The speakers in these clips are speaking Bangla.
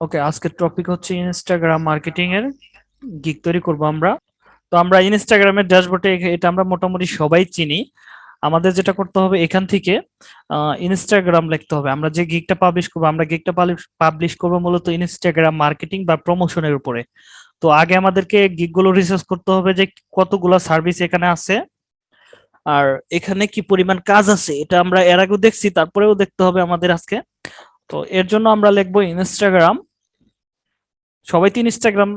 ওকে আজকের টপিক হচ্ছে ইনস্টাগ্রাম মার্কেটিং এর গিগ তৈরি করব আমরা। তো আমরা ইনস্টাগ্রামের ড্যাশবোর্ডে এটা আমরা মোটামুটি সবাই চিনি। আমাদের যেটা করতে হবে এখান থেকে ইনস্টাগ্রাম লিখতে হবে। আমরা যে গিগটা পাবলিশ করব, আমরা গিগটা পাবলিশ করব মূলত ইনস্টাগ্রাম মার্কেটিং বা প্রমোশনের উপরে। তো আগে আমাদেরকে গিগগুলো রিসার্চ করতে হবে যে কতগুলো সার্ভিস এখানে আছে, আর এখানে কি পরিমাণ কাজ আছে, এটা আমরা এর আগেও দেখছি, তারপরেও দেখতে হবে আমাদের আজকে। তো এর জন্য আমরা লিখব ইনস্টাগ্রাম সবাই তো ইনস্টাগ্রাম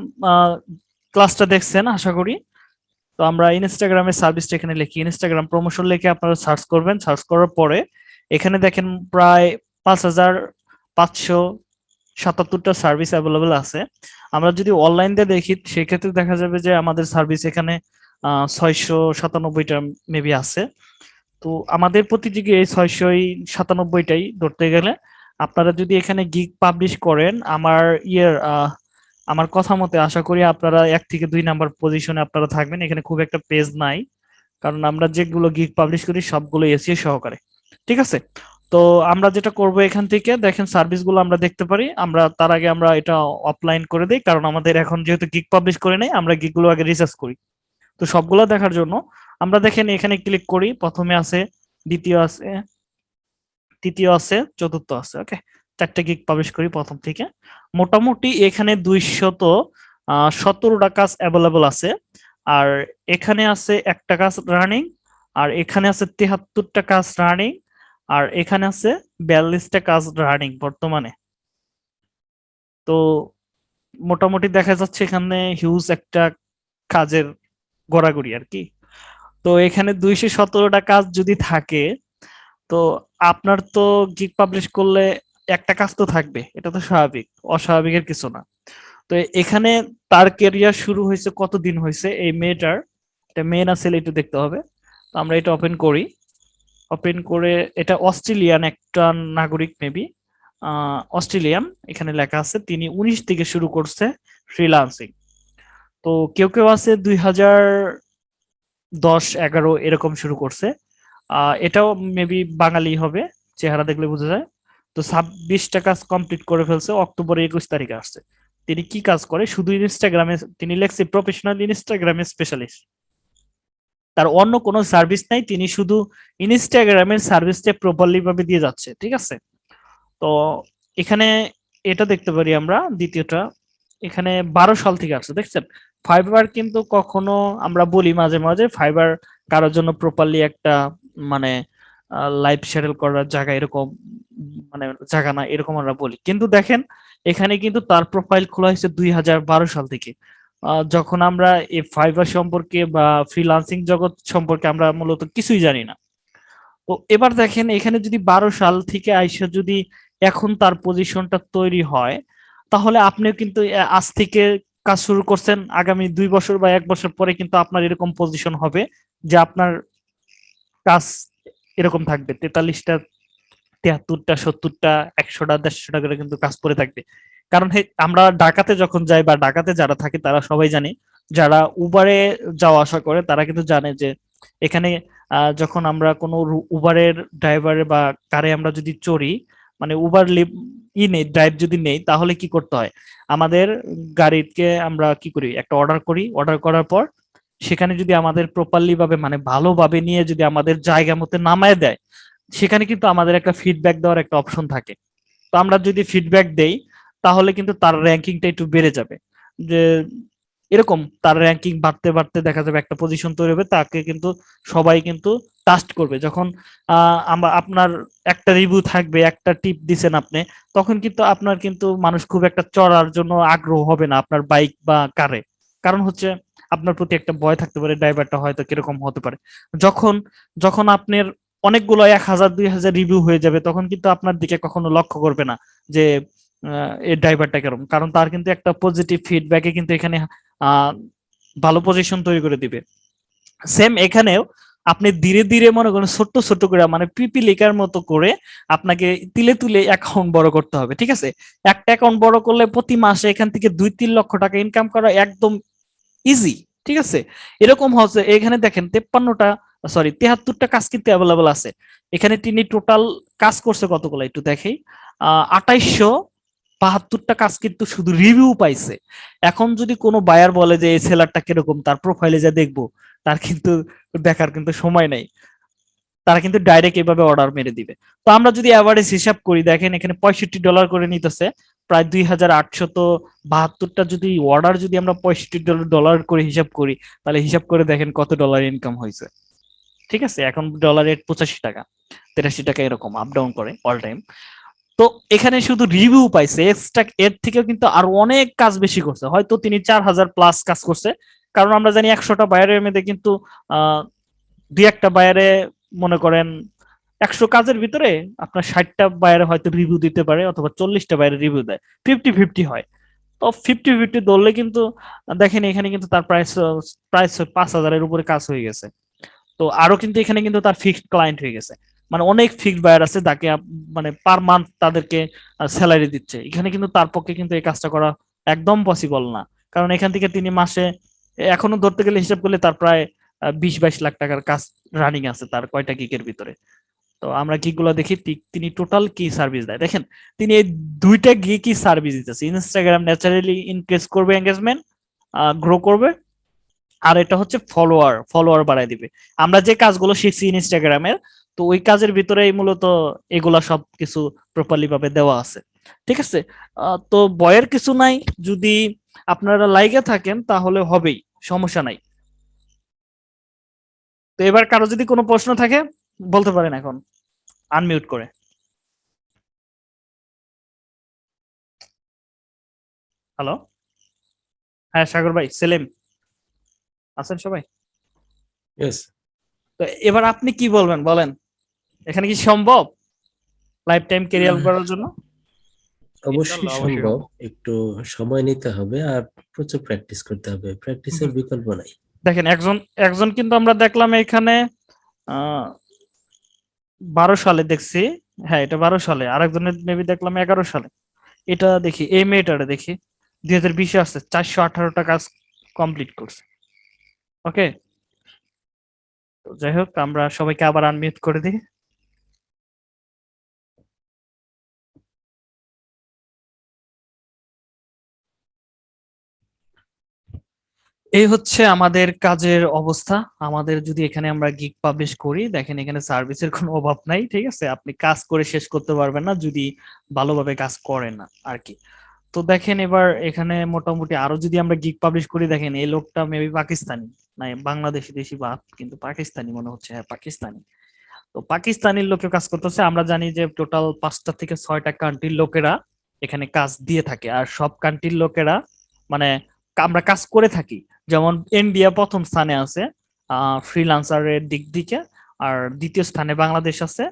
ক্লাসটা দেখছেন, আশা করি। তো আমরা ইনস্টাগ্রামের সার্ভিসটা এখানে লিখি। ইনস্টাগ্রাম প্রমোশন লিখে আপনারা সার্চ করবেন। সার্চ করার পরে এখানে দেখেন প্রায় পাঁচ হাজার পাঁচশো সাতাত্তরটা সার্ভিস অ্যাভেলেবেল আছে। আমরা যদি অনলাইন দিয়ে দেখি, সেক্ষেত্রে দেখা যাবে যে আমাদের সার্ভিস এখানে ছয়শো সাতানব্বইটা মেবি আছে। তো আমাদের প্রতিযোগী এই ছয়শই সাতানব্বইটাই ধরতে গেলে আপনারা যদি এখানে গিগ পাবলিশ করেন, আমার ইয়ের আমার কথা মতে আশা করি আপনারা এক থেকে দুই নাম্বার পজিশনে আপনারা থাকবেন। এখানে খুব একটা পেজ নাই, কারণ আমরা যেগুলো গিগ পাবলিশ করি সবগুলো এসিও সহকারে। ঠিক আছে? তো আমরা যেটা করব এখান থেকে, দেখেন সার্ভিসগুলো আমরা দেখতে পারি। আমরা, তার আগে আমরা এটা অফলাইন করে দিই, কারণ আমাদের এখন যেহেতু গিগ পাবলিশ করে নেই, আমরা গিগগুলো আগে রিসার্চ করি। তো সবগুলো দেখার জন্য আমরা দেখেন এখানে ক্লিক করি। প্রথমে আছে, দ্বিতীয় আছে তৃতীয় আছে, চতুর্থ আছে ওকে চারটে গিগ পাবলিশ করি প্রথম থেকে। মোটামুটি এখানে দুইশত সতেরোটা কাজ অ্যাভেলেবল আছে। আর এখানে আছে একটা কাজ রানিং আর এখানে আছে তেহাত্তরটা কাজ রানিং আর এখানে আছে বিয়াল্লিশটা কাজ রানিং বর্তমানে। তো মোটামুটি দেখা যাচ্ছে এখানে হিউজ একটা কাজের গড়াগড়ি আর কি। তো এখানে দুইশো সতেরোটা কাজ যদি থাকে তো আপনার তো গিগ পাবলিশ করলে একটা কাজ তো থাকবে, এটা তো স্বাভাবিক অস্বাভাবিকের কিছু না। তো এখানে তার কেরিয়ার শুরু হয়েছে কতদিন হয়েছে? এই মেয়েটার, এটা মেয়ে না ছেলে একটু দেখতে হবে। তো আমরা এটা ওপেন করি। ওপেন করে এটা অস্ট্রেলিয়ান একটা নাগরিক মেবি অস্ট্রেলিয়ান, এখানে লেখা আছে, তিনি উনিশ থেকে শুরু করছে ফ্রিলান্সিং তো কেউ কেউ আছে দুই হাজার দশ এগারো এরকম শুরু করছে। এটাও মেবি বাঙালি হবে, চেহারা দেখলে বোঝা যায়। তো ছাব্বিশটা কাজ কমপ্লিট করে ফেলছে অক্টোবরের একুশ তারিখে আসছে। তিনি কি কাজ করে? শুধু ইনস্টাগ্রামে তিনি লেখছে প্রফেশনাল ইনস্টাগ্রামে স্পেশালিস্ট তার অন্য কোনো সার্ভিস নাই, তিনি শুধু ইনস্টাগ্রামের সার্ভিসটা প্রপারলি ভাবে দিয়ে যাচ্ছে, ঠিক আছে? তো এখানে এটা দেখতে পারি আমরা, দ্বিতীয়টা। এখানে বারো সাল থেকে আসছে, দেখছেন? ফাইবার কিন্তু কখনো আমরা বলি মাঝে মাঝে ফাইবার কারোর জন্য প্রপারলি একটা মানে লাইফ সেটেল করার জায়গা এরকম মানে জায়গা না, এরকম আমরা বলি। কিন্তু দেখেন, এখানে কিন্তু তার প্রোফাইল খোলা হয়েছে দুই হাজার বারো সাল থেকে। যখন আমরা এই ফাইবার সম্পর্কে বা ফ্রিলান্সিং জগৎ সম্পর্কে আমরা মূলত কিছুই জানি না। তো এবার দেখেন, এখানে যদি বারো সাল থেকে আইসা যদি এখন তার পজিশনটা তৈরি হয়, তাহলে আপনিও কিন্তু আজ থেকে কাজ শুরু করছেন, আগামী দুই বছর বা এক বছর পরে কিন্তু আপনার এরকম পজিশন হবে যে আপনার কাজ এরকম থাকবে, তেতাল্লিশটা, তিয়াত্তরটা, সত্তরটা, একশোটা, দেড়শোটা করে কিন্তু কাজ করে থাকবে। কারণ আমরা ঢাকাতে যখন যাই বা ঢাকাতে যারা থাকে তারা সবাই জানে, যারা উবারে যাওয়া আসা করে তারা কিন্তু জানে যে এখানে যখন আমরা কোনো উবারের ড্রাইভারে বা কারে আমরা যদি চড়ি মানে উবার লিভ ই নেই, ড্রাইভ যদি নেই তাহলে কি করতে হয়? আমাদের গাড়িকে আমরা কি করি? একটা অর্ডার করি, অর্ডার করার পর সেখানে যদি আমাদের প্রপারলি ভাবে মানে ভালোভাবে নিয়ে যদি আমাদের জায়গা মতো নামায় দেয়, সেখানে কিন্তু আমাদের একটা ফিডব্যাক দেওয়ার একটা অপশন থাকে। তো আমরা যদি ফিডব্যাক দেই, তাহলে কিন্তু তার র্যাঙ্কিংটা একটু বেড়ে যাবে। যে এরকম তার র্যাঙ্কিং বাড়তে বাড়তে দেখা যাবে একটা পজিশন তৈরি হবে, তাকে কিন্তু সবাই কিন্তু টাস্ট করবে। যখন আমরা আপনার একটা রিভিউ থাকবে, একটা টিপ দিছেন আপনি, তখন কিন্তু আপনার কিন্তু মানুষ খুব একটা চড়ার জন্য আগ্রহ হবে না আপনার বাইক বা কারে কারণ হচ্ছে আপনার প্রতি একটা ভয় থাকতে পারে ড্রাইভারটা হয়তো কীরকম হতে পারে। যখন যখন আপনার অনেকগুলো এক হাজার, দুই হাজার রিভিউ হয়ে যাবে, তখন কিন্তু আপনার দিকে কখনো লক্ষ্য করবে না যে এই ড্রাইভারটা কেরম কারণ তার কিন্তু একটা পজিটিভ ফিডব্যাকে কিন্তু এখানে ভালো পজিশন তৈরি করে দিবে। সেম এখানেও আপনি ধীরে ধীরে মনে করেন ছোট্ট ছোট্ট করে মানে পিপিলিকার মতো করে আপনাকে তিলে তুলে অ্যাকাউন্ট বড় করতে হবে, ঠিক আছে? একটা অ্যাকাউন্ট বড় করলে প্রতি মাসে এখান থেকে দুই, তিন লক্ষ টাকা ইনকাম করা একদম ইজি ঠিক আছে? এরকম হচ্ছে, এখানে দেখেন তেপ্পান্নটা সরি তেহাত্তরটা কাজ কিন্তু অ্যাভেলেবল আছে। এখানে তিনি টোটাল কাজ করছে কতগুলো একটু দেখেই। আঠাইশশো বাহাত্তরটা কাজ কিন্তু শুধু রিভিউ পাইছে। এখন যদি কোনো বায়ার বলে যে, এই সেলারটা কীরকম? তার প্রোফাইলে যা দেখব, তার কিন্তু দেখার কিন্তু সময় নাই। তারা কিন্তু ডাইরেক্ট এভাবে অর্ডার মেরে দিবে। তো আমরা যদি অ্যাভারেজ হিসাব করি, দেখেন এখানে পঁয়ষট্টি ডলার করে নিতেছে। প্রায় দুই হাজার আটশত বাহাত্তরটা যদি অর্ডার যদি আমরা পঁয়ষট্টি ডলার করে হিসাব করি, তাহলে হিসাব করে দেখেন কত ডলার ইনকাম হয়েছে। ঠিক আছে? এখন ডলার রেট পঁচাশি টাকা, তেরাশি টাকা এরকম আপ ডাউন করে অল টাইম তো এখানে শুধু রিভিউ পাইছে এক্সট্রা এর থেকেও কিন্তু আরও অনেক কাজ বেশি করছে। হয়তো তিনি চার হাজার প্লাস কাজ করছে, কারণ আমরা জানি একশোটা বায়ারের মধ্যে কিন্তু দুই একটা বায়ারে মনে করেন একশো কাজের ভিতরে আপনার ষাটটা বাইরে হয়তো রিভিউ দিতে পারে অথবা চল্লিশটা বাইরে রিভিউ দেয়। ফিফটি ফিফটি হয়। তো ফিফটি ফিফটি ধরলে কিন্তু, দেখেন এখানে কিন্তু তার প্রাইস প্রাইস পাঁচ হাজারের উপরে কাজ হয়ে গেছে। তো আরও কিন্তু এখানে কিন্তু তার ফিক্সড ক্লায়েন্ট হয়ে গেছে। মানে অনেক ফিক্সড বায়ার আছে তাকে মানে পার মান্থ তাদেরকে স্যালারি দিচ্ছে। এখানে কিন্তু তার পক্ষে কিন্তু এই কাজটা করা একদম পসিবল না। কারণ এখান থেকে তিনি মাসে, এখনও ধরতে গেলে হিসাব করলে তার প্রায় বিশ বাইশ লাখ টাকার কাজ রানিং আছে তার কয়টা গিকের ভিতরে। তো আমরা গুলো দেখি তিনি টোটাল কি সার্ভিস দেয়? দেখেন, তিনি এই দুইটা গিয়ে কি সার্ভিস দিতেছে। ইনস্টাগ্রাম ন্যাচারালি ইনক্রিজ করবে এঙ্গেজমেন্ট গ্রো করবে। আর এটা হচ্ছে ফলোয়ার ফলোয়ার বাড়াই দিবে। আমরা যে কাজগুলো শিখছি ইনস্টাগ্রামের তো ওই কাজের ভিতরে মূলত এগুলা সব কিছু প্রপারলি ভাবে দেওয়া আছে। ঠিক আছে? তো বয়ের কিছু নাই। যদি আপনারা লাইগে থাকেন, তাহলে হবেই, সমস্যা নাই। তো এবার কারও যদি কোনো প্রশ্ন থাকে বলতে পারেন এখন। আনমিউট করে। হ্যালো হ্যাঁ সাগর ভাই সেলিম। আছেন সবাই? তো এবার আপনি কি বলবেন বলেন? এখানে কি সম্ভব? লাইফ টাইম ক্যারিয়ার করার জন্য? অবশ্যই সম্ভব। একটু সময় নিতে হবে আর প্রচুর প্র্যাকটিস করতে হবে। প্র্যাকটিসের বিকল্প নাই। দেখেন একজন একজন কিন্তু আমরা দেখলাম এখানে বারো সালে দেখছি। হ্যাঁ এটা বারো সালে। আরেকজনের মেবি দেখলাম এগারো সালে। এটা দেখি, এই মেয়েটারে দেখি। দুই হাজার বিশে আসছে, চারশো আঠারোটা কাজ কমপ্লিট করছে। ওকে যাই হোক, আমরা সবাইকে আবার আনমিউট করে দিই। এই হচ্ছে আমাদের কাজের অবস্থা। আমাদের যদি এখানে আমরা গিগ পাবলিশ করি, দেখেন এখানে সার্ভিসের কোনো অভাব নাই, ঠিক আছে? আপনি কাজ করে শেষ করতে পারবেন না যদি ভালোভাবে কাজ করেন না আর কি তো দেখেন এবার এখানে মোটামুটি আরও যদি আমরা গিগ পাবলিশ করি, দেখেন এই লোকটা মেবি পাকিস্তানি, নাই বাংলাদেশি দেশি বা কিন্তু পাকিস্তানি মনে হচ্ছে হ্যাঁ পাকিস্তানি। তো পাকিস্তানির লোকে কাজ করতেছে। আমরা জানি যে টোটাল পাঁচটা থেকে ছয়টা কান্ট্রির লোকেরা এখানে কাজ দিয়ে থাকে। আর সব কান্ট্রির লোকেরা মানে আমরা কাজ করে থাকি। যেমন ইন্ডিয়া প্রথম স্থানে আছে ফ্রিলান্সারের দিক দিকে, আর দ্বিতীয় স্থানে বাংলাদেশ আছে।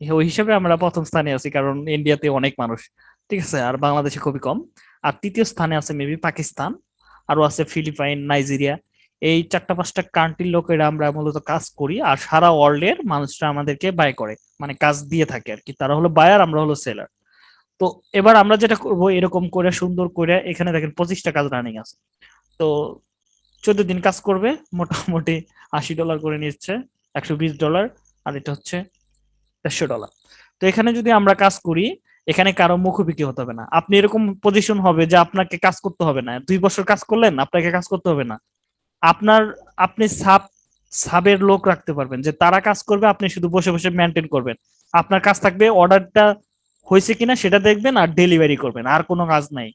ওই হিসেবে আমরা প্রথম স্থানে আছি, কারণ ইন্ডিয়াতে অনেক মানুষ, ঠিক আছে? আর বাংলাদেশে খুবই কম। আর তৃতীয় স্থানে আছে মেবি পাকিস্তান আরও আছে ফিলিপাইন নাইজেরিয়া এই চারটা পাঁচটা কান্ট্রির লোকেরা আমরা মূলত কাজ করি, আর সারা ওয়ার্ল্ডের মানুষরা আমাদেরকে বাই করে মানে কাজ দিয়ে থাকে আর কি। তারা হলো বায়ার আমরা হলো সেলার তো এবার আমরা যেটা করব, এরকম করে, সুন্দর করে, এখানে দেখেন পঁচিশটা কাজ রানিং আছে। তো চোদ্দ দিন কাজ করবে, মোটামুটি আশি ডলার করে নিচ্ছে, একশো বিশ ডলার আর এটা হচ্ছে দেড়শো ডলার তো এখানে যদি আমরা কাজ করি, এখানে কারও মুখোমুখি হতে হবে না। আপনি এরকম পজিশন হবে যে আপনাকে কাজ করতে হবে না। দুই বছর কাজ করলেন, আপনাকে কাজ করতে হবে না। আপনার, আপনি সাব, সাবের লোক রাখতে পারবেন যে তারা কাজ করবে, আপনি শুধু বসে বসে মেনটেন করবেন। আপনার কাজ থাকবে অর্ডারটা হয়েছে কিনা সেটা দেখবেন আর ডেলিভারি করবেন, আর কোনো কাজ নাই।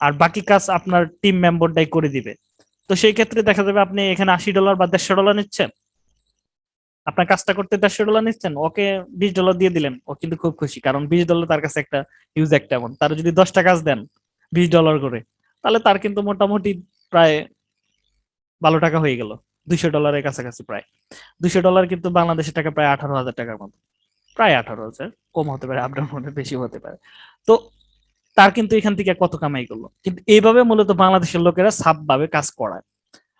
আর বাকি কাজ আপনার টিম মেম্বারটাই করে দিবে। তো সেই ক্ষেত্রে দেখা যাবে আপনি এখানে আশি ডলার বা দেড়শো ডলার নিচ্ছেন। আপনার কাজটা করতে দেড়শো ডলার নিচ্ছেন, ওকে বিশ ডলার দিয়ে দিলেন, ও কিন্তু খুব খুশি, কারণ বিশ ডলার তার কাছে একটা ইউজ একটা এমন তার যদি দশটা কাজ দেন বিশ ডলার করে, তাহলে তার কিন্তু মোটামুটি প্রায় ভালো টাকা হয়ে গেল, দুইশো ডলারের কাছাকাছি প্রায়। দুইশো ডলার কিন্তু বাংলাদেশের টাকা প্রায় আঠারো হাজার টাকার মতো, প্রায় আঠারো হাজার, কম হতে পারে আপডাউন হতে বেশি হতে পারে। তো তার কিন্তু এখান থেকে কত কামাই করল। কিন্তু এইভাবে মূলত বাংলাদেশের লোকেরা সাব ভাবে কাজ করায়।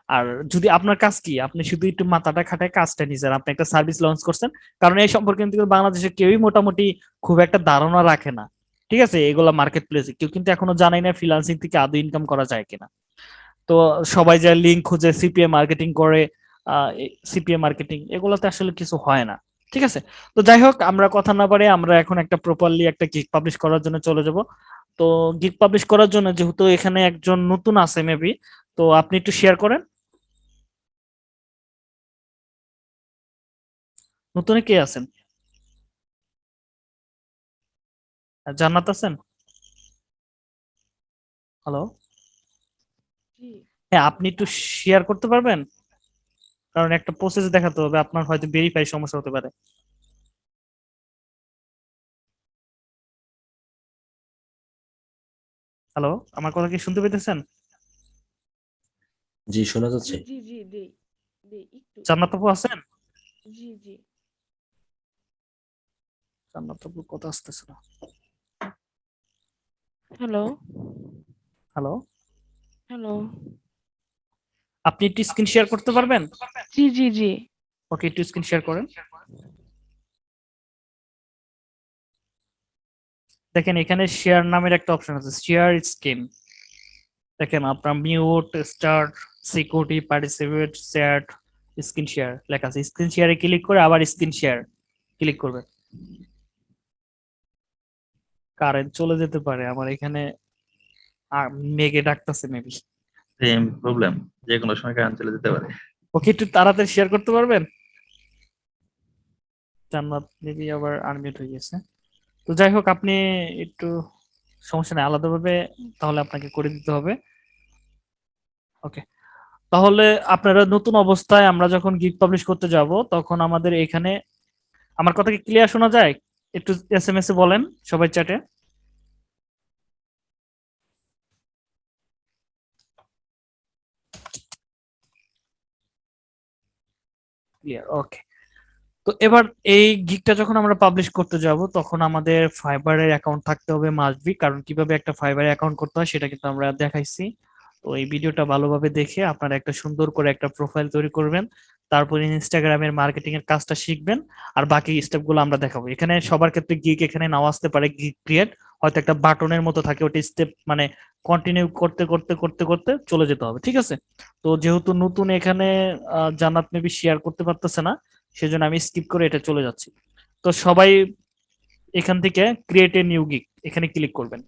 আর যদি আপনার কাজ কি, আপনি শুধু একটু মাথাটা খাটায় কাজটা নিয়েছেন আপনি একটা সার্ভিস লঞ্চ করছেন, কারণ এই সম্পর্কে কিন্তু বাংলাদেশে কেউই মোটামুটি খুব একটা ধারণা রাখে না। ঠিক আছে? এগুলা মার্কেট প্লেসে কেউ কিন্তু এখনও জানাই না ফ্রিলান্সিং থেকে আদৌ ইনকাম করা যায় কিনা। তো সবাই যায় লিঙ্ক খুঁজে সিপিএ মার্কেটিং করে সিপিএ মার্কেটিং এগুলোতে আসলে কিছু হয় না। ঠিক আছে? তো যাই হোক, আমরা কথা না পারে আমরা এখন একটা প্রপারলি একটা কিক পাবলিশ করার জন্য চলে যাব। তো গিগ পাবলিশ করার জন্য যেহেতু এখানে একজন নতুন আছে মেবি তো আপনি একটু শেয়ার করেন। নতুনে কে আছেন? জান্নাত আছেন? হ্যালো হ্যাঁ আপনি একটু শেয়ার করতে পারবেন? কারণ একটা প্রসেস দেখাতে হবে আপনার হয়তো ভেরিফাই সমস্যা হতে পারে। হ্যালো আমার কথা কি শুনতে পেতেছেন? জি শোনা যাচ্ছে। জি জি দেই দেই একটু। জান্নাত আপু আছেন? জি জি। জান্নাত আপু কথা আসতেছে না। হ্যালো হ্যালো হ্যালো আপনি একটু স্ক্রিন শেয়ার করতে পারবেন? জি জি জি। ওকে একটু স্ক্রিন শেয়ার করেন। দেখেন এখানে শেয়ার নামের একটা অপশন আছে শেয়ার স্কিম দেখেন আপনার mute start security participate share screen share লেখা আছে। স্ক্রিন শেয়ারে ক্লিক করে আবার স্ক্রিন শেয়ার ক্লিক করবেন কারেন্ট চলে যেতে পারে আমার এখানে মেঘে ডাকতেছে মেবি সেম প্রবলেম যে কোনো সময় কারেন্ট চলে যেতে পারে। ওকে একটু তাড়াতাড়ি শেয়ার করতে পারবেন? জান্নাত মেবি আবার আনমিউট হয়ে গেছে। তো যাই হোক আপনি একটু সমস্যা নেই, আলাদাভাবে তাহলে আপনাকে করে দিতে হবে। ওকে। তাহলে আপনারা নতুন অবস্থায় আমরা যখন গিগ পাবলিশ করতে যাব, তখন আমাদের এখানে, আমার কথা কি ক্লিয়ার শোনা যায়? একটু এস এম এস এ বলেন সবাই চ্যাটে। Clear, okay. তো এবার এই গিগটা যখন আমরা পাবলিশ করতে যাব তখন আমাদের ফাইবারের অ্যাকাউন্ট থাকতে হবে মাস্টবি কারণ কীভাবে একটা ফাইবার অ্যাকাউন্ট করতে হয় সেটা কিন্তু আমরা দেখাইছি। তো এই ভিডিওটা ভালোভাবে দেখে আপনারা একটা সুন্দর করে একটা প্রোফাইল তৈরি করবেন তারপর ইনস্টাগ্রামের মার্কেটিং এর কাজটা শিখবেন আর বাকি স্টেপগুলো আমরা দেখাবো। এখানে সবার ক্ষেত্রে গিগ এখানে নাও আসতে পারে গিগ ক্রিয়েট হয়তো একটা বাটনের মতো থাকে ওটা স্টেপ মানে কন্টিনিউ করতে করতে করতে করতে চলে যেতে হবে ঠিক আছে? তো যেহেতু নতুন এখানে আহ, জান্নাত মেবি শেয়ার করতে পারতেছে না সেজন্য আমি স্কিপ করে এটা চলে যাচ্ছি। তো সবাই এখান থেকে ক্রিয়েট এ নিউ গিক এখানে ক্লিক করবেন।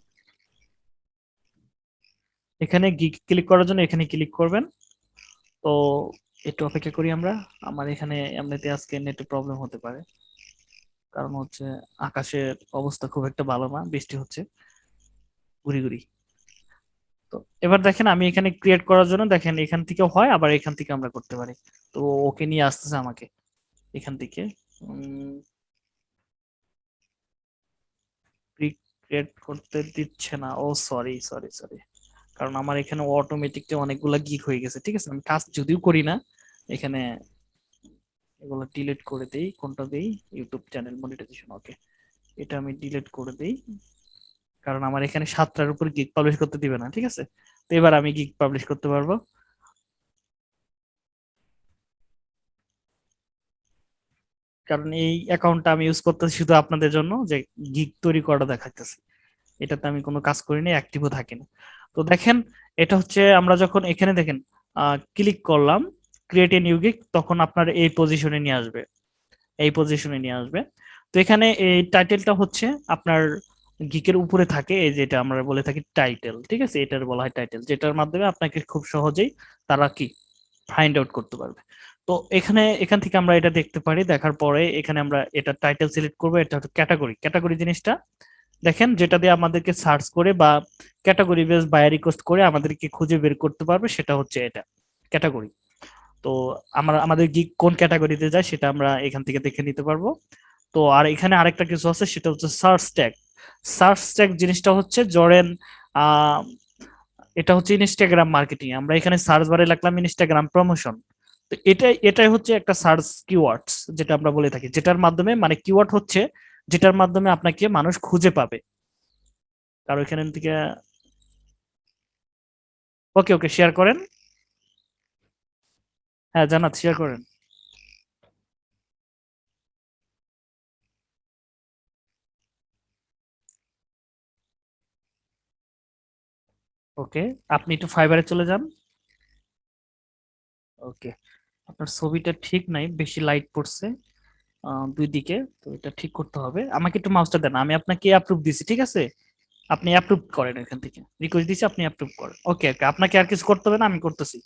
এখানে গিগ ক্লিক করার জন্য এখানে ক্লিক করবেন। তো একটু অপেক্ষা করি আমরা। আমার এখানে এমনিতে আজকে নেটে প্রবলেম হতে পারে। কারণ হচ্ছে আকাশের অবস্থা খুব একটা ভালো না, বৃষ্টি হচ্ছে। ঘুরি ঘুরি। তো এবার দেখেন আমি এখানে ক্রিয়েট করার জন্য দেখেন এখান থেকে হয়, আবার এখান থেকে আমরা করতে পারি। তো ওকে নিয়ে আসতেছে আমাকে। এখান থেকে ক্রিয়েট করতে দিচ্ছে না। ও সরি সরি সরি কারণ আমার এখানে অটোমেটিক অনেকগুলা গিক হয়ে গেছে, ঠিক আছে? আমি কাজ যদিও করি না, এখানে এগুলো ডিলিট করে দেই, কোনটা দেই? ইউটিউব চ্যানেল মনিটাইজেশন ওকে এটা আমি ডিলিট করে দেই, কারণ আমার এখানে সাতটার উপর গিগ পাবলিশ করতে দিবে না, ঠিক আছে? তো এবার আমি গিগ পাবলিশ করতে পারব। কারণ এই অ্যাকাউন্টটা আমি ইউজ করতেছি শুধু আপনাদের জন্য যে গিগ তৈরি করা দেখাইতেছি। এটাতে আমি কোনো কাজ করিনি অ্যাক্টিভও থাকি না। তো দেখেন, এটা হচ্ছে আমরা যখন এখানে দেখেন ক্লিক করলাম ক্রিয়েট এ নিউ গিগ তখন আপনার এই পজিশনে নিয়ে আসবে। এই পজিশনে নিয়ে আসবে। তো এখানে এই টাইটেলটা হচ্ছে আপনার গিকের উপরে থাকে, এই যেটা আমরা বলে থাকি টাইটেল ঠিক আছে? এটার বলা হয় টাইটেল যেটার মাধ্যমে আপনাকে খুব সহজেই তারা কি? ফাইন্ড আউট করতে পারবে। তো এখানে, এখান থেকে আমরা এটা দেখতে পারি, দেখার পরে এখানে আমরা এটা টাইটেল সিলেক্ট করব, এটা হচ্ছে ক্যাটাগরি ক্যাটাগরি জিনিসটা দেখেন, যেটা দিয়ে আমাদেরকে সার্চ করে বা ক্যাটাগরি বেস বায়ার রিকোয়েস্ট করে আমাদেরকে খুঁজে বের করতে পারবে, সেটা হচ্ছে এটা ক্যাটাগরি তো আমরা, আমাদের গিগ কোন ক্যাটাগরিতে যায়, সেটা আমরা এখান থেকে দেখে নিতে পারব। তো আর এখানে আরেকটা কিছু আছে, সেটা হচ্ছে সার্চ ট্যাগ সার্চ ট্যাগ জিনিসটা হচ্ছে জরেন এটা হচ্ছে ইনস্টাগ্রাম মার্কেটিং আমরা এখানে সার্চ বারে লাগলাম ইনস্টাগ্রাম প্রমোশন তো এটাই এটাই হচ্ছে একটা সার্চ কিওয়ার্ডস যেটা আমরা বলে থাকি, যেটার মাধ্যমে মানে কিওয়ার্ড হচ্ছে যেটার মাধ্যমে আপনাকে মানুষ খুঁজে পাবে। কারও এখানে থেকে ওকে ওকে শেয়ার করেন। হ্যাঁ জানাত শেয়ার করেন। ওকে আপনি একটু ফাইবারে চলে যান। ওকে আপনার ছবিটা ঠিক নাই, বেশি লাইট পড়ছে দুই দিকে, তো এটা ঠিক করতে হবে। আমাকে একটু মাউসটা দেন, আমি আপনাকে অ্যাপ্রুভ দিছি, ঠিক আছে? আপনি অ্যাপ্রুভ করেন এখান থেকে। রিকোয়েস্ট দিছি, আপনি অ্যাপ্রুভ করেন। ওকে ওকে আপনাকে আর কিছু করতে হবে না, আমি করতেছি।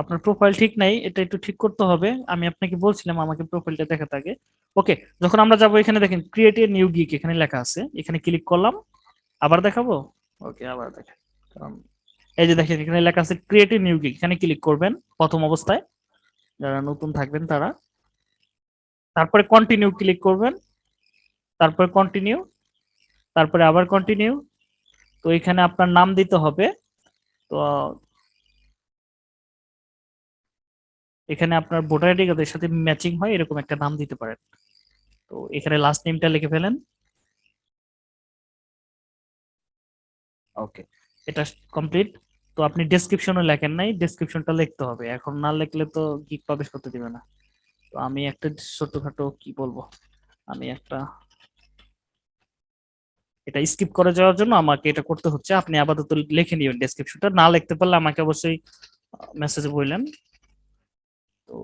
আপনার প্রোফাইল ঠিক নাই, এটা একটু ঠিক করতে হবে। আমি আপনাকে বলছিলাম, আমাকে প্রোফাইলটা দেখাতে আগে। ওকে যখন আমরা যাব এখানে, দেখেন ক্রিয়েট এ নিউ গিক এখানে লেখা আছে। এখানে ক্লিক করলাম, আবার দেখাবো? ওকে আবার দেখেন এই যে দেখেন, এখানে লেখা আছে ক্রিয়েট এ নিউ গিক এখানে ক্লিক করবেন, প্রথম অবস্থায়। যারা নতুন থাকবেন তারা। তারপরে কন্টিনিউ ক্লিক করবেন। তারপরে কন্টিনিউ তারপরে আবার কন্টিনিউ তো এখানে আপনার নাম দিতে হবে। তো এখানে আপনার ভোটার আইডি কার্ডের সাথে ম্যাচিং হয় এরকম একটা নাম দিতে পারেন। তো এখানে লাস্ট নেমটা লিখে ফেলেন। ওকে এটা কমপ্লিট তো আপনি ডেসক্রিপশনে লেখেন নাই ডেসক্রিপশনটা লিখতে হবে। এখন না লিখলে তো গিক প্রবেশ করতে দিবে না। তো আমি একটা ছোটখাটো কি বলব? আমি একটা এটা স্কিপ করে যাওয়ার জন্য আমাকে এটা করতে হচ্ছে। আপনি আপাতত লিখে নিবেন ডেসক্রিপশনটা না লিখতে পারলে আমাকে অবশ্যই মেসেজে বললেন। তো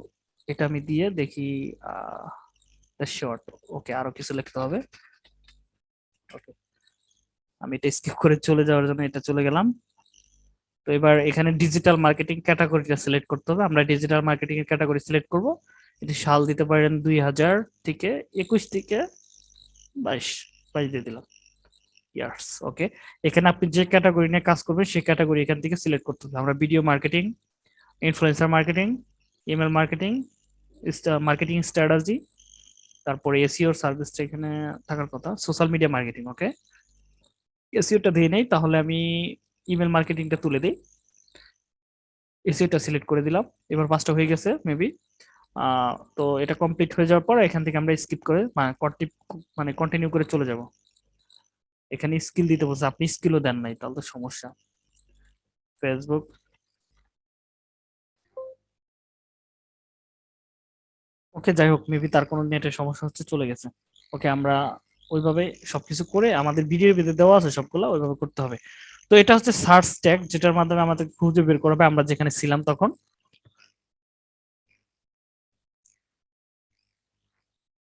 এটা আমি দিয়ে দেখি শর্ট ওকে, আরও কিছু লিখতে হবে। ওকে। আমি এটা স্কিপ করে চলে যাওয়ার জন্য এটা চলে গেলাম। তো এবার এখানে ডিজিটাল মার্কেটিং ক্যাটাগরিটা সিলেক্ট করতে হবে। আমরা ডিজিটাল মার্কেটিং এর ক্যাটাগরি সিলেক্ট করব। এটি সাল দিতে পারেন দুই হাজার থেকে একুশ থেকে বাইশ বাইশ দিয়ে দিলাম। ইয়ার্স ওকে এখানে আপনি যে ক্যাটাগরি নিয়ে কাজ করবেন, সেই ক্যাটাগরি এখান থেকে সিলেক্ট করতে হবে। আমরা video marketing influencer marketing email marketing marketing strategy তারপরে এসিওর সার্ভিসটা এখানে থাকার কথা। সোশ্যাল মিডিয়া মার্কেটিং ওকে এসিওটা দিয়ে নেই, তাহলে আমি ইমেল মার্কেটিংটা তুলে দিই। এসিওটা সিলেক্ট করে দিলাম। এবার পাঁচটা হয়ে গেছে মেবি তো এটা কমপ্লিট হয়ে যাওয়ার পর এখান থেকে আমরা স্কিপ করে মানে কন্টিনিউ করে চলে যাব। এখানে স্কিল দিতে বলছে, আপনি স্কিলও দেন নাই, তাহলে তো সমস্যা। ফেসবুক ওকে যাই হোক মেবি তার কোনো নেটের সমস্যা হচ্ছে, চলে গেছে। ওকে আমরা ওইভাবে সবকিছু করে আমাদের ভিডিওর ভিতরে দেওয়া আছে সবগুলো, ওইভাবে করতে হবে। তো এটা হচ্ছে সার্চ ট্যাগ, যেটার মাধ্যমে আমাদের খুঁজে বের করবে আমরা যেখানে ছিলাম তখন।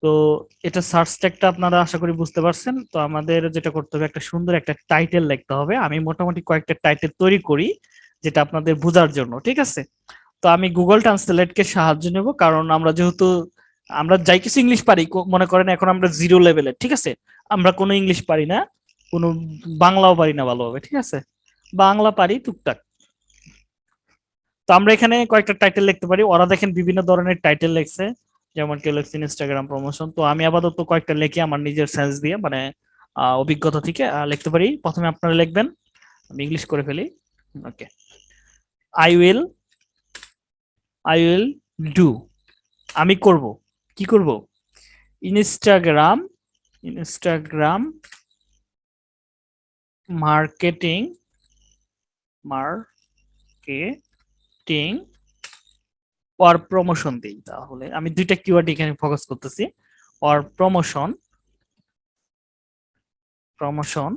তো এটা সার্চ ট্যাগটা আপনারা আশা করি বুঝতে পারছেন। তো আমাদের যেটা করতে হবে, একটা সুন্দর একটা টাইটেল লিখতে হবে। আমি মোটামুটি কয়েকটা টাইটেল তৈরি করি, যেটা আপনাদের বোঝার জন্য, ঠিক আছে? তো আমি গুগল ট্রান্সলেটকে সাহায্য নেব, কারণ আমরা যেহেতু, আমরা যাই কিছু ইংলিশ পারি মনে করেন এখন আমরা জিরো লেভেলের ঠিক আছে? আমরা কোনো ইংলিশ পারি না। কোনো বাংলাও পারি না ভালোভাবে, ঠিক আছে? বাংলা পারি টুকটাক। তো আমরা এখানে কয়েকটা টাইটেল লিখতে পারি। ওরা দেখেন বিভিন্ন ধরনের টাইটেল লিখছে, যেমন কেউ লিখছে ইনস্টাগ্রাম প্রমোশন তো আমি আপাতত কয়েকটা লিখি আমার নিজের সেন্স দিয়ে মানে অভিজ্ঞতা থেকে লিখতে পারি। প্রথমে আপনারা লিখবেন, আমি ইংলিশ করে ফেলি। Okay. I will I will do আমি করব। কি করব? Instagram Instagram marketing marketing or promotion দিই তাহলে। আমি দুইটা কিওয়ার্ড এখানে ফোকাস করতেছি। Or promotion promotion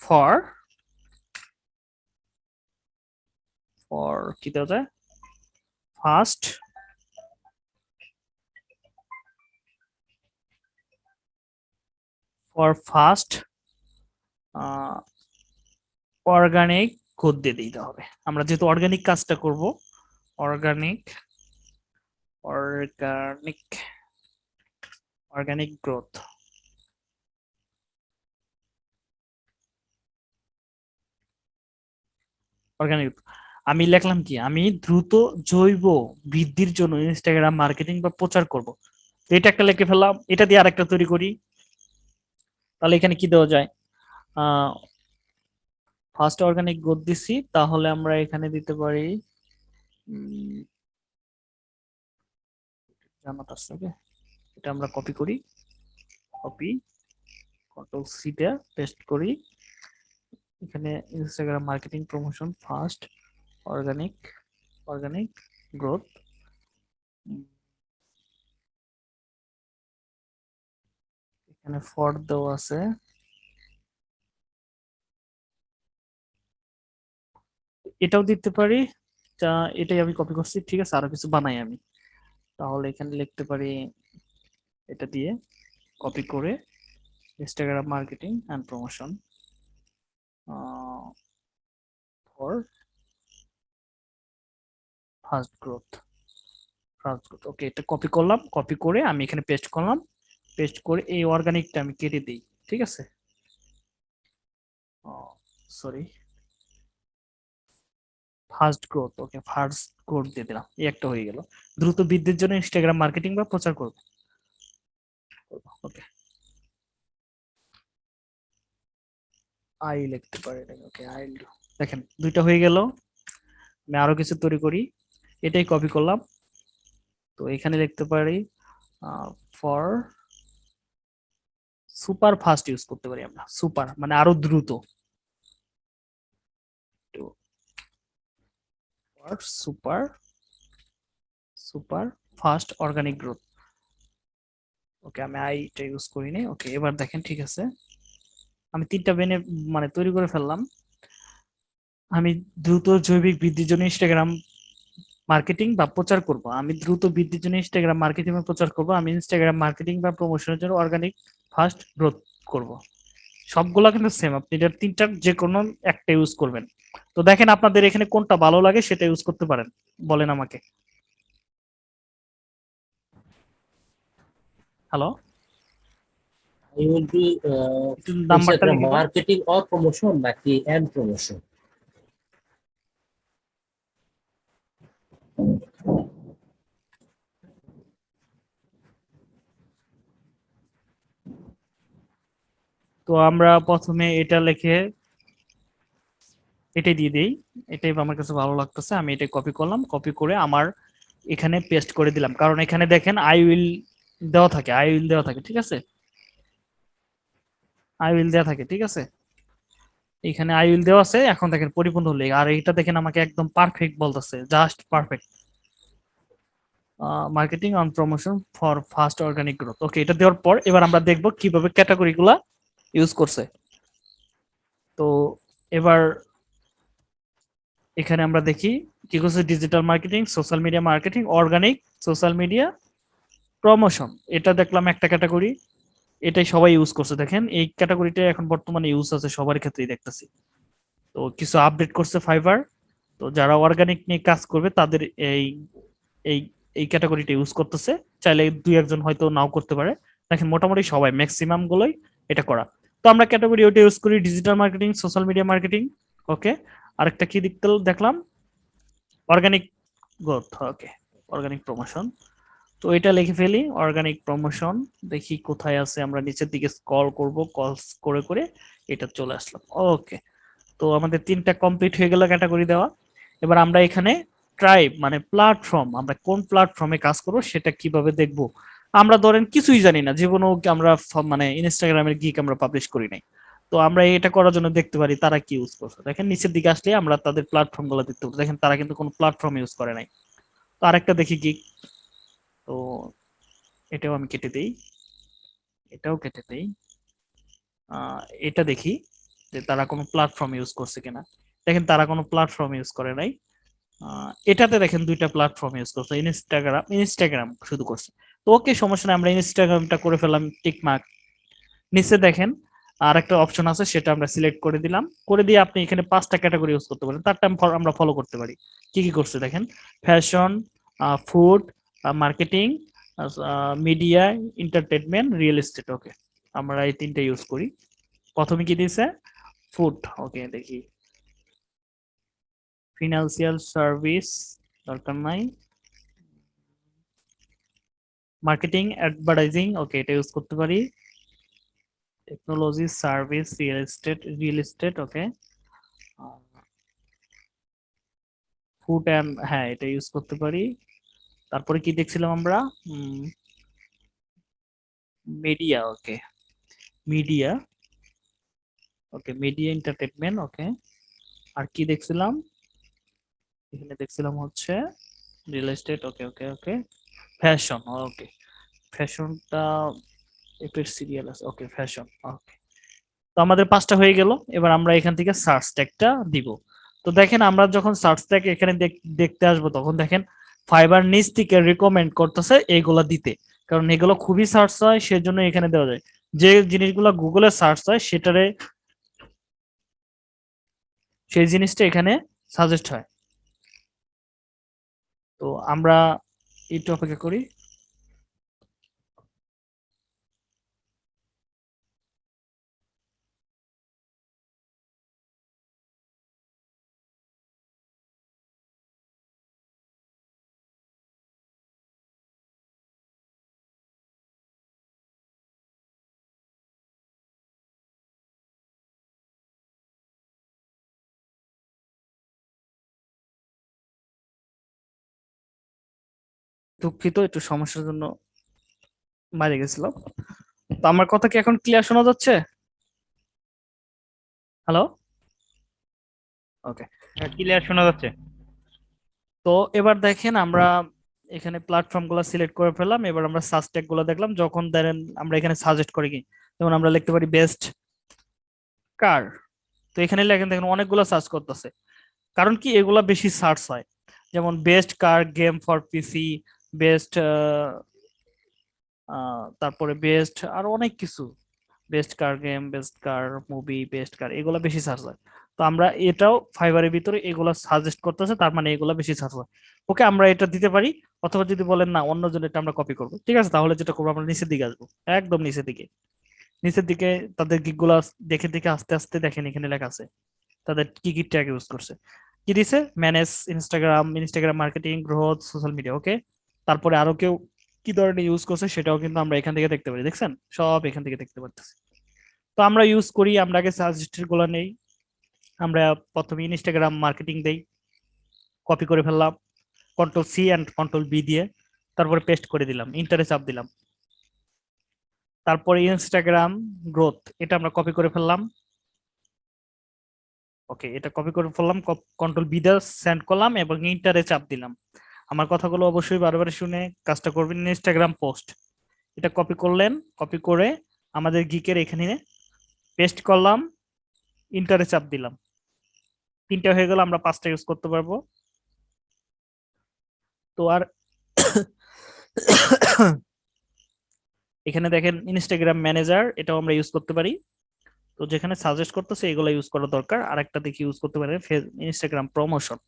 for for কি দেওয়া যায়? First for first organic code দিয়ে দিতে হবে। আমরা যেহেতু অর্গানিক কাজটা করব organic organic organic growth organic আমি লিখলাম কি? আমি দ্রুত জৈব বৃদ্ধির জন্য ইনস্টাগ্রাম মার্কেটিং বা প্রচার করব। এটা একটা লিখে ফেললাম। এটা দিয়ে আরেকটা তৈরি করি। তাহলে এখানে কি দেওয়া যায়? ফার্স্ট অর্গানিক গ্রোথ দিছি, তাহলে আমরা এখানে দিতে পারি জানাত আসছে এটা আমরা কপি করি কপি কন্ট্রোল সিটা পেস্ট করি। এখানে Instagram marketing promotion first organic organic growth এখানে ফর দেওয়া আছে। এটাও দিতে পারি। যা এটাই আমি কপি করছি, ঠিক আছে? আরও কিছু বানাই আমি। তাহলে এখানে লিখতে পারি এটা দিয়ে কপি করে Instagram marketing and promotion for fast growth fast growth. Okay এটা কপি করলাম কপি করে আমি এখানে পেস্ট করলাম। পেস্ট করে এই অর্গানিকটা আমি কেটে দিই, ঠিক আছে? Sorry first growth okay first growth দিয়ে দিলাম, এই একটা হয়ে গেল। দ্রুত বৃদ্ধির জন্য ইনস্টাগ্রাম মার্কেটিং বা প্রচার করব। ওকে আই লিখতে পারি ওকে আই দেখেন, দুইটা হয়ে গেল, আমি আরও কিছু তৈরি করি, এটাই কপি করলাম। তো এখানে লিখতে পারি ফর সুপার ফাস্ট ইউজ করতে পারি আমরা, সুপার মানে আরও দ্রুত। Super super fast organic growth. Okay, আমি আইটা ইউজ করিনি ওকে, এবার দেখেন, ঠিক আছে। আমি তিনটা বেনে মানে তৈরি করে ফেললাম। আমি দ্রুত জৈবিক বৃদ্ধির জন্য ইনস্টাগ্রাম মার্কেটিং বা প্রচার করব। আমি দ্রুত বৃদ্ধির জন্য ইনস্টাগ্রাম মার্কেটিং প্রচার করব। আমি ইনস্টাগ্রাম মার্কেটিং বা প্রমোশনের জন্য অর্গানিক ফার্স্ট গ্রোথ করব। সবগুলা কিন্তু সেম আপনি এটার তিনটার যে কোনো একটা ইউজ করবেন। তো দেখেন আপনাদের এখানে কোনটা ভালো লাগে সেটা ইউজ করতে পারেন বলেন আমাকে। হ্যালো will be uh, নাম্বারটা marketing or promotion নাকি and promotion? তো আমরা প্রথমে এটা লিখে এটাই দিয়ে দিই। এটাই আমার কাছে ভালো লাগতেছে, আমি এটা কপি করলাম। কপি করে আমার এখানে পেস্ট করে দিলাম। কারণ এখানে দেখেন আই উইল দেওয়া থাকে আই উইল দেওয়া থাকে, ঠিক আছে? আই উইল দেওয়া থাকে, ঠিক আছে? এখানে আই উইল দেওয়া আছে, এখন দেখেন পরিপূর্ণ হলে। আর এটা দেখেন আমাকে একদম পারফেক্ট বলতেছে just perfect marketing on promotion for fast organic growth okay এটা দেওয়ার পর এবার আমরা দেখব কীভাবে ক্যাটাগরি গুলা ইউজ করছে। তো এবার এখানে আমরা দেখি কি করছে digital marketing social media marketing organic social media promotion এটা দেখলাম একটা ক্যাটাগরি এটাই সবাই ইউজ করছে। দেখেন, এই ক্যাটাগরিটা এখন বর্তমানে ইউজ আছে সবার ক্ষেত্রেই দেখতেছি। তো কিছু আপডেট করছে ফাইবার তো যারা অর্গানিক নিয়ে কাজ করবে, তাদের এই এই এই ক্যাটাগরিটা ইউজ করতেছে। চাইলে দুই একজন হয়তো নাও করতে পারে। দেখেন, মোটামুটি সবাই ম্যাক্সিমাম গুলোই এটা করা। তো আমরা ক্যাটাগরি ওটা ইউজ করি digital marketing social media marketing okay আরেকটা কি দেখতে দেখলাম? Organic growth okay organic promotion তো এটা লিখে ফেলি অর্গানিক প্রমোশন দেখি কোথায় আছে, আমরা নিচের দিকে স্ক্রল করব কল করে করে এটা চলে আসলাম ওকে তো আমাদের তিনটা কমপ্লিট হয়ে গেল ক্যাটাগরি দেওয়া। এবার আমরা এখানে ট্রাইব মানে প্ল্যাটফর্ম আমরা কোন প্ল্যাটফর্মে কাজ করব, সেটা কীভাবে দেখব? আমরা ধরেন কিছুই জানি না, জীবনেও আমরা মানে ইনস্টাগ্রামের গিক আমরা পাবলিশ করি নাই। তো আমরা এটা করার জন্য দেখতে পারি তারা কি ইউজ করছে। দেখেন নিচের দিকে আসলে আমরা তাদের প্ল্যাটফর্মগুলো দেখতে পারি। দেখেন তারা কিন্তু কোনো প্ল্যাটফর্ম ইউজ করে নাই। তো আরেকটা দেখি গিক তো এটাও আমি কেটে দেই। এটাও কেটে দেই। এটা দেখি যে তারা কোনো প্ল্যাটফর্ম ইউজ করছে কিনা। দেখেন তারা কোনো প্ল্যাটফর্ম ইউজ করে নাই। এটাতে দেখেন দুইটা প্ল্যাটফর্ম ইউজ করছে। ইনস্টাগ্রাম ইনস্টাগ্রাম শুধু করছে। তো ওকে সমস্যা নেই, আমরা ইনস্টাগ্রামটা করে ফেলাম টিকমার্ক নিচে দেখেন আর একটা অপশন আছে, সেটা আমরা সিলেক্ট করে দিলাম। করে দিয়ে আপনি এখানে পাঁচটা ক্যাটাগরি ইউজ করতে পারেন, তারটা আমি ফল- আমরা ফলো করতে পারি। কি কি করছে দেখেন? Fashion food marketing media entertainment real estate okay আমরা এই তিনটা ইউজ করি। প্রথমে কি দিয়েছে ফুড ওকে দেখি। ফিনান্সিয়াল সার্ভিস দরকার নাই। মার্কেটিং অ্যাডভার্টাইজিং ওকে এটা ইউজ করতে পারি। Technology service real estate real estate okay food and হ্যাঁ এটা ইউজ করতে পারি। তারপরে কি দেখছিলাম আমরা? Media okay media okay media entertainment okay আর কি দেখছিলাম? এখানে দেখছিলাম হচ্ছে real estate okay okay okay fashion okay ফ্যাশনটা এপের সিরিয়াল আছে ওকে ফ্যাশন ওকে তো আমাদের পাঁচটা হয়ে গেল, এবার আমরা এখান থেকে সার্চ ট্যাগটা দিব। তো দেখেন, আমরা যখন সার্চ ট্যাগ এখানে দেখ- দেখতে আসব, তখন দেখেন ফাইবার নিচ থেকে রিকমেন্ড করতেছে এইগুলা দিতে। কারণ এগুলো খুবই সার্চ হয়, সেজন্য এখানে দেওয়া যায়। যে জিনিসগুলো গুগলে সার্চ হয়, সেটারে সেই জিনিসটা এখানে সাজেস্ট হয়। তো আমরা একটু অপেক্ষা করি। দুঃখিত একটু সমস্যার জন্য বাইরে গেছিলাম। তো আমার কথা কি এখন ক্লিয়ার শোনা যাচ্ছে? হ্যালো ওকে ক্লিয়ার শোনা যাচ্ছে। তো এবার দেখেন আমরা এখানে প্ল্যাটফর্মগুলো সিলেক্ট করে ফেললাম এবার আমরা সার্চ ট্যাগগুলো দেখলাম যখন ধরেন আমরা এখানে সাজেস্ট করি কি যেমন আমরা লিখতে পারি বেস্ট কার তো এখানে লেখেন দেখেন অনেকগুলো সার্চ করতেছে। কারণ কি এগুলা বেশি সার্চ হয়। যেমন best car game for PC best তারপরে বেস্ট আর অনেক কিছু। Best car game best car movie best car এগুলা বেশি সার্চ হয়। তো আমরা এটাও ফাইবারের ভিতরে এগুলো সাজেস্ট করতেছে, তার মানে এগুলো বেশি সার্চ হয়। ওকে, আমরা এটা দিতে পারি, অথবা যদি বলেন না অন্য এটা আমরা কপি করব। ঠিক আছে, তাহলে যেটা করব, আমরা নিচের দিকে আসব। একদম নিচের দিকে। নিচের দিকে তাদের গিকগুলো দেখে দেখে আস্তে আস্তে দেখেন, এখানে লেখা আছে। তাদের কি কি ট্যাগ ইউজ করছে। কি দিছে? Manage Instagram Instagram marketing growth social media okay তারপরে আরও কেউ কি ধরনের ইউজ করছে সেটাও কিন্তু আমরা এখান থেকে দেখতে পারি, দেখছেন? সব এখান থেকে দেখতে পারতেছি। তো আমরা ইউজ করি, আমরা আগে সাজেস্টেডগুলো নেই। আমরা প্রথমে ইনস্টাগ্রাম মার্কেটিং দেই কপি করে ফেললাম control C and control V দিয়ে, তারপরে পেস্ট করে দিলাম ইন্টারে চাপ দিলাম। তারপরে ইনস্টাগ্রাম গ্রোথ এটা আমরা কপি করে ফেললাম। ওকে এটা কপি করে ফেললাম কন্ট্রোল বি দিয়ে সেন্ড করলাম এবং ইন্টারে চাপ দিলাম। আমার কথাগুলো অবশ্যই বারবার শুনে কাজটা করবেন। ইনস্টাগ্রাম পোস্ট এটা কপি করলেন কপি করে আমাদের গিকের এখানে পেস্ট করলাম ইন্টারে চাপ দিলাম। তিনটা হয়ে গেল, আমরা পাঁচটা ইউজ করতে পারব। তো আর এখানে দেখেন ইনস্টাগ্রাম ম্যানেজার এটাও আমরা ইউজ করতে পারি। তো যেখানে সাজেস্ট করতেছে, এগুলো ইউজ করা দরকার। আর একটা দেখি ইউজ করতে পারেন ইনস্টাগ্রাম প্রমোশন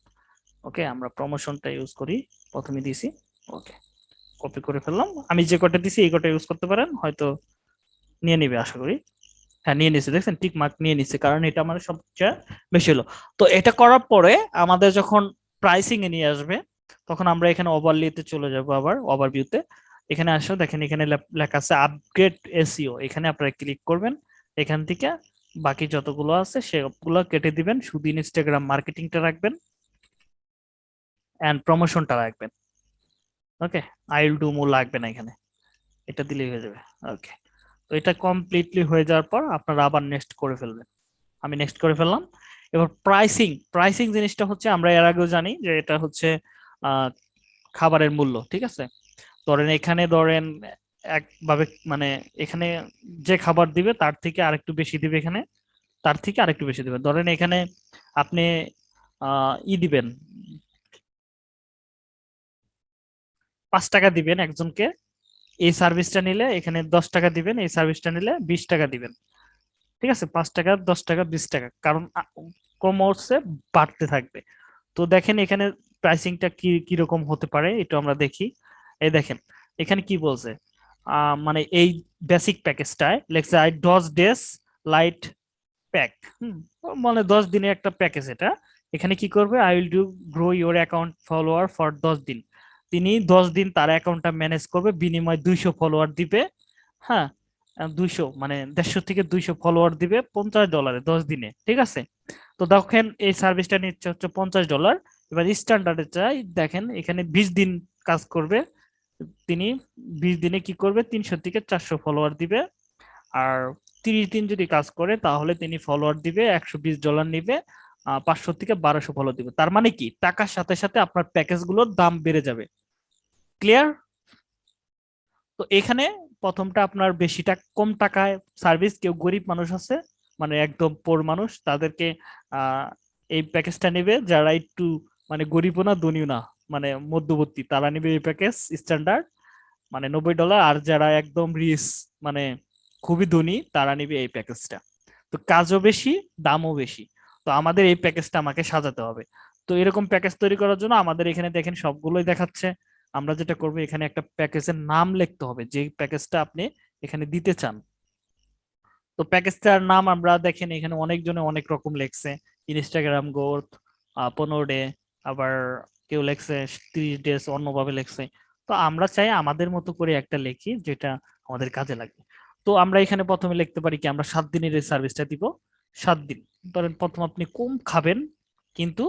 ওকে আমরা প্রমোশনটা ইউজ করি প্রথমে দিছি। ওকে কপি করে ফেললাম। আমি যে কটা দিছি এই কটা ইউজ করতে পারেন হয়তো নিয়ে নিবে আশা করি। হ্যাঁ নিয়ে নিছে দেখছেন টিক মার্ক নিয়ে নিচ্ছে কারণ এটা আমার সবচেয়ে বেশি হলো। তো এটা করার পরে আমাদের যখন প্রাইসিং এ নিয়ে আসবে তখন আমরা এখানে ওভারলিতে চলে যাব আবার ওভারভিউতে এখানে আসো দেখেন এখানে লেখা আছে আপগ্রেড এসইও এখানে আপনারা ক্লিক করবেন এখান থেকে বাকি যতগুলো আছে সেগুলো কেটে দিবেন। শুধু ইনস্টাগ্রাম মার্কেটিংটা রাখবেন। অ্যান্ড প্রমোশনটা রাখবেন ওকে আইল ডু মো লাগবে না এখানে। এটা দিলেই হয়ে যাবে। ওকে তো এটা কমপ্লিটলি হয়ে যাওয়ার পর আপনারা আবার নেক্সট করে ফেলবেন। আমি নেক্সট করে ফেললাম। এবার প্রাইসিং প্রাইসিং জিনিসটা হচ্ছে আমরা এর আগেও জানি যে এটা হচ্ছে খাবারের মূল্য, ঠিক আছে? ধরেন এখানে ধরেন একভাবে মানে এখানে যে খাবার দিবে তার থেকে আরেকটু বেশি দিবে এখানে, তার থেকে আরেকটু বেশি দিবে। ধরেন এখানে আপনি ই দিবেন পাঁচ টাকা দিবেন একজনকে। এই সার্ভিসটা নিলে এখানে দশ টাকা দিবেন, এই সার্ভিসটা নিলে বিশ টাকা দিবেন। ঠিক আছে? পাঁচ টাকা, দশ টাকা, বিশ টাকা। কারণ কমর্সে বাড়তে থাকবে। তো দেখেন এখানে প্রাইসিংটা কি কীরকম হতে পারে এটা আমরা দেখি। এই দেখেন, এখানে কি বলছে? মানে এই বেসিক প্যাকেজটায় লেখছে আই দশ ডেজ লাইট প্যাক হুম মানে দশ দিনের একটা প্যাকেজ এটা। এখানে কি করবে? I will do grow your account follower for দশ দিন। তিনি দশ দিন তার অ্যাকাউন্টটা ম্যানেজ করবে, বিনিময় দুইশো ফলোয়ার দিবে হ্যাঁ দুইশো মানে দেড়শো থেকে দুইশো ফলোয়ার দিবে পঞ্চাশ ডলারে দশ দিনে, ঠিক আছে? তো দেখেন এই সার্ভিসটা নিচ্ছে হচ্ছে পঞ্চাশ ডলার এবার স্ট্যান্ডার্ডে চাই, দেখেন এখানে বিশ দিন কাজ করবে, তিনি বিশ দিনে কি করবে? তিনশো থেকে চারশো ফলোয়ার দিবে, আর তিরিশ দিন যদি কাজ করে তাহলে তিনি ফলোয়ার দিবে, একশো বিশ ডলার নিবে পাঁচশো থেকে বারোশো ফলো দিবে। তার মানে কি? টাকার সাথে সাথে আপনার প্যাকেজগুলোর দাম বেড়ে যাবে। ক্লিয়ার তো এখানে প্রথমটা আপনার বেশি টাকা কম টাকায় সার্ভিস কেউ গরিব মানুষ আছে মানে একদম পোর মানুষ, তাদেরকে এই প্যাকেজটা নেবে। যারা একটু মানে গরিবও না, ধনীও না মানে মধ্যবর্তী, তারা নেবে এই প্যাকেজ স্ট্যান্ডার্ড মানে নব্বই ডলার আর যারা একদম রিস মানে খুবই ধনী, তারা নিবে এই প্যাকেজটা তো কাজও বেশি, দামও বেশি। তো আমাদের এই প্যাকেজটা আমাকে সাজাতে হবে। তো এরকম প্যাকেজ তৈরি করার জন্য আমাদের এখানে দেখেন সবগুলোই দেখাচ্ছে। আমরা যেটা করব, এখানে একটা প্যাকেজের নাম লিখতে হবে, যে প্যাকেজটা আপনি এখানে দিতে চান। তো প্যাকেজটার নাম আমরা দেখেন এখানে অনেকজনে অনেক রকম লেখছে। ইনস্টাগ্রাম গ্রোথ পনেরো ডে আবার কেউ লেখছে ত্রিশ ডেজ অন্যভাবে লেখছে। তো আমরা চাই আমাদের মতো করে একটা লিখি, যেটা আমাদের কাজে লাগবে তো আমরা এখানে প্রথমে লিখতে পারি কি, আমরা সাত দিনের এই সার্ভিসটা দিব। সাত দিন। ধরেন প্রথম আপনি কম খাবেন, কিন্তু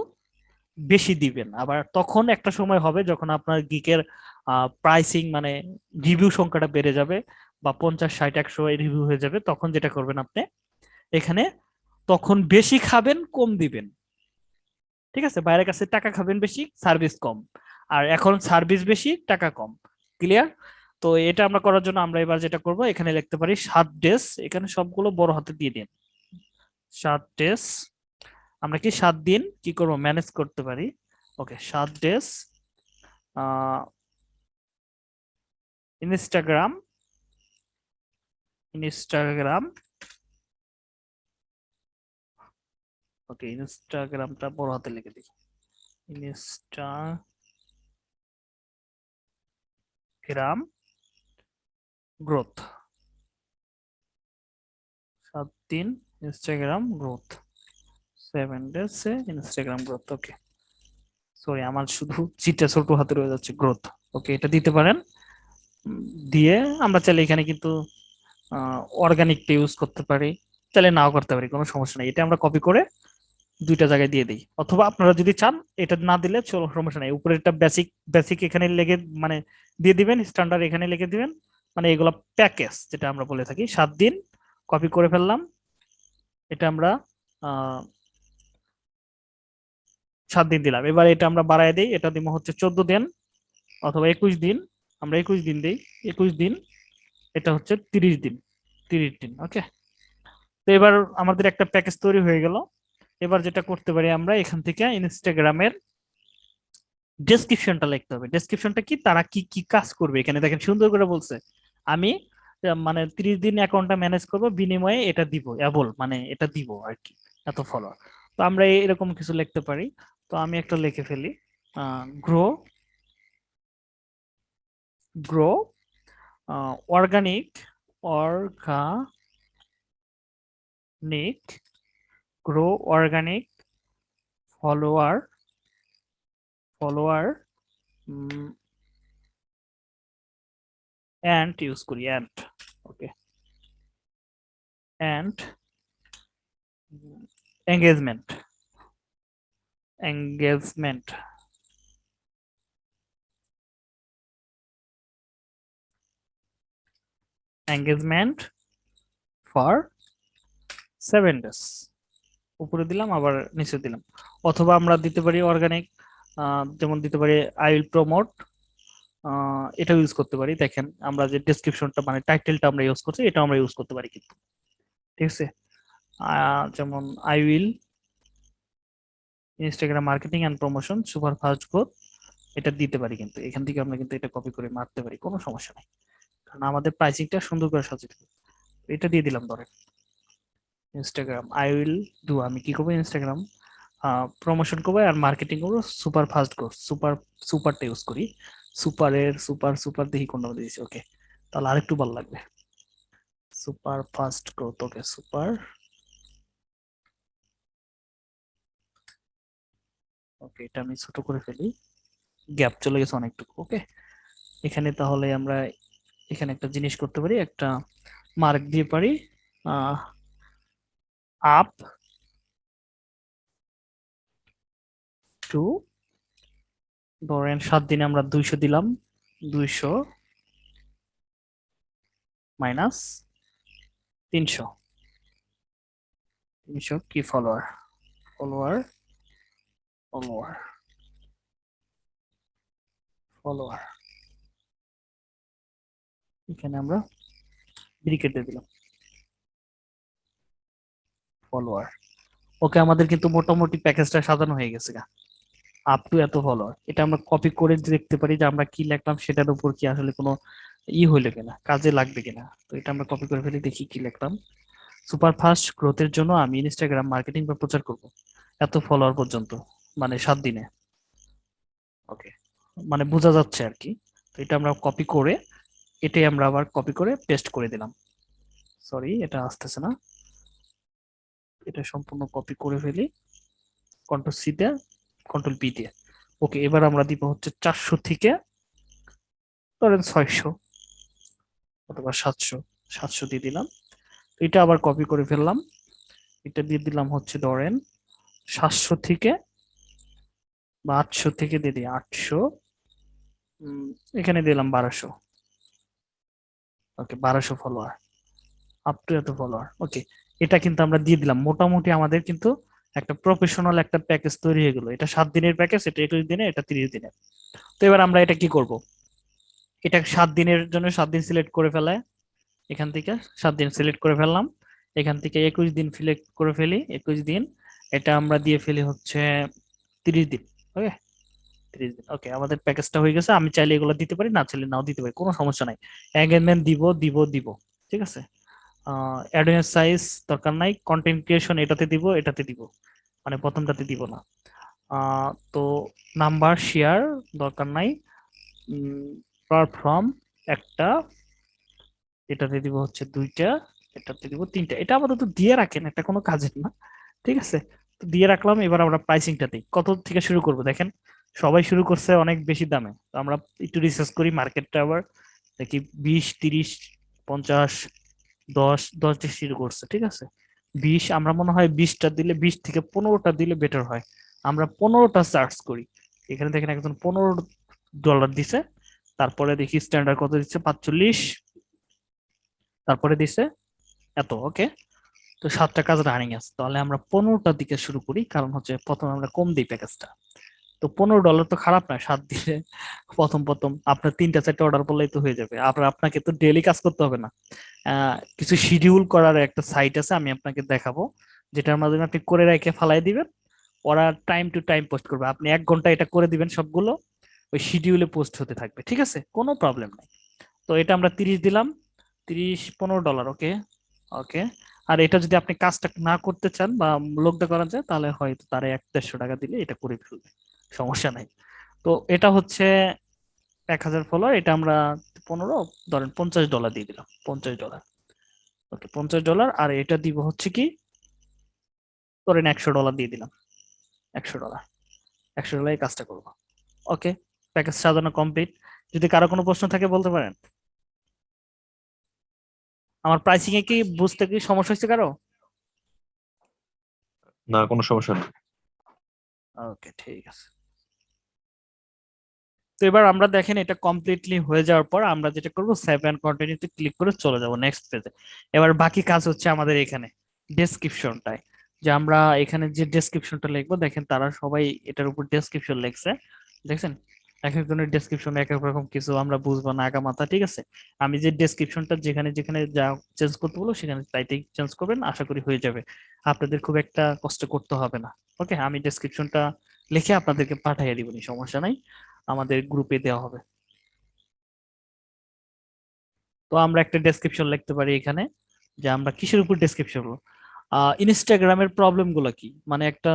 বেশি দিবেন। আবার তখন একটা সময় হবে যখন আপনার গিকের প্রাইসিং মানে রিভিউ সংখ্যাটা বেড়ে যাবে বা পঞ্চাশ, ষাট, একশো রিভিউ হয়ে যাবে, তখন যেটা করবেন আপনি, এখানে তখন বেশি খাবেন, কম দিবেন। ঠিক আছে? বাইরের কাছে টাকা খাবেন বেশি সার্ভিস কম। আর এখন সার্ভিস বেশি, টাকা কম। ক্লিয়ার তো এটা আমরা করার জন্য আমরা এবার যেটা করব, এখানে লিখতে পারি সাত ডেজ এখানে সবগুলো বড় হাতে দিয়ে দিন। সাত ডেজ আমরা কি সাত দিন কি করব? ম্যানেজ করতে পারি। ওকে সাত ডেজ ইনস্টাগ্রাম ইনস্টাগ্রাম ওকে ইনস্টাগ্রামটা বড় হাতে লিখে দিই। ইনস্টাগ্রাম গ্রোথ সাত দিন Instagram growth seven days Instagram growth okay sorry আমার শুধু চিটটা ছোট হাতে রয়ে যাচ্ছে গ্রোথ ওকে এটা দিতে পারেন। দিয়ে আমরা চাইলে এখানে কিন্তু অর্গানিকটা ইউজ করতে পারি, চাইলে নাও করতে পারি, কোনো সমস্যা নেই। এটা আমরা কপি করে দুইটা জায়গায় দিয়ে দিই। অথবা আপনারা যদি চান, এটা না দিলে চলো, সমস্যা নেই। উপরে একটা বেসিক বেসিক এখানে লেগে মানে দিয়ে দিবেন স্ট্যান্ডার্ড এখানে লিখে দিবেন। মানে এগুলো প্যাকেজ যেটা আমরা বলে থাকি, সাত দিন কপি করে ফেললাম। এটা আমরা সাত দিন দিলাম। এবার এটা আমরা বাড়ায় দিই। এটা দিব হচ্ছে চোদ্দ দিন অথবা একুশ দিন। আমরা একুশ দিন দিই। একুশ দিন, এটা হচ্ছে তিরিশ দিন। তিরিশ দিন, ওকে? তো এবার আমাদের একটা প্যাকেজ তৈরি হয়ে গেল। এবার যেটা করতে পারি আমরা, এখান থেকে ইনস্টাগ্রামের ডেসক্রিপশনটা লিখতে হবে। ডেসক্রিপশনটা কি? তারা কি কি কাজ করবে? এখানে দেখেন সুন্দর করে বলছে। আমি মানে তিরিশ দিন অ্যাকাউন্টটা ম্যানেজ করব, বিনিময়ে এটা দিব অ্যাবল মানে এটা দিব আর কি, এত ফলোয়ার তো আমরা এরকম কিছু লিখতে পারি। তো আমি একটা লিখে ফেলি। Grow grow organic organic grow organic follower follower and use করি and okay and engagement engagement. Engagement for seven days. উপরে দিলাম, আবার নিচে দিলাম। অথবা আমরা দিতে পারি অর্গানিক যেমন দিতে পারি আই উইল প্রমোট এটা ইউজ করতে পারি। দেখেন, আমরা যে ডেসক্রিপশনটা মানে টাইটেলটা আমরা ইউজ করছি এটা আমরা ইউজ করতে পারি কিন্তু। ঠিক আছে? যেমন I will Instagram marketing and promotion super fast growth, এটা দিতে পারি কিন্তু। এখান থেকে আমরা কিন্তু এটা কপি করে মারতে পারি, কোনো সমস্যা নেই। কারণ আমাদের প্রাইসিংটা সুন্দর করে সাজিয়ে এটা দিয়ে দিলাম, ধরেন। ইনস্টাগ্রাম আই উইল ডু আমি কি করব? ইনস্টাগ্রাম প্রমোশন করব আর মার্কেটিং করব, সুপার ফাস্ট গ্রোথ, সুপার, সুপারটা ইউজ করি। সুপারের সুপার সুপার দেখি কোনটা দিয়েছি ওকে তাহলে আরেকটু ভালো লাগবে। Super fast growth okay super. Okay এটা আমি ছোট করে ফেলি। গ্যাপ চলে গেছে অনেকটুকু ওকে এখানে তাহলে আমরা এখানে একটা জিনিস করতে পারি, একটা মার্ক দিয়ে পারি আপ টু ধরেন সাত দিনে আমরা দুইশো দিলাম, দুইশো মাইনাস তিনশো। তিনশো কি ফলোয়ার ফলোয়ার ফলোয়ার ফলোয়ার এখানে আমরা ব্রিকেট দিয়ে দিলাম। ফলোয়ার ওকে, আমাদের কিন্তু মোটামুটি প্যাকেজটা সাজানো হয়ে গেছে গা। আপ টু এত ফলোয়ার এটা আমরা কপি করে দেখতে পারি যে আমরা কি লিখলাম, সেটার উপর কি আসলে কোনো ই হইল কিনা, কাজে লাগবে কিনা। তো এটা আমরা কপি করে ফেলে, দেখি কি লিখলাম। সুপার ফাস্ট গ্রোথের জন্য আমি ইনস্টাগ্রাম মার্কেটিং বা প্রচার করব, এত ফলোয়ার পর্যন্ত মানে সাত দিনে। ওকে মানে বোঝা যাচ্ছে আর কি। তো এটা আমরা কপি করে, এটাই আমরা আবার কপি করে পেস্ট করে দিলাম। সরি এটা আসতেছে না। এটা সম্পূর্ণ কপি করে ফেলি। কন্ট্রোল সি কন্ট্রোল পি দিয়ে। ওকে, এবার আমরা দিব হচ্ছে চারশো থেকে ধরেন ছয়শো অথবা সাতশো সাতশো দিয়ে দিলাম। এটা আবার কপি করে ফেললাম। এটা দিয়ে দিলাম হচ্ছে ধরেন সাতশো থেকে বা আটশো থেকে দিয়ে দিই, আটশো। এখানে দিলাম বারোশো। ওকে, বারোশো ফলোয়ার আপ টু এত ফলোয়ার ওকে, এটা কিন্তু আমরা দিয়ে দিলাম। মোটামুটি আমাদের কিন্তু একটা প্রফেশনাল একটা প্যাকেজ তৈরি হয়ে গেল। এটা সাত দিনের প্যাকেজ এটা একুশ দিনে এটা তিরিশ দিনের। তো এবার আমরা এটা কি করব? এটা সাত দিনের জন্য সাত দিন সিলেক্ট করে ফেলায় এখান থেকে সাত দিন সিলেক্ট করে ফেললাম। এখান থেকে একুশ দিন সিলেক্ট করে ফেলি, একুশ দিন। এটা আমরা দিয়ে ফেলি হচ্ছে তিরিশ দিন ওকে তিরিশ দিন ওকে আমাদের প্যাকেজটা হয়ে গেছে। আমি চাইলে এগুলো দিতে পারি, না চাইলে নাও দিতে পারি, কোনো সমস্যা নাই। এঙ্গেজমেন্ট দিব দিব দিব, ঠিক আছে? অ্যাডোয়েন্স সাইজ দরকার নাই কন্টেন্ট ক্রিয়েশন এটাতে দিব এটাতে দিব। মানে প্রথমটাতে দিব না। তো নাম্বার শেয়ার দরকার নাই। প্ল্যাটফর্ম একটা, এটাতে দিব হচ্ছে দুইটা, এটাতে দিব তিনটা। এটা আপাতত দিয়ে রাখেন, এটা কোনো কাজের না, ঠিক আছে? তো দিয়ে রাখলাম, এবার আমরা প্রাইসিংটা দিই। কত থেকে শুরু করব? দেখেন, সবাই শুরু করছে অনেক বেশি দামে। তো আমরা একটু রিসার্চ করি মার্কেটটা আবার। দেখি বিশ, তিরিশ, পঞ্চাশ দশ দশ দিয়ে শুরু করছে, ঠিক আছে? বিশ, আমরা মনে হয় বিশটা দিলে, বিশ থেকে পনেরোটা দিলে বেটার হয়। আমরা পনেরোটা চার্জ করি। এখানে দেখেন একজন পনেরো ডলার দিছে, তারপরে দেখি স্ট্যান্ডার্ড কত দিচ্ছে? পাঁচচল্লিশ। তারপরে দিছে এত ওকে তো সাতটা কাজ রানিং আছে। তাহলে আমরা পনেরোটার দিকে শুরু করি, কারণ হচ্ছে প্রথমে আমরা কম দিই প্যাকেজটা তো পনেরো ডলার তো খারাপ না, সাত দিনে প্রথম প্রথম আপনার তিনটা চারটা অর্ডার করলেই তো হয়ে যাবে। আপনার, আপনাকে তো ডেলি কাজ করতে হবে না। কিছু শিডিউল করার একটা সাইট আছে, আমি আপনাকে দেখাবো। যেটার মাধ্যমে আপনি করে রেখে ফালাই দিবেন। ওরা টাইম টু টাইম পোস্ট করবে। আপনি এক ঘণ্টা এটা করে দিবেন সবগুলো, ওই শিডিউলে পোস্ট হতে থাকবে, ঠিক আছে? কোনো প্রবলেম নাই। তো এটা আমরা তিরিশ দিলাম, তিরিশ, পনেরো ডলার ওকে ওকে আর এটা যদি আপনি কাজটা না করতে চান বা লোকদা করা যায়, তাহলে হয়তো তারা এক দেড়শো টাকা দিলে এটা করে ফেলবে। সমস্যা নাই। তো এটা হচ্ছে এক হাজার ফলোয়ার এটা আমরা পনেরো ধরেন পঞ্চাশ ডলার দিয়ে দিলাম পঞ্চাশ ডলার ওকে পঞ্চাশ ডলার আর এটা দিব হচ্ছে কি? ধরেন একশো ডলার দিয়ে দিলাম একশো ডলার একশো ডলার এই কাজটা করব। ওকে প্যাকেজ সাজানো কমপ্লিট যদি কারও কোনো প্রশ্ন থাকে বলতে পারেন। আমার প্রাইসিং এ কি বুঝতে কি সমস্যা হচ্ছে কারও? না কোনো সমস্যা নেই। ওকে ঠিক আছে। তো এবার আমরা দেখেন এটা কমপ্লিটলি হয়ে যাওয়ার পর আমরা যেটা করব সেভ এন্ড কন্টিনিউতে ক্লিক করে চলে যাব নেক্সট পেজে এবার বাকি কাজ হচ্ছে আমাদের এখানে ডেসক্রিপশনটায় যে আমরা এখানে যে ডেসক্রিপশনটা লিখব, দেখেন তারা সবাই এটার উপর ডেসক্রিপশন লিখছে। দেখছেন? এক একজনের ডেসক্রিপশন এক এক রকম কিছু আমরা বুঝব না আগা মাথা, ঠিক আছে? আমি যে ডেসক্রিপশনটা যেখানে যেখানে যা চেঞ্জ করতে বলো সেখানে তাইতেই চেঞ্জ করবেন, আশা করি হয়ে যাবে। আপনাদের খুব একটা কষ্ট করতে হবে না ওকে আমি ডেসক্রিপশনটা লিখে আপনাদেরকে পাঠিয়ে দিব সমস্যা নাই। আমাদের গ্রুপে দেওয়া হবে। তো আমরা একটা ডেসক্রিপশন লিখতে পারি এখানে, যে আমরা কিসের উপর ডেসক্রিপশন করব ইনস্টাগ্রামের প্রবলেমগুলো কি? মানে একটা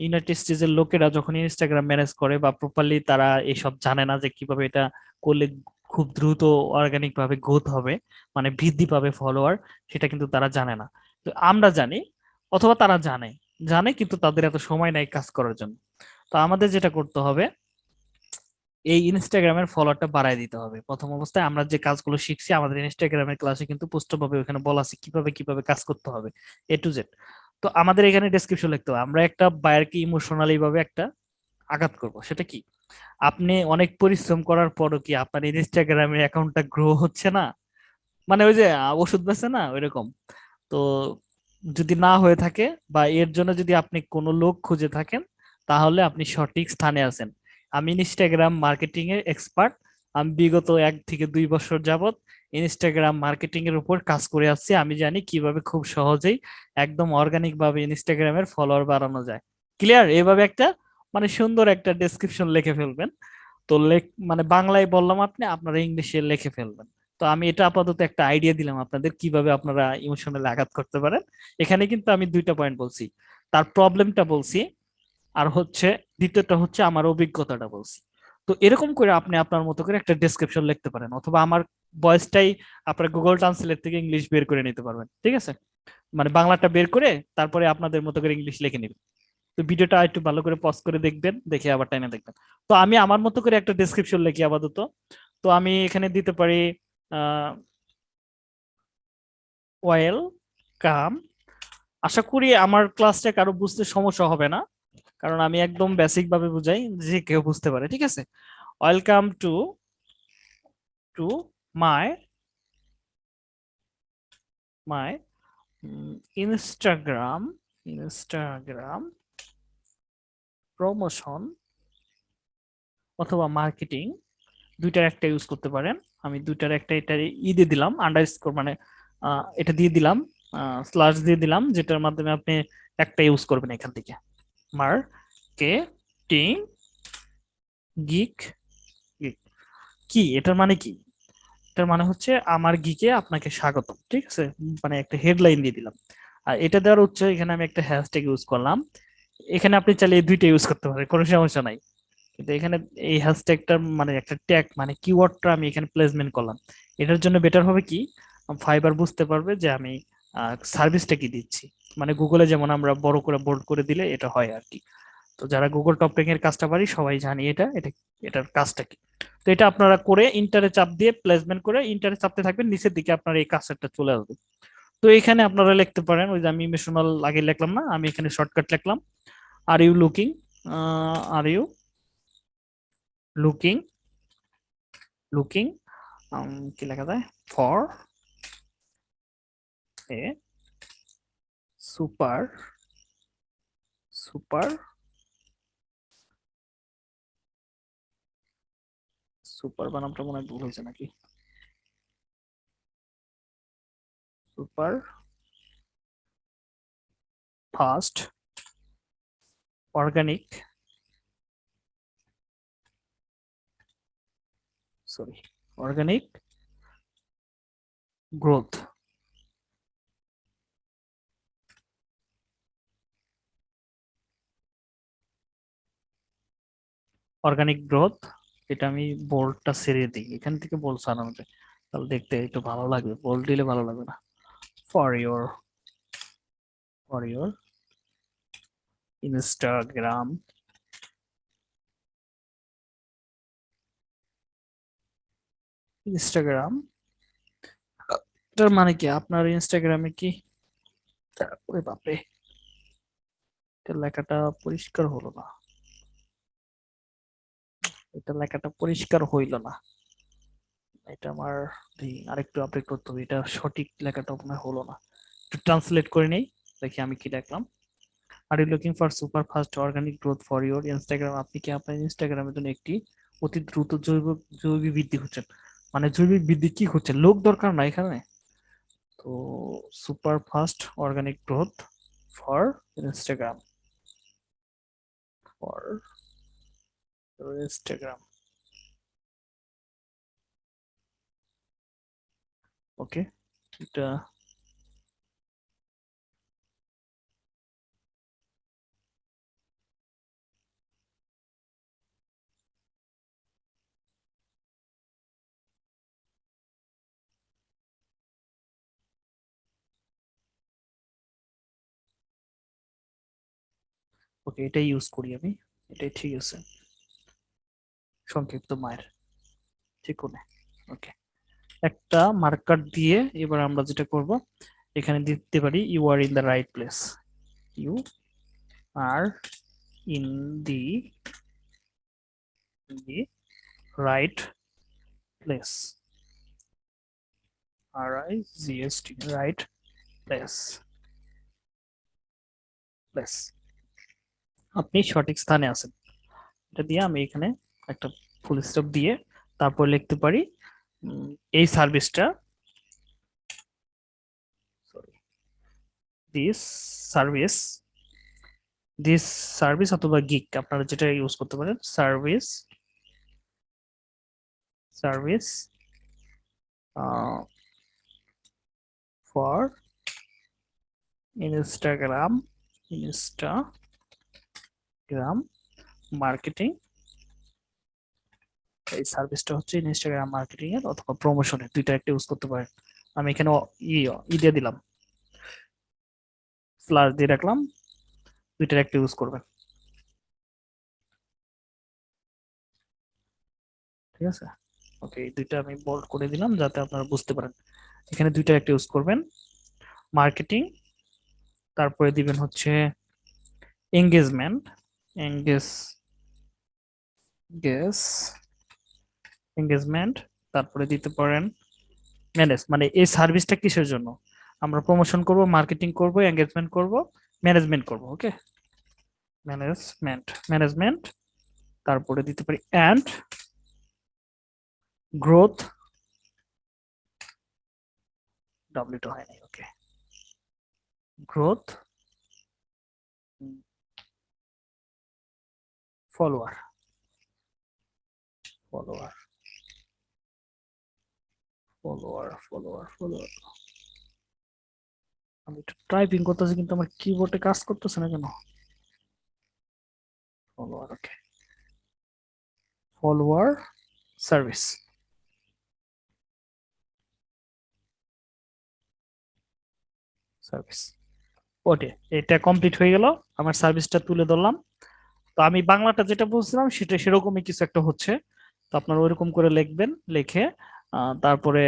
ইউনাইটেড স্টেজের লোকেরা যখন ইনস্টাগ্রাম ম্যানেজ করে বা প্রপারলি তারা এসব জানে না যে কীভাবে এটা করলে খুব দ্রুত অর্গানিক ভাবে গ্রোথ হবে মানে বৃদ্ধি পাবে ফলোয়ার সেটা কিন্তু তারা জানে না। তো আমরা জানি অথবা তারা জানে জানে কিন্তু তাদের এত সময় নাই কাজ করার জন্য। তো আমাদের যেটা করতে হবে এই ইনস্টাগ্রামের ফলোয়ারটা বাড়ায় দিতে হবে। প্রথম অবস্থায় আমরা যে কাজগুলো শিখছি, আমাদের ইনস্টাগ্রামের ক্লাসে কিন্তু পুষ্টভাবে ওখানে বলা আছে কীভাবে কীভাবে কাজ করতে হবে এ টু জেড তো আমাদের এখানে ডেসক্রিপশন লিখতে হবে, আমরা একটা বায়ারকে ইমোশনালি ভাবে একটা আঘাত করব, সেটা কি? আপনি অনেক পরিশ্রম করার পরও কি আপনার ইনস্টাগ্রামের অ্যাকাউন্টটা গ্রো হচ্ছে না? মানে ওই যে ওষুধ বেছে না? ওইরকম। তো যদি না হয়ে থাকে বা এর জন্য যদি আপনি কোনো লোক খুঁজে থাকেন, তাহলে আপনি সঠিক স্থানে আছেন। আমি ইনস্টাগ্রাম মার্কেটিং এর এক্সপার্ট আমি বিগত এক থেকে দুই বছর যাবত ইনস্টাগ্রাম মার্কেটিং এর উপর কাজ করে আসছি। আমি জানি কীভাবে খুব সহজেই একদম অর্গানিক ভাবে ইনস্টাগ্রামের ফলোয়ার বাড়ানো যায়। ক্লিয়ার এভাবে একটা মানে সুন্দর একটা ডেসক্রিপশন লিখে ফেলবেন। তো লেখ মানে বাংলায় বললাম আপনি, আপনারা ইংলিশে লিখে ফেলবেন। তো আমি এটা আপাতত একটা আইডিয়া দিলাম আপনাদের কীভাবে আপনারা ইমোশনাল আঘাত করতে পারেন। এখানে কিন্তু আমি দুইটা পয়েন্ট বলছি। তার প্রবলেমটা বলছি, আর হচ্ছে দ্বিতীয়টা হচ্ছে আমার অভিজ্ঞতাটা বলছি। তো এরকম করে আপনি আপনার মতো করে একটা ডেসক্রিপশন লিখতে পারেন অথবা আমার ভয়েসটাই আপনার গুগল ট্রান্সলেট থেকে ইংলিশ বের করে নিতে পারবেন, ঠিক আছে? মানে বাংলাটা বের করে তারপরে আপনাদের মতো করে ইংলিশ লিখে নেবেন। তো ভিডিওটা একটু ভালো করে পজ করে দেখবেন, দেখে আবার টাইনে দেখবেন। তো আমি আমার মতো করে একটা ডেসক্রিপশন লিখি আপাতত। তো আমি এখানে দিতে পারি ওয়েল কাম আশা করি আমার ক্লাসটা কারও বুঝতে সমস্যা হবে না। কারণ আমি একদম বেসিক ভাবে বুঝাই যে কেউ বুঝতে পারে, ঠিক আছে? Welcome to to my my Instagram Instagram promotion অথবা মার্কেটিং দুইটার একটা ইউজ করতে পারেন। আমি দুইটার একটা এটা ই দিয়ে দিলাম আন্ডারস্কোর মানে এটা দিয়ে দিলাম স্ল্যাশ দিয়ে দিলাম, যেটার মাধ্যমে আপনি একটা ইউজ করবেন এখান থেকে। Marketing gig gig. কি এটার মানে কি? এটার মানে হচ্ছে আমার গিকে আপনাকে স্বাগতম ঠিক আছে? মানে একটা হেডলাইন দিয়ে দিলাম। আর এটা দেওয়ার হচ্ছে এখানে আমি একটা হ্যাশট্যাগ ইউজ করলাম। এখানে আপনি চাইলে এই দুইটা ইউজ করতে পারেন কোনো সমস্যা নাই। কিন্তু এখানে এই হ্যাশট্যাগটা মানে একটা ট্যাগ মানে কিওয়ার্ডটা আমি এখানে প্লেসমেন্ট করলাম। এটার জন্য বেটার হবে কি? ফাইবার বুঝতে পারবে যে আমি সার্ভিসটা কি দিচ্ছি? মানে গুগলে যেমন আমরা বড় করে বোল্ড করে দিলে এটা হয় আর কি। তো যারা গুগল টপিং এর কাজটা পারি সবাই জানি এটা এটা, এটার কাজটা কি। তো এটা আপনারা করে ইন্টারে চাপ দিয়ে প্লেসমেন্ট করে ইন্টারে চাপতে থাকবেন, নিচের দিকে আপনার এই কাজটা চলে আসবে। তো এখানে আপনারা লিখতে পারেন, ওই যে আমি ইমোশনাল আগে লিখলাম না, আমি এখানে শর্টকাট লিখলাম। Are you looking are you looking looking কি লেখা যায়? For a super super super বানামটা মনে ভুল হয়েছে নাকি? Super fast, organic, sorry, organic growth. Organic growth এটা আমি বোল্ডটা ছেড়ে দিই। এখান থেকে বোল্ড সারানো তাহলে দেখতে একটু ভালো লাগবে। বোল্ড দিলে ভালো লাগবে না। For your for your Instagram Instagram এটার মানে কি? আপনার ইনস্টাগ্রামে কি? ওরে বাপরে। লেখাটা পরিষ্কার হলো না। এটা লেখাটা পরিষ্কার হইল না। এটা আমার আরেকটু আপডেট করতে হবে। এটা সঠিক লেখাটা আপনার হলো না। একটু ট্রান্সলেট করে নেই, দেখি আমি কি দেখলাম are you looking for super fast organic growth for your Instagram আপনি কি আপনার ইনস্টাগ্রামের জন্য একটি অতি দ্রুত জৈব জৈবিক বৃদ্ধি হচ্ছেন মানে জৈবিক বৃদ্ধি কি হচ্ছে লোক দরকার না এখানে। তো super fast organic growth for Instagram for Instagram okay এটা ওকে এটাই ইউজ করি আমি এটাই ঠিক আছে সংক্ষিপ্ত মায়ের। ঠিক কোনে ওকে। একটা মার্কার দিয়ে এবার আমরা যেটা করব, এখানে দিতে পারি you are in the right place you are in the right place R I G S T right place place আপনি সঠিক স্থানে আছেন। এটা দিয়ে আমি এখানে একটা ফুল স্টপ দিয়ে তারপর লিখতে পারি এই সার্ভিসটা sorry this service this service অথবা গিক আপনারা যেটা ইউজ করতে পারেন service service for Instagram Instagram marketing এই সার্ভিসটা হচ্ছে ইনস্টাগ্রাম মার্কেটিং এর অথবা প্রমোশনের দুইটা একটা ইউজ করতে পারেন। আমি এখানে ই দিয়ে দিলাম। স্লাশ দিয়ে রাখলাম, দুইটার একটা ইউজ করবেন। ঠিক আছে? ওকে দুইটা আমি বোল্ড করে দিলাম যাতে আপনারা বুঝতে পারেন। এখানে দুইটা একটা ইউজ করবেন। মার্কেটিং তারপরে দিবেন হচ্ছে এঙ্গেজমেন্ট এঙ্গেজ গেস এঙ্গেজমেন্ট তারপরে দিতে পারেন ম্যানেজ মানে এই সার্ভিসটা কিসের জন্য? আমরা প্রমোশন করব মার্কেটিং করব এঙ্গেজমেন্ট করব ম্যানেজমেন্ট করব ওকে ম্যানেজমেন্ট ম্যানেজমেন্ট তারপরে দিতে পারি অ্যান্ড গ্রোথ ডাব্লিউটা হয় নাই okay growth follower follower follower follower follower আমি একটু টাইপিং করতেছি, কিন্তু আমার কিবোর্ডে কাজ করতেছে না কেন? Follower okay follower service service okay এটা কমপ্লিট হয়ে গেল, আমার সার্ভিসটা তুলে ধরলাম। তো আমি বাংলাটা যেটা বলছিলাম, সেটা সেরকমই কিছু একটা হচ্ছে। তো আপনারা ওইরকম করে লিখবেন, লিখে তারপরে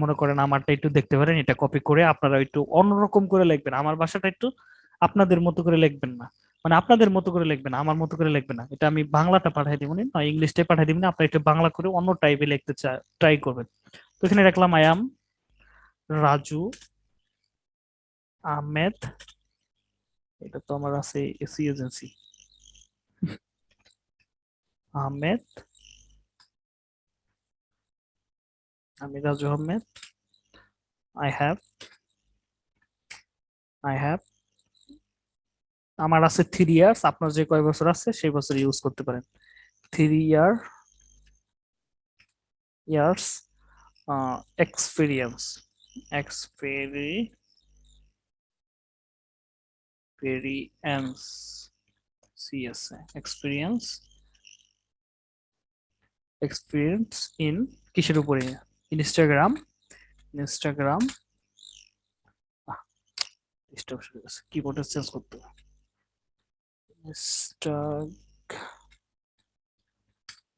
মনে করেন আমারটা একটু দেখতে পারেন, এটা কপি করে আপনারা একটু অন্যরকম করে লিখবেন। আমার ভাষাটা একটু আপনাদের মতো করে লিখবেন না। মানে আপনাদের মতো করে লিখবেন, আমার মতো করে লিখবেন না। এটা আমি বাংলাটা পাঠাই দিব, না, ইংলিশটাই পাঠাই দিব, না, আপনারা একটু বাংলা করে অন্য টাইপে লিখতে ট্রাই করবেন। তো এখানে রাখলাম আই রাজু, আহমেদ, এটা তো আমার আছে, এসি এজেন্সি। আহমেদ আমি Raju Ahmed I have I have আমার আছে থ্রি ইয়ার্স আপনার যে কয় বছর আছে সেই বছর ইউজ করতে পারেন। থ্রি ইয়ার ইয়ার্স এক্সপিরিয়েন্স এক্সপেরি experience CSA experience experience in, কিসের উপরে? ইনস্টাগ্রাম ইনস্টাগ্রাম কিবোর্ডে চেঞ্জ করতে হবে।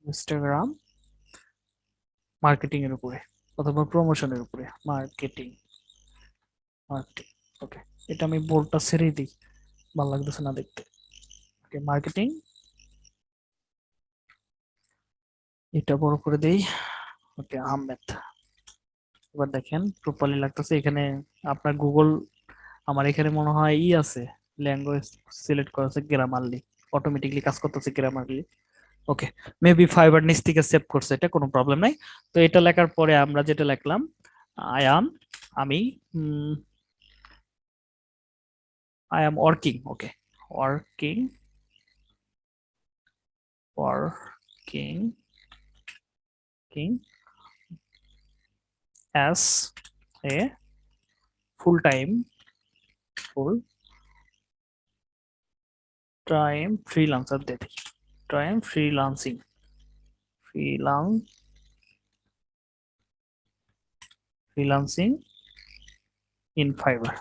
ইনস্টাগ্রাম মার্কেটিং এর উপরে অথবা প্রমোশনের উপরে। মার্কেটিং মার্কেটিং ওকে এটা আমি বোর্ডটা ছেড়েই দিই। ভালো লাগতেছে না দেখতে। ওকে মার্কেটিং এটা বড় করে দেই। ওকে আহমেদ এবার দেখেন প্রপারলি লাগতেছে এখানে আপনার গুগল আমার এখানে মনে হয় ই আছে ল্যাঙ্গুয়েজ সিলেক্ট করা আছে গ্রামারলি অটোমেটিকলি কাজ করতেছে গ্রামারলি ওকে মেবি ফাইবার নিচ থেকে সেভ করছে এটা কোনো প্রবলেম নাই তো এটা লেখার পরে আমরা যেটা লিখলাম আই আম আমি উম, I am working. Okay. Working. Working. As a full time. Full time freelancer. দেখি Time freelancing. Freelance. Freelancing in Fiverr.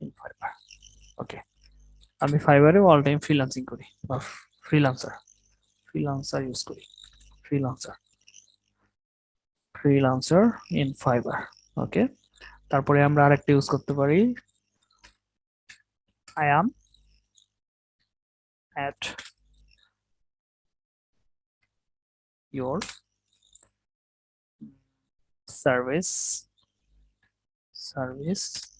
in Fiverr. ওকে আমি ফাইবারে অল টাইম ফ্রিল্যান্সিং করি বা ফ্রিল্যান্সার ফ্রিল্যান্সার ইউজ করি freelancer freelancer in Fiverr okay তারপরে আমরা আরেকটা ইউজ করতে পারি I am at your service service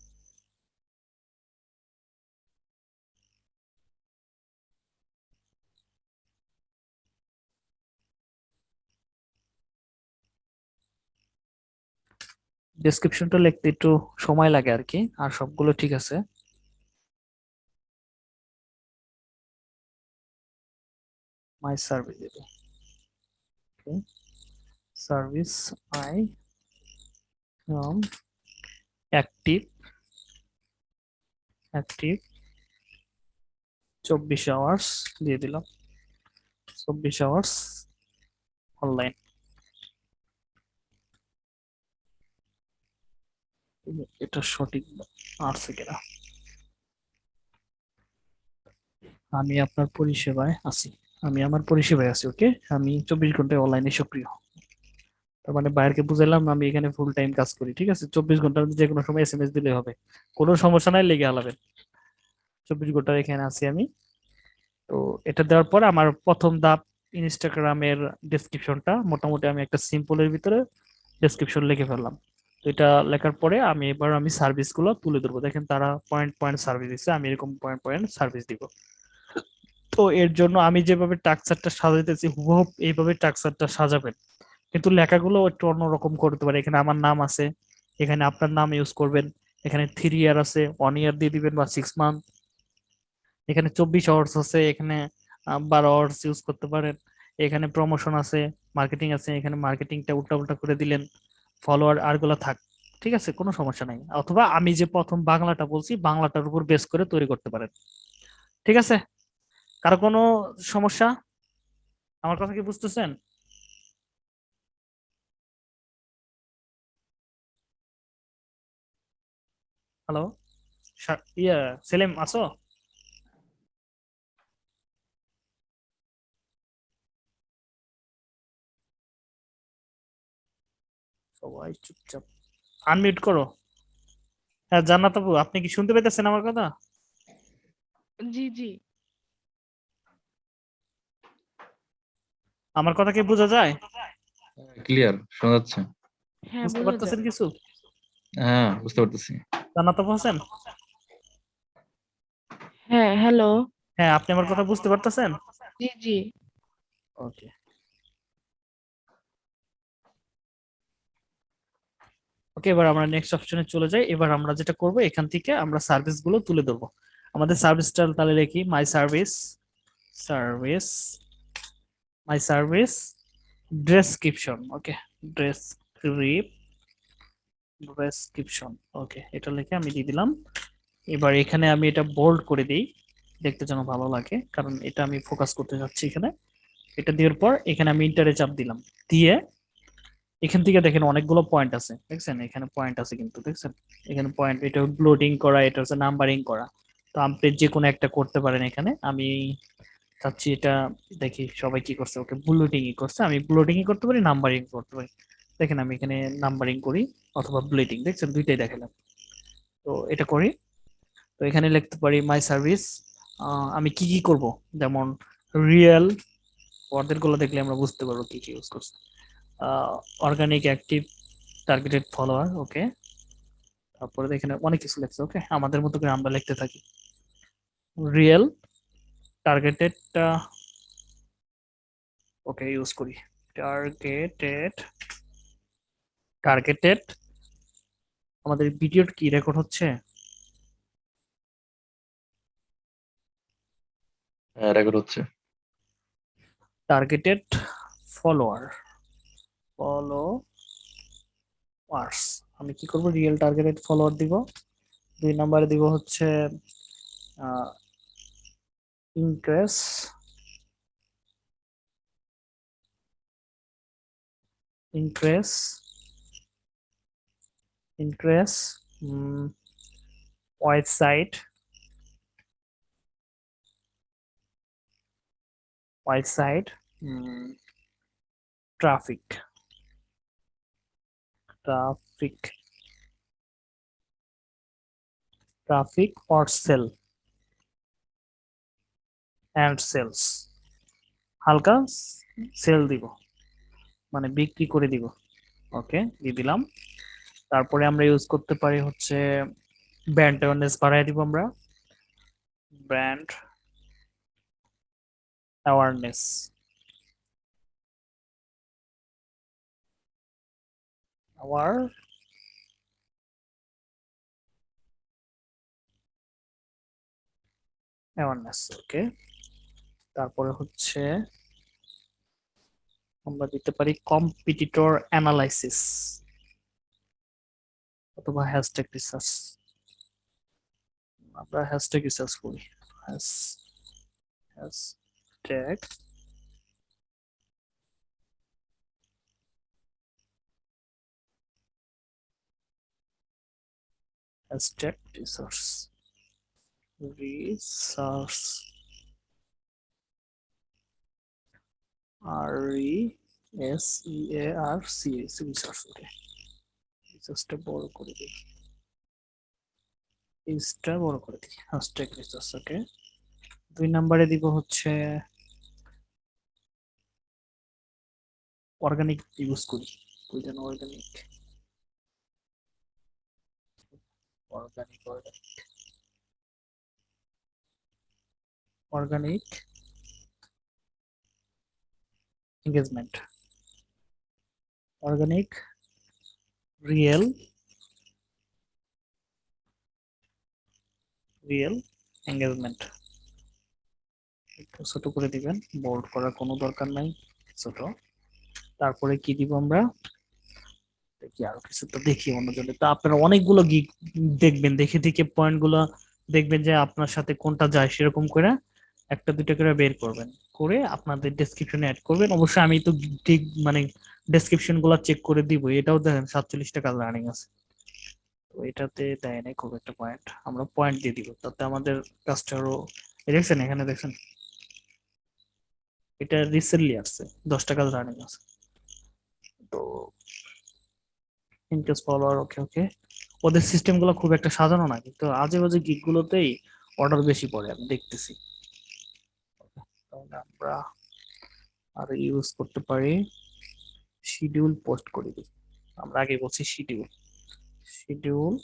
ডেসক্রিপশনটা লিখতে একটু সময় লাগে আর কি আর সবগুলো ঠিক আছে। মাই সার্ভিস দিব। Okay service I from active active চব্বিশ আওয়ার্স দিয়ে দিলাম। চব্বিশ আওয়ার্স অনলাইন এটা সঠিক আছে কিনা? আমি আপনার পরিষেবায় আছি। আমি আমার পরিষেবায় আছি, ওকে? আমি চব্বিশ ঘন্টায় অনলাইনে সক্রিয়। তার মানে বাইরকে বুঝাইলাম, আমি এখানে ফুল টাইম কাজ করি, ঠিক আছে? চব্বিশ ঘণ্টার যে কোনো সময় এস এম এস দিলে হবে। কোনো সমস্যা নাই, লেগে হালাবেন। চব্বিশ ঘণ্টার এখানে আছি আমি। তো এটা দেওয়ার পর আমার প্রথম ধাপ ইনস্টাগ্রামের ডেসক্রিপশনটা মোটামুটি আমি একটা সিম্পলের ভিতরে ডেসক্রিপশন লিখে ফেললাম। এটা লেখার পরে আমি এবার আমি সার্ভিসগুলো তুলে ধরবো। দেখেন তারা পয়েন্ট পয়েন্ট সার্ভিস দিচ্ছে আমি এরকম পয়েন্ট পয়েন্ট সার্ভিস দিব। তো এর জন্য আমি যেভাবে টাকচারটা সাজাইতেছি হুবহুব এইভাবে টাকচারটা সাজাবেন। কিন্তু লেখাগুলো একটু অন্যরকম করতে পারে এখানে আমার নাম আছে, এখানে আপনার নাম ইউজ করবেন, এখানে থ্রি ইয়ার আছে ওয়ান ইয়ার দিয়ে দিবেন বা সিক্স মান্থ এখানে চব্বিশ আওয়ার্স আছে, এখানে বারো আওয়ার্স ইউজ করতে পারেন। এখানে প্রমোশন আছে মার্কেটিং আছে, এখানে মার্কেটিংটা উল্টা উল্টা করে দিলেন। ফলোয়ার আরগুলা থাক, ঠিক আছে? কোনো সমস্যা নাই। অথবা আমি যে প্রথম বাংলাটা বলছি, বাংলাটার উপর বেস করে তৈরি করতে পারেন। ঠিক আছে? কারও কোনো সমস্যা? আমার কথা কি বুঝতেছেন? হ্যালো ইয়া, সেলিম আছো? সবাই চুপচাপ। আনমিউট করো। হ্যাঁ জান্নাত আপু আপনি কি শুনতে পেতেছেন আমার কথা? জি জি। আমার কথা কি বোঝা যায়? ক্লিয়ার শোনা যাচ্ছে। হ্যাঁ বুঝতে পারতেছেন কিছু? হ্যাঁ বুঝতে পারতেছি। জান্নাত আপু আছেন? হ্যাঁ হ্যালো হ্যাঁ আপনি আমার কথা বুঝতে পারতেছেন? জি জি। ওকে ওকে, এবার আমরা নেক্সট অপশনে চলে যাই। এবার আমরা যেটা করব, এখান থেকে আমরা সার্ভিসগুলো তুলে ধরবো। আমাদের সার্ভিসটা তাহলে লিখি my service service my service description okay ডেসক্রিপ description okay এটা লিখে আমি দিয়ে দিলাম। এবার এখানে আমি এটা বোল্ড করে দিই, দেখতে যেন ভালো লাগে, কারণ এটা আমি ফোকাস করতে যাচ্ছি এখানে। এটা দেওয়ার পর এখানে আমি ইন্টারে চাপ দিলাম। দিয়ে এখান থেকে দেখেন অনেকগুলো পয়েন্ট আছে। দেখছেন? এখানে পয়েন্ট আছে কিন্তু, দেখছেন? এখানে পয়েন্ট এটা ব্লোডিং করা, এটা হচ্ছে নাম্বারিং করা। তো আপনি যে কোনো একটা করতে পারেন এখানে। আমি চাচ্ছি এটা দেখি সবাই কি করছে। ওকে ব্লোডিং ই করছে। আমি ব্লোডিং ই করতে পারি নাম্বারিং করতে পারি। দেখেন, আমি এখানে নাম্বারিং করি অথবা ব্লেডিং দেখছেন? দুইটাই দেখালাম। তো এটা করি। তো এখানে লিখতে পারি মাই সার্ভিস আমি কি কি করব? যেমন রিয়েল ওয়ার্ডেরগুলো দেখলে আমরা বুঝতে পারব কি কি ইউজ করছে। Organic active targeted follower okay তারপরে এখানে অনেক কিছু লেখছে ওকে আমাদের মতো করে আমরা লিখতে থাকি। রিয়েল টার্গেটেড ওকে ইউজ করি। টার্গেটেড টার্গেটেড আমাদের ভিডিওর কি রেকর্ড হচ্ছে? হ্যাঁ রেকর্ড হচ্ছে। টার্গেটেড ফলোয়ার ফলোয়ার্স আমি কি করব? রিয়েল টার্গেটেড ফলোয়ার দিব। দুই নম্বরে দিব হচ্ছে increase increase increase website website traffic traffic traffic or sell and sales হালকা সেল দিব। মানে বিক্রি করে দিব। ওকে, দিয়ে দিলাম। তারপরে আমরা ইউজ করতে পারি হচ্ছে ব্র্যান্ড অ্যাওয়ারনেস বাড়াই দিব আমরা। Brand awareness. Our awareness okay তারপরে হচ্ছে আমরা দিতে পারি কম্পিটিটর অ্যানালাইসিস অথবা হ্যাশট্যাগ রিসার্চ আমরা হ্যাশট্যাগ রিসার্চ করি। Hashtag hashtag resource. Resource. R E S E A R C S resource okay রিসোর্সটা বড় করে দিই। ইসটা বড় করে দিই হ্যাশট্যাগ রিসোর্স ওকে দুই নম্বরে দিব হচ্ছে অর্গানিক ইউজ করি ওই জন্য organic organic organic engagement organic real real engagement একটু ছোট করে দিবেন বোল্ড করার কোনো দরকার নাই ছোট তারপরে কি দিব আমরা দেখি আরও কিছু তো দেখি অন্যজনে। তো আপনারা অনেকগুলো গিগ দেখবেন, দেখে দেখে পয়েন্টগুলো দেখবেন যে আপনার সাথে কোনটা যায় সেরকম করে একটা দুটো করে বের করবেন। করে আপনাদের ডেসক্রিপশনে অ্যাড করবেন। অবশ্যই আমি তো ঠিক মানে ডেসক্রিপশনগুলো চেক করে দিব। এটাও দেখেন সাতচল্লিশ টাকা রানিং আছে। তো এটাতে দেয় নাই খুব একটা পয়েন্ট আমরা পয়েন্ট দিয়ে দিব। তাতে আমাদের এই দেখছেন এখানে দেখছেন? এটা রিসেন্টলি আসছে। দশ টাকা রানিং আছে। তো ইনকেস ফলোয়ার ওকে ওকে ওদের সিস্টেমগুলো খুব একটা সাজানো না, কিন্তু আজে বাজে গিগ গুলোতেই অর্ডার বেশি পড়ে, আমি দেখতেছি। আমরা আর ইউজ করতে পারি। শিডিউল পোস্ট করে দিই। আমরা আগে বলছি schedule schedule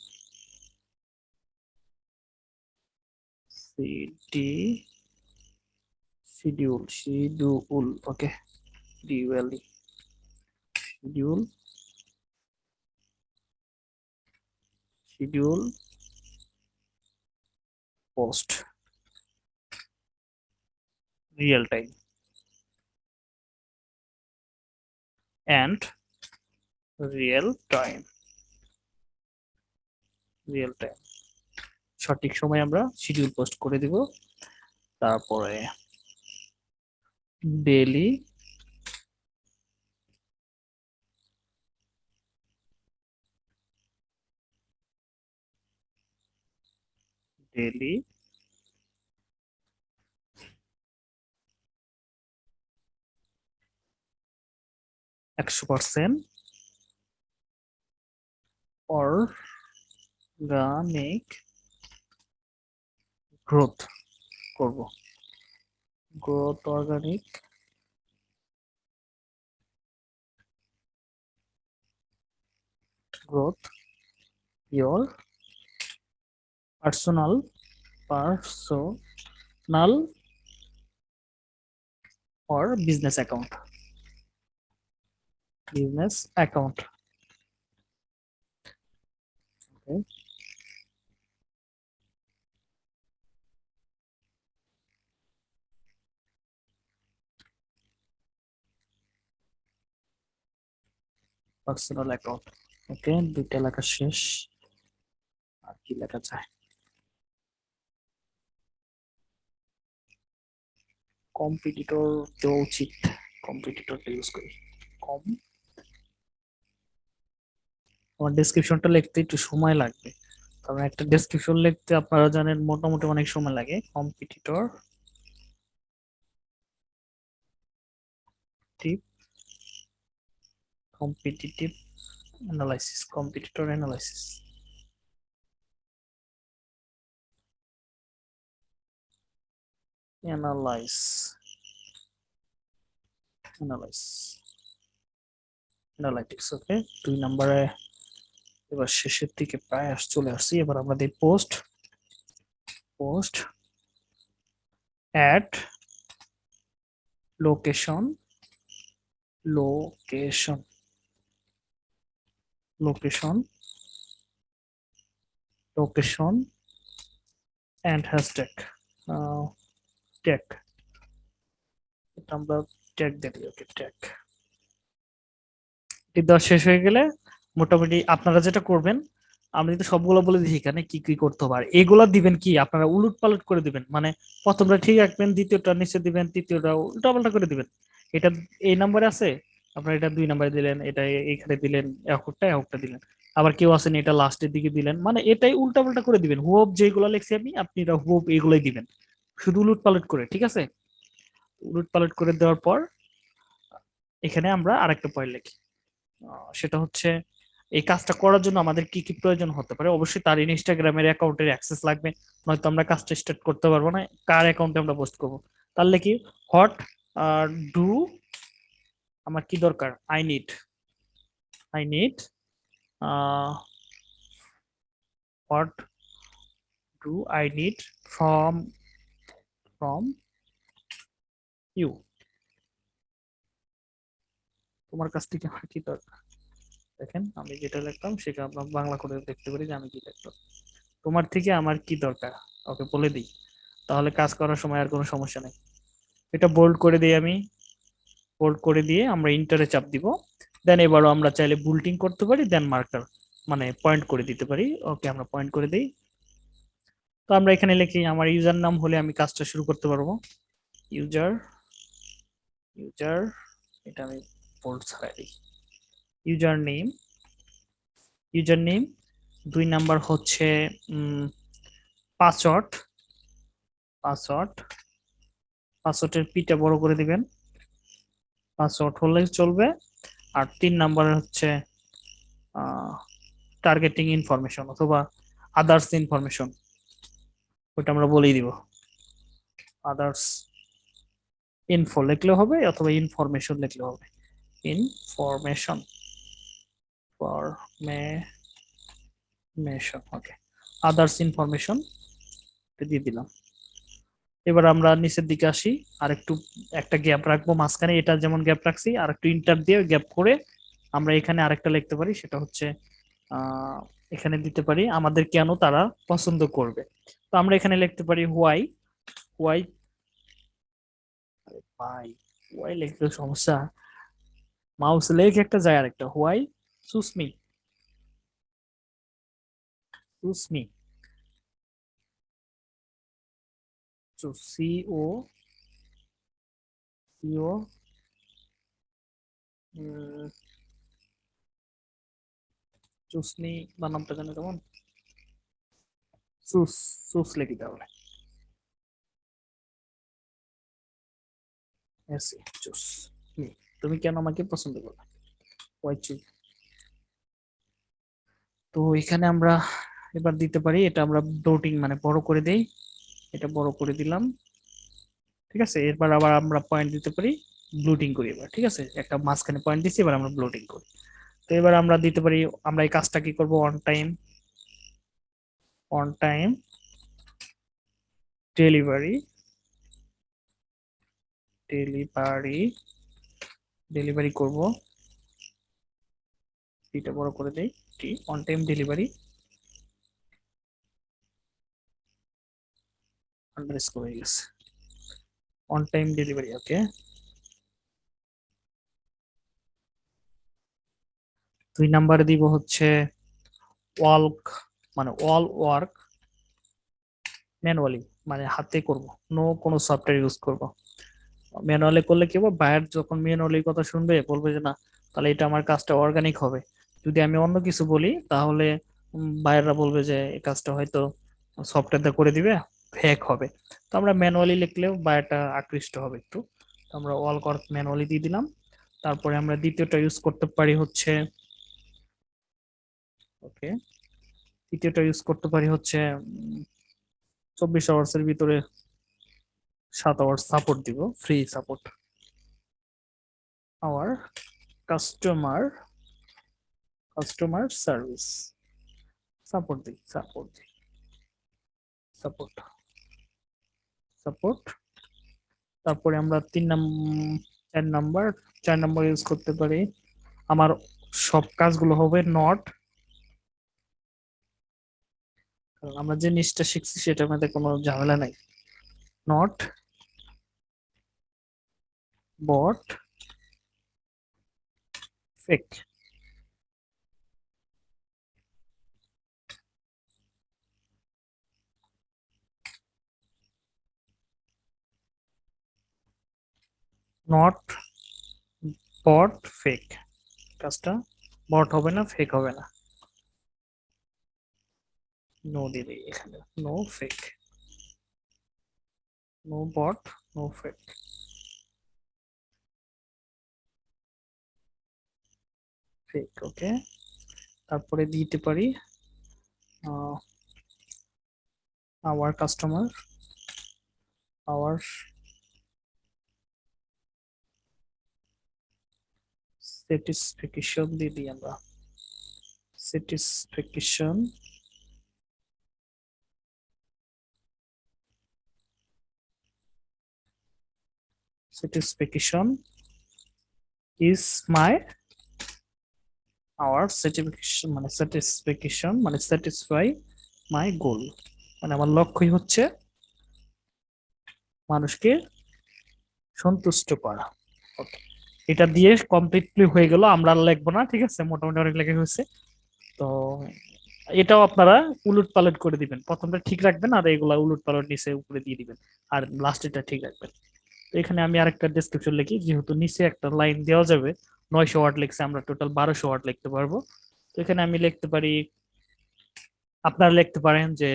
CD schedule schedule okay ডিউএলই schedule schedule post real time and real time real time সঠিক সময় আমরা শিডিউল পোস্ট করে দিব তারপরে ডেলি daily. একশো পার্সেন্ট অর্গানিক গ্রোথ করব growth organic growth. Your personal or business account business account okay personal account okay দুইটা লেখা শেষ আর কি লেখা যায় কম্পিটিটর দেওয়া উচিত কম্পিটিটরটা ইউজ করি। কম আমার ডেসক্রিপশনটা লিখতে একটু সময় লাগবে। কারণ একটা ডেসক্রিপশন লিখতে আপনারা জানেন মোটামুটি অনেক সময় লাগে। Competitor tip competitive analysis, competitor analysis analyze. Analyze. Analytics okay দুই নম্বরে এবার শেষের দিকে প্রায় আস, চলে আসছি। এবার আমরা দিই post post add location location location location and hashtag. এটা আমরা ট্যাগ দিই ওকে ট্যাগ এটি দেওয়া শেষ হয়ে গেলে মোটামুটি আপনারা যেটা করবেন আমি কিন্তু সবগুলো বলে দিই এখানে কি কি করতে হবে। আর এগুলা দিবেন কি? আপনারা উলট পালট করে দিবেন। মানে প্রথমটা ঠিক রাখবেন, দ্বিতীয়টা নিচে দিবেন, তৃতীয়টা উল্টা পাল্টা করে দিবেন। এটা এই নাম্বারে আছে, আপনারা এটা দুই নাম্বারে দিলেন, এটা এ- এইখানে দিলেন, এককটা এককটা দিলেন। আবার কেউ আছেন এটা লাস্টের দিকে দিলেন। মানে এটাই উল্টা পাল্টা করে দিবেন। হুব যেগুলো লিখছি আমি, আপনি এটা হুব এগুলোই দিবেন। শুধু উলট পালট করে, ঠিক আছে? উলট পালট করে দেওয়ার পর এখানে আমরা আরেকটা পয়েন্ট লিখি। সেটা হচ্ছে এই কাজটা করার জন্য আমাদের কি কি প্রয়োজন হতে পারে? অবশ্যই তার ইনস্টাগ্রামের অ্যাকাউন্টের অ্যাক্সেস লাগবে, নয়তো আমরা কাজটা স্টার্ট করতে পারব না। কার অ্যাকাউন্টে আমরা পোস্ট করব? তাহলে কি? হট ডু আমার কি দরকার? I need I need what do I need from from you তোমার কাছ থেকে আমার কি দরকার? দেখেন, আমি যেটা লিখলাম সেটা আমরা বাংলা করে দেখতে পারি যে আমি কি লিখলাম তোমার থেকে আমার কি দরকার? ওকে বলে দিই। তাহলে কাজ করার সময় আর কোনো সমস্যা নেই। এটা বোল্ড করে দিই আমি। বোল্ড করে দিয়ে আমরা ইন্টারে চাপ দিব। দেন এবারও আমরা চাইলে বুলটিং করতে পারি দেন মার্কার মানে পয়েন্ট করে দিতে পারি। ওকে, আমরা পয়েন্ট করে দিই। তো আমরা এখানে লিখি, আমার ইউজার নাম হলে আমি কাজটা শুরু করতে পারব। ইউজার ইউজার, এটা আমি বোল্ড ছাড়াই দিই। ইউজার নেম ইউজার নেম দুই নাম্বার হচ্ছে পাসওয়ার্ড। পাসওয়ার্ড, পাসওয়ার্ডের পিটা বড় করে দিবেন। পাসওয়ার্ড হলে চলবে। আর তিন নাম্বার হচ্ছে টার্গেটিং ইনফরমেশন অথবা আদার্স ইনফরমেশন ওটা আমরা বলেই দিব। আদার্স ইনফো লিখলে হবে অথবা ইনফরমেশন লিখলে হবে। Information formation okay others information দিয়ে দিলাম। এবার আমরা নিচের দিকে আসি আর একটু একটা গ্যাপ রাখব মাঝখানে। এটা যেমন গ্যাপ রাখছি আর একটু ইন্টার দিয়ে গ্যাপ করে আমরা এখানে আরেকটা লিখতে পারি, সেটা হচ্ছে এখানে দিতে পারি, আমাদের কেন তারা পছন্দ করবে। তো আমরা এখানে লিখতে পারি হোয়াই হোয়াই ভাই হোয়াই লিখতে সমস্যা। মাউস লেখ একটা যায় আরেকটা। Why choose me. সুসমি। O উম, চুসনি বানামটা জানো কেমন? সুস সুস লিখি তাহলে চুস তুমি কেন আমাকে পছন্দ করবে Why choose? তো এখানে আমরা এবার দিতে পারি এটা আমরা ডোটিং মানে বড় করে দেই এটা বড় করে দিলাম ঠিক আছে এরপর আবার আমরা পয়েন্ট দিতে পারি ব্লুটিং করি এবার ঠিক আছে একটা মাঝখানে পয়েন্ট দিচ্ছি এবার আমরা ব্লুটিং করি তো এবার আমরা দিতে পারি আমরা এই কাজটা কি করব on time on time delivery delivery delivery করব। এটা বড় করে দেই। অন টাইম ডেলিভারি আন্ডারস্কোর হয়ে গেছে। অন টাইম ডেলিভারি ওকে দুই নাম্বারে দিব হচ্ছে ওয়ার্ক মানে অল ওয়ার্ক ম্যানুয়ালি মানে হাতে করব। নো কোনো সফটওয়্যার ইউজ করব। ম্যানুয়ালি করলে কি হবে? বায়ার যখন ম্যানুয়ালি কথা শুনবে, বলবে যে না, তাহলে এটা আমার কাজটা অর্গানিক হবে। যদি আমি অন্য কিছু বলি, তাহলে বায়াররা বলবে যে, এই কাজটা হয়তো সফটওয়্যারটা করে দিবে ফেক হবে। তো আমরা ম্যানুয়ালি লিখলেও বায়ারটা আকৃষ্ট হবে একটু। তো আমরা অল ওয়ার্ক ম্যানুয়ালি দিয়ে দিলাম। তারপরে আমরা দ্বিতীয়টা ইউজ করতে পারি হচ্ছে ওকে তৃতীয়টা ইউজ করতে পারি হচ্ছে চব্বিশ আওয়ার্স এর ভিতরে সাত আওয়ার্স সাপোর্ট দিব free support our customer customer service support দিই সাপোর্ট দিই। সাপোর্ট সাপোর্ট তারপরে আমরা তিন নাম্বার চার নাম্বার চার নাম্বার ইউজ করতে পারি। আমার সব কাজগুলো হবে নট কারণ আমরা যে জিনিসটা শিখছি সেটার মধ্যে কোনো ঝামেলা নাই। Not bot fake not bot fake কাজটা বট হবে না ফেক হবে না। নো দিলে এখানে no fake no bot no fake fake okay তারপরে দিতে পারি আওয়ার কাস্টমার আওয়ার স্যাটিসফ্যাকশন দিয়ে দিই আমরা। Satisfaction satisfaction is my, our satisfaction মানে satisfaction মানে satisfy my goal. মানে আমার লক্ষ্যই হচ্ছে মানুষকে সন্তুষ্ট করা. এটা দিয়ে কমপ্লিটলি হয়ে গেল, আমরা আর লিখব না, ঠিক আছে? মোটামুটি অনেক লেখা হয়েছে। তো এটাও আপনারা উলট পালট করে দিবেন। প্রথমটা ঠিক রাখবেন আর এগুলা উলট পালট নিচে উপরে দিয়ে দিবেন। আর লাস্টেটা ঠিক রাখবেন। এখানে আমি আরেকটা ডেসক্রিপশন লিখি, যেহেতু নিচে একটা লাইন দেওয়া যাবে, নয়শো ওয়ার্ড লিখছে, আমরা টোটাল বারোশো ওয়ার্ড লিখতে পারব। তো এখানে আমি লিখতে পারি, আপনারা লিখতে পারেন যে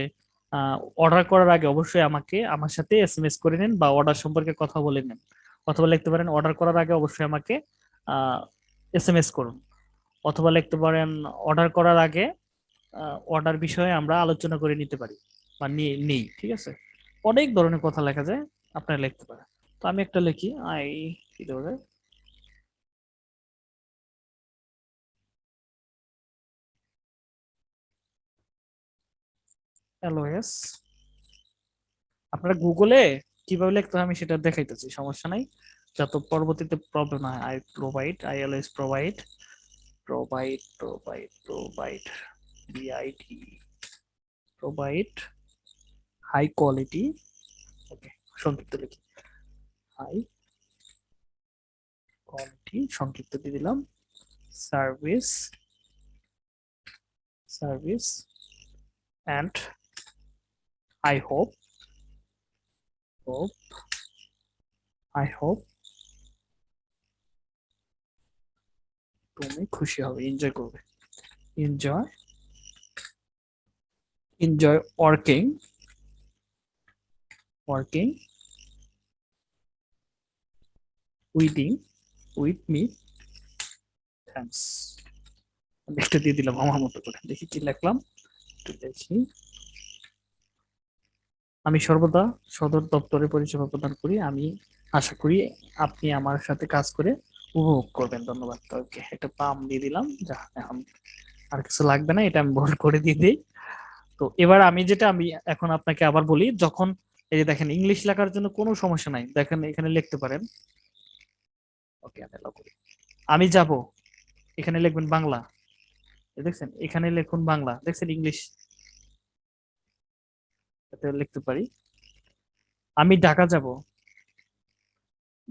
অর্ডার করার আগে অবশ্যই আমাকে আমার সাথে এস এম এস করে নিন বা অর্ডার সম্পর্কে কথা বলে নিন। অথবা লিখতে পারেন অর্ডার করার আগে অবশ্যই আমাকে এস এম এস করুন। অথবা লিখতে পারেন অর্ডার করার আগে অর্ডার বিষয়ে আমরা আলোচনা করে নিতে পারি বা নেই, ঠিক আছে? অনেক ধরনের কথা লেখা যায়, আপনারা লিখতে পারেন। আমি একটা লিখি আই কি যায় এলওএস আপনারা গুগলে কীভাবে লিখতে আমি সেটা দেখাইতেছি, সমস্যা নাই। যাতে পরবর্তীতে প্রবলেম হয় আই প্রোভাইড আই এলওএস provide provide provide provide BIT provide high quality okay সংক্ষিপ্ত লিখি। হাই কোয়ালিটি সংক্ষিপ্ত দিয়ে দিলাম। Service service and I hope hope I hope তুমি খুশি হবে, এনজয় করবে। Enjoy enjoy working working. উইদিং with me thanks. আমি একটা দিয়ে দিলাম আমার মতো করে। দেখি কি লিখলাম। একটু দেখি। আমি সর্বদা সদর দপ্তরে পরিষেবা প্রদান করি। আমি আশা করি আপনি আমার সাথে কাজ করে উপভোগ করবেন। ধন্যবাদ ওকে একটা পাম দিয়ে দিলাম। যা এখন আর কিছু লাগবে না, এটা আমি ভুল করে দিয়ে দিই। তো এবার আমি যেটা, আমি এখন আপনাকে আবার বলি, যখন এই যে দেখেন, ইংলিশ লেখার জন্য কোনো সমস্যা নাই। দেখেন, এখানে লিখতে পারেন। ওকে আমি যাব। এখানে লিখবেন বাংলা। দেখছেন, এখানে লিখুন বাংলা। দেখছেন ইংলিশ? লিখতে পারি। আমি ঢাকা যাব।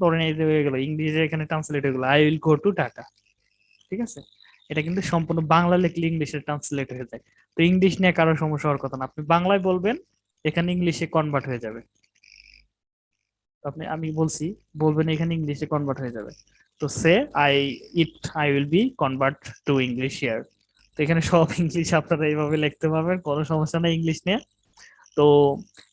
ধরেন এই হয়ে গেল, ইংলিশে এখানে ট্রান্সলেট হয়ে গেল I will go to Dhaka ঠিক আছে? এটা কিন্তু সম্পূর্ণ বাংলা লিখলে ইংলিশে ট্রান্সলেট হয়ে যায়। তো ইংলিশ নিয়ে কারও সমস্যা হওয়ার কথা না। আপনি বাংলায় বলবেন, এখানে ইংলিশে কনভার্ট হয়ে যাবে। আপনি, আমি বলছি, বলবেন এখানে ইংলিশে কনভার্ট হয়ে যাবে। তো say I eat I will be convert to English ইয়ার তো এখানে সব ইংলিশ আপনারা এইভাবে লিখতে পারবেন, কোনো সমস্যা নেই ইংলিশ নিয়ে। তো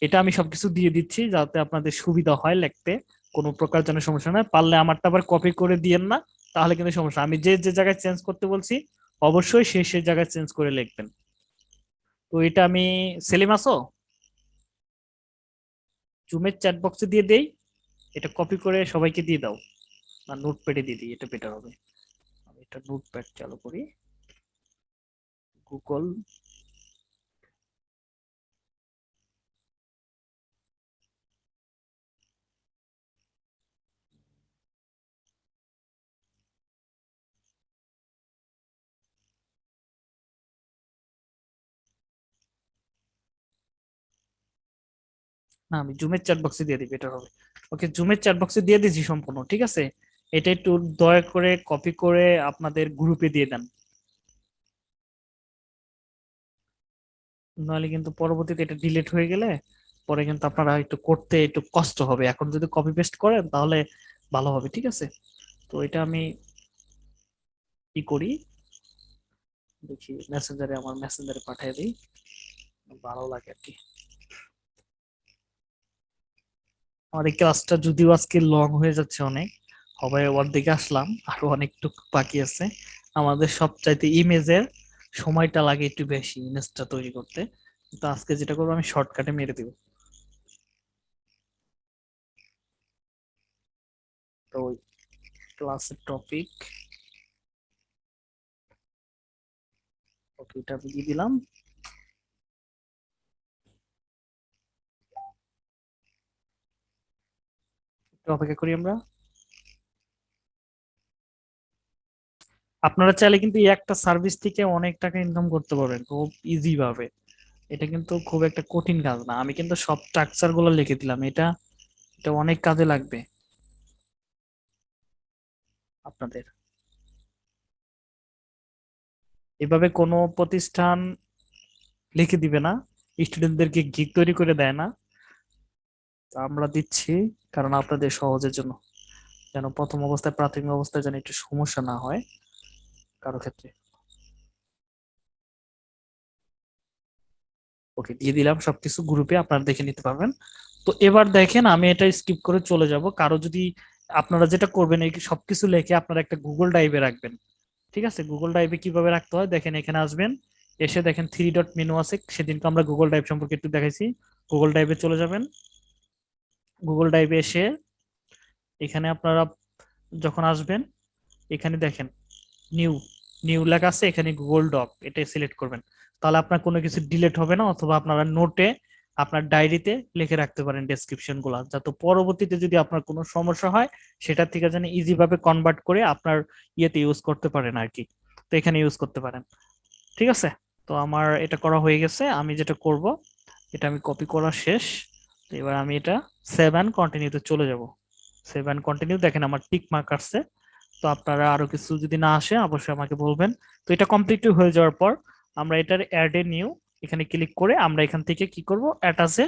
এটা আমি সবকিছু দিয়ে দিচ্ছি যাতে আপনাদের সুবিধা হয় লিখতে, কোনো প্রকার যেন সমস্যা না পারলে আমারটা আবার কপি করে দিয়েন না, তাহলে কিন্তু সমস্যা আমি যে যে জায়গায় চেঞ্জ করতে বলছি, অবশ্যই সে সে জায়গায় চেঞ্জ করে লিখবেন। তো এটা আমি সেলিম আসো জুমের চ্যাট বক্সে দিয়ে দেই। এটা কপি করে সবাইকে দিয়ে দাও। বা নোটপ্যাডে দিয়ে দিই, এটা বেটার হবে। আমি এটা নোটপ্যাড চালু করি। গুগল না, আমি জুমের চ্যাট বক্সে দিয়ে দিই বেটার হবে। ওকে জুমের চ্যাট বক্সে দিয়ে দিয়েছি সম্পূর্ণ, ঠিক আছে? এটা একটু দয়া করে কপি করে আপনাদের গ্রুপে দিয়ে দেন। নাহলে কিন্তু পরবর্তীতে এটা ডিলিট হয়ে গেলে পরে কিন্তু আপনারা একটু করতে একটু কষ্ট হবে। এখন যদি কপি পেস্ট করেন, তাহলে ভালো হবে, ঠিক আছে? তো এটা আমি কি করি? দেখি মেসেঞ্জারে আমার মেসেঞ্জারে পাঠিয়ে দিই। ভালো লাগে আর কি। আমার এই ক্লাসটা যদিও আজকে লং হয়ে যাচ্ছে অনেক, হবে দিকে আসলাম, আরও অনেকটুকু বাকি আছে। আমাদের সবচাইতে ইমেজের সময়টা লাগে একটু বেশি, ইমেজটা তৈরি করতে। তো আজকে যেটা করব, আমি শর্টকাটে মেরে দিব। তো ক্লাসের টপিক দিলাম। অপেক্ষা করি আমরা। আপনারা চাইলে কিন্তু একটা সার্ভিস থেকে অনেক টাকা ইনকাম করতে পারবেন, খুব ইজি ভাবে। এটা কিন্তু খুব একটা কঠিন কাজ না। আমি কিন্তু সব স্ট্রাকচারগুলো লিখে দিলাম। এটা এটা অনেক কাজে লাগবে। আপনাদের। এভাবে কোনো প্রতিষ্ঠান লিখে দিবে না। স্টুডেন্টদেরকে গিগ তৈরি করে দেয় না। আমরা দিচ্ছি। কারণ আপনাদের সহজের জন্য। যেন প্রথম অবস্থায়, প্রাথমিক অবস্থায় যেন একটু সমস্যা না হয় কারও ক্ষেত্রে। ওকে, দিয়ে দিলাম সবকিছু গ্রুপে, আপনারা দেখে নিতে পারবেন। তো এবার দেখেন, আমি এটা স্কিপ করে চলে যাব। কারও যদি, আপনারা যেটা করবেন, এই সবকিছু লিখে আপনারা একটা গুগল ড্রাইভে রাখবেন। ঠিক আছে? গুগল ড্রাইভে কীভাবে রাখতে হয়? দেখেন, এখানে আসবেন। এসে দেখেন থ্রি ডট মেনু আছে। সেদিনকে আমরা গুগল ড্রাইভ সম্পর্কে একটু দেখাইছি। গুগল ড্রাইভে চলে যাবেন। গুগল ড্রাইভে এসে এখানে আপনারা যখন আসবেন, এখানে দেখেন নিউ নিউ লেখা আছে, এখানে গুগল ডক এটা সিলেক্ট করবেন। তাহলে আপনার কোনো কিছু ডিলেট হবে না, অথবা আপনারা নোটে আপনার ডায়েরিতে লিখে রাখতে পারেন ডেসক্রিপশনগুলা, যাতে পরবর্তীতে যদি আপনার কোনো সমস্যা হয়, সেটা থেকে যেন ইজি ভাবে কনভার্ট করে আপনার ইয়েতে ইউজ করতে পারেন আর কি তো এখানে ইউজ করতে পারেন। ঠিক আছে? তো আমার এটা করা হয়ে গেছে, আমি যেটা করব, এটা আমি কপি করা শেষ। এবার আমি এটা সেভ অ্যান্ড কন্টিনিউতে চলে যাব। সেভ অ্যান্ড কন্টিনিউ দেখেন আমার টিক মার্ক আসছে। তো আপনারা আরও কিছু যদি না আসে, অবশ্যই আমাকে বলবেন। তো এটা কমপ্লিট হয়ে যাওয়ার পর আমরা এটার অ্যাড এ নিউ এখানে ক্লিক করে আমরা এখান থেকে কি করব? অ্যাটাচে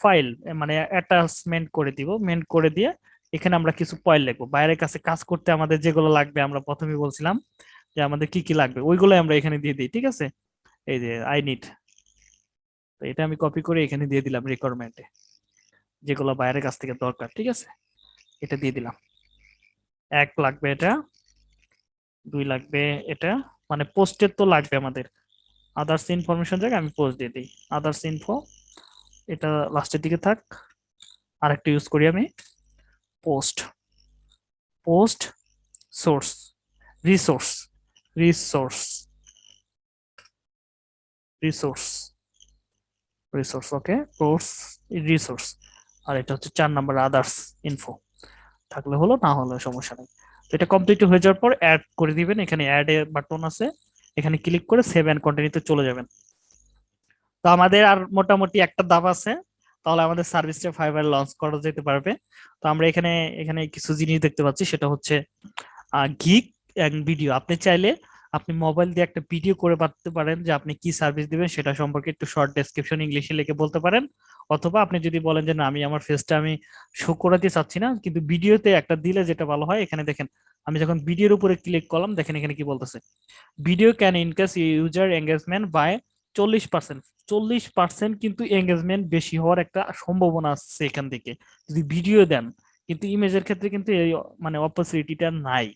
ফাইল মানে অ্যাটাচমেন্ট করে দিব। মেন্ট করে দিয়ে এখানে আমরা কিছু পয়েন্ট লিখব। বাইরের কাছে কাজ করতে আমাদের যেগুলো লাগবে আমরা প্রথমেই বলছিলাম যে আমাদের কি কি লাগবে ওইগুলো আমরা এখানে দিয়ে দিই, ঠিক আছে? এই যে আই নিড তো এটা আমি কপি করে এখানে দিয়ে দিলাম রিকোয়ারমেন্টে যেগুলো বাইরের কাছ থেকে দরকার, ঠিক আছে? এটা দিয়ে দিলাম। এক লাগবে এটা, দুই লাগবে এটা মানে পোস্টের তো লাগবে আমাদের। আদার্স ইনফরমেশন জায়গায় আমি পোস্ট দিয়ে দিই। আদার্স ইনফো এটা লাস্টের দিকে থাক। আরেকটা ইউজ করি আমি। Post post source resource resource resource resource okay course resource আর এটা হচ্ছে চার নাম্বার আদার্স ইনফো থাকলে হলো, না হলে সমস্যা নেই। তো এটা কমপ্লিট হয়ে যাওয়ার পর অ্যাড করে দিবেন। এখানে অ্যাড এর বাটন আছে। এখানে ক্লিক করে সেভ অ্যান্ড কন্টিনিউতে চলে যাবেন। তো আমাদের আর মোটামুটি একটা দাব আছে। তাহলে আমাদের সার্ভিসটা ফাইবার লঞ্চ করা যেতে পারবে। তো আমরা এখানে এখানে কিছু জিনিস দেখতে পাচ্ছি। সেটা হচ্ছে এন্ড ভিডিও আপনি চাইলে আপনি মোবাইল দিয়ে একটা ভিডিও করে পাঠাতে পারেন যে আপনি কি সার্ভিস দিবেন, সেটা সম্পর্কে একটু শর্ট ডেসক্রিপশন ইংলিশে লিখে বলতে পারেন। অথবা আপনি যদি বলেন যে, না, আমি আমার ফেসটা আমি শো করাতে চাচ্ছি না, কিন্তু ভিডিওতে একটা দিলে যেটা ভালো হয়, এখানে দেখেন, আমি যখন ভিডিওর উপরে ক্লিক করলাম, দেখেন এখানে কি বলতেছে। Video can increase user engagement by চল্লিশ পার্সেন্ট চল্লিশ পার্সেন্ট কিন্তু এঙ্গেজমেন্ট বেশি হওয়ার একটা সম্ভাবনা আছে এখান থেকে। যদি ভিডিও দেন, কিন্তু ইমেজের ক্ষেত্রে কিন্তু এই মানে অপরচুনিটিটা নাই।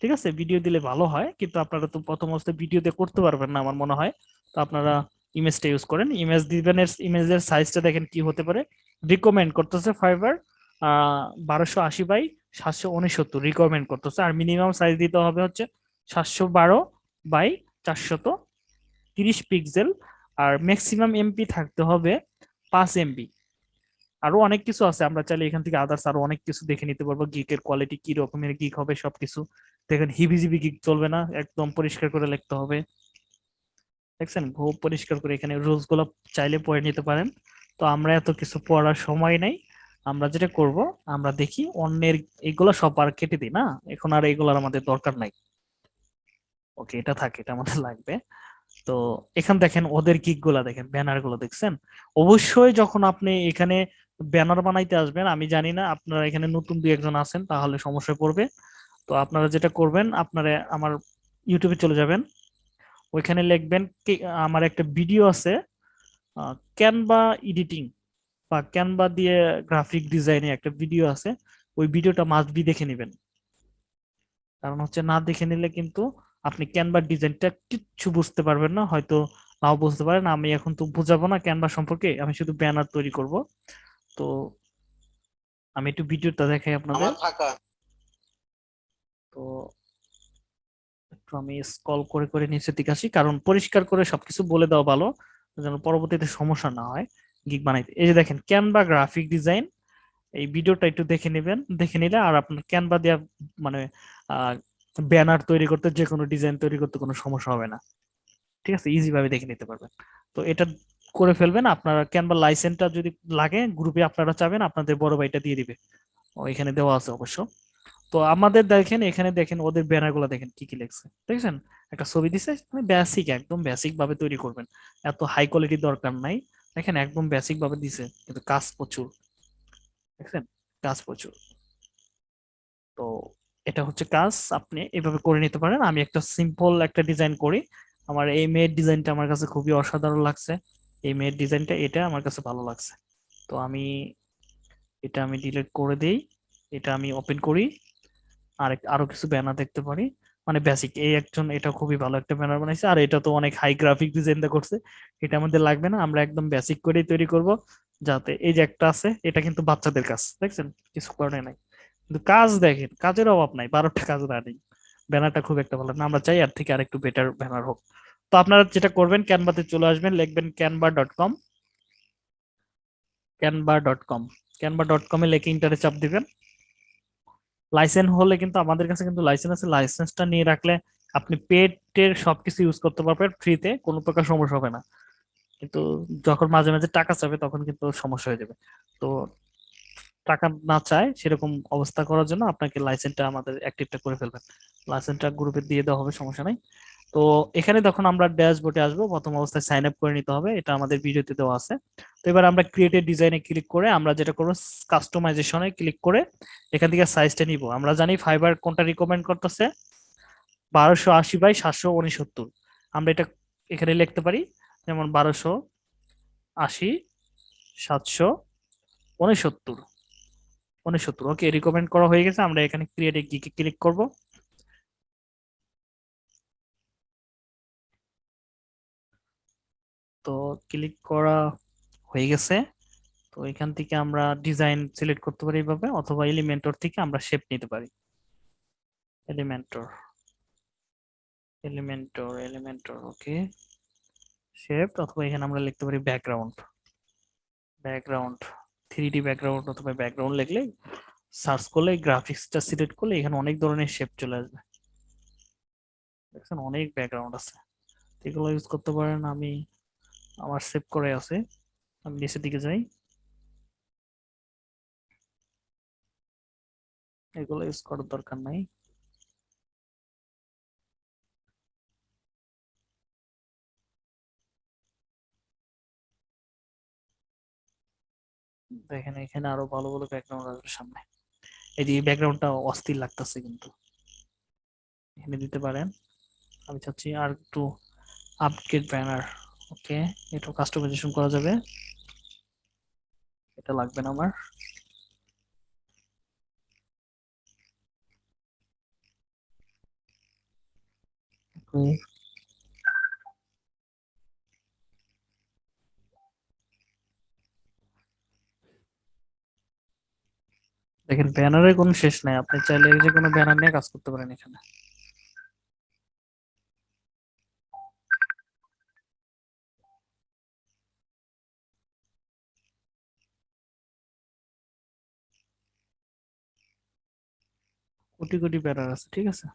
ঠিক আছে? ভিডিও দিলে ভালো হয়, কিন্তু আপনারা তো প্রথম অবস্থায় ভিডিওতে করতে পারবেন না আমার মনে হয়। তো আপনারা ইমেজটা ইউজ করেন। ইমেজ দিবেন ইমেজের সাইজটা দেখেন কি হতে পারে। রিকমেন্ড করতেছে ফাইবার বারোশো আশি বাই সাতশো উনসত্তর। রিকমেন্ড করতেছে। আর মিনিমাম সাইজ দিতে হবে হচ্ছে সাতশো বারো বাই চারশত তিরিশ পিক্সেল আর ম্যাক্সিমাম এমপি থাকতে হবে পাঁচ এমবি আরও অনেক কিছু আছে। আমরা চাইলে এখান থেকে আদার্স আরও অনেক কিছু দেখে নিতে পারব। গিকের কোয়ালিটি কি রকমের গিক হবে সবকিছু। দেখেন হিবিজিবি গিক চলবে না, একদম পরিষ্কার করে লিখতে হবে। দেখছেন? খুব পরিষ্কার করে এখানে রুলসগুলো চাইলে পড়ে নিতে পারেন। তো আমরা এত কিছু পড়ার সময় নেই। আমরা যেটা করব, আমরা দেখি অন্যের এগুলো সব আর কেটে দিই, না? এখন আর এগুলোর আমাদের দরকার নাই। ওকে, এটা থাকে, এটা আমাদের লাগবে। তো এখান দেখেন ওদের গিকগুলা দেখেন ব্যানারগুলো দেখছেন? অবশ্যই যখন আপনি এখানে ব্যানার বানাইতে আসবেন, আমি জানি না, আপনারা এখানে নতুন দুই একজন আছেন, তাহলে সমস্যায় পড়বে। তো আপনারা যেটা করবেন, আপনারা আমার ইউটিউবে চলে যাবেন। ওইখানে লিখবেন আমার একটা ভিডিও আছে ক্যানভা এডিটিং বা ক্যানভা দিয়ে গ্রাফিক ডিজাইনে একটা ভিডিও আছে, ওই ভিডিওটা মাস্ট বি দেখে নেবেন। কারণ হচ্ছে না দেখে নিলে কিন্তু আপনি ক্যানভার ডিজাইনটা কিচ্ছু বুঝতে পারবেন না, হয়তো নাও বুঝতে পারেন, আমি এখন তো বুঝাবো না ক্যানভা সম্পর্কে, আমি শুধু ব্যানার তৈরি করব। তো আমি একটু ভিডিওটা দেখাই আপনাদের। তো একটু আমি স্ক্রল করে করে নিচের দিকে আসি। কারণ পরিষ্কার করে সবকিছু বলে দেওয়া ভালো, যেন পরবর্তীতে সমস্যা না হয় গিগ বানাইতে। এই যে দেখেন ক্যানভা গ্রাফিক ডিজাইন এই ভিডিওটা একটু দেখে নেবেন, দেখে নিলে আর আপনার ক্যানভা দেওয়া মানে ব্যানার তৈরি করতে যে কোনো ডিজাইন তৈরি করতে কোনো সমস্যা হবে না। ঠিক আছে? ইজি ভাবে দেখে নিতে পারবেন। তো এটা করে ফেলবেন। আপনার ক্যানভা লাইসেন্সটা যদি লাগে গ্রুপে আপনারা চাবেন, আপনাদের বড় ভাইটা দিয়ে দিবে। এখানে দেওয়া আছে অবশ্য। তো আমাদের দেখেন, এখানে দেখেন, ওদের ব্যানারগুলো দেখেন কি কি লিখছে। দেখছেন? একটা ছবি দিছে মানে বেসিক একদম বেসিক ভাবে তৈরি করবেন। এত হাই কোয়ালিটি দরকার নাই। দেখেন, একদম বেসিক ভাবে দিছে, কিন্তু কাজ প্রচুর। দেখছেন? কাজ প্রচুর। তো এটা হচ্ছে কাজ, আপনি এভাবে করে নিতে পারেন। আমি একটা সিম্পল একটা ডিজাইন করি। আমার এই মেয়ের ডিজাইনটা আমার কাছে খুবই অসাধারণ লাগছে। এই মেয়ের ডিজাইনটা এটা আমার কাছে ভালো লাগছে। তো আমি, এটা আমি ডিলিট করে দেই। এটা আমি ওপেন করি। আর আরও কিছু ব্যানার দেখতে পারি। মানে বেসিক এই একজন এটা খুবই ভালো একটা ব্যানার বানাইছে, আর এটা তো অনেক হাই গ্রাফিক ডিজাইন করছে। এটা আমাদের লাগবে না, আমরা একদম বেসিক করেই তৈরি করব, যাতে এই যে একটা আছে, এটা কিন্তু বাচ্চাদের কাজ, দেখছেন? কিছু করে নাই। কিন্তু কাজ দেখেন, কাজের অভাব নাই, বারোটা কাজ রানিং ব্যানারটা খুব একটা ভালো না, আমরা চাই আর থেকে আরেকটু বেটার ব্যানার হোক। তো আপনারা যেটা করবেন ক্যানভাতে চলে আসবেন, লিখবেন Canva dot com Canva dot com Canva dot কমে লিখে ইন্টারে চাপ দিবেন। লাইসেন্স হলে কিন্তু আমাদের কাছে কিন্তু লাইসেন্স আছে। লাইসেন্সটা নিয়ে রাখলে আপনি পেটের সবকিছু ইউজ করতে পারবেন ফ্রিতে কোনো প্রকার সমস্যা হবে না। কিন্তু যখন মাঝে মাঝে টাকা চাবে তখন কিন্তু সমস্যা হয়ে যাবে। তো টাকা না চায় সেরকম অবস্থা করার জন্য আপনাকে লাইসেন্সটা আমাদের অ্যাক্টিভটা করে ফেলবেন। লাইসেন্সটা গ্রুপে দিয়ে দেওয়া হবে, সমস্যা নাই। তো এখানে তখন আমরা ড্যাশবোর্ডে আসব, প্রথম অবস্থায় সাইন আপ করে নিতে হবে, এটা আমাদের ভিডিওতে দেওয়া আছে। তো এবার আমরা ক্রিয়েটেড ডিজাইনে ক্লিক করে আমরা যেটা করব কাস্টমাইজেশনে ক্লিক করে এখান থেকে সাইজটা নিব। আমরা জানি ফাইবার কোনটা রিকমেন্ড করতেছে? বারোশো আশি বাই সাতশো উনসত্তর। আমরা এটা এখানে লিখতে পারি, যেমন বারোশো আশি, সাতশো উনসত্তর। উনসত্তর ওকে রিকমেন্ড করা হয়ে গেছে, আমরা এখানে ক্রিয়েটে ক্লিক করব। তো ক্লিক করা হয়ে গেছে। তো এখান থেকে আমরা ডিজাইন সিলেক্ট করতে পারি এইভাবে অথবা এলিমেন্টর থেকে আমরা শেপ নিতে পারি। Elementor Elementor Elementor okay shape অথবা এখানে আমরা লিখতে পারি background background three D background অথবা ব্যাকগ্রাউন্ড লিখলে সার্চ করলে গ্রাফিক্সটা সিলেক্ট করলে এখানে অনেক ধরনের শেপ চলে আসবে। দেখছেন, অনেক ব্যাকগ্রাউন্ড আছে। এগুলো ইউজ করতে পারেন আমি আমার সেভ করে আছে। আমি নিচের দিকে যাই। এগুলো ইউজ করার দরকার নাই। দেখেন, এখানে আরও ভালো ভালো ব্যাকগ্রাউন্ড আসবে সামনে। এই যে ব্যাকগ্রাউন্ডটা অস্থির লাগতেছে কিন্তু। এখানে দিতে পারেন। আমি চাচ্ছি আর একটু আপগ্রেড ব্যানার ওকে এটা কাস্টমাইজেশন করা যাবে। এটা লাগবে না আমার. দেখেন ব্যানারের কোনো শেষ নাই। আপনি চাইলে যে কোনো ব্যানার নিয়ে কাজ করতে পারেন এখানে। কোটি কোটি ব্যানার আছে, ঠিক আছে?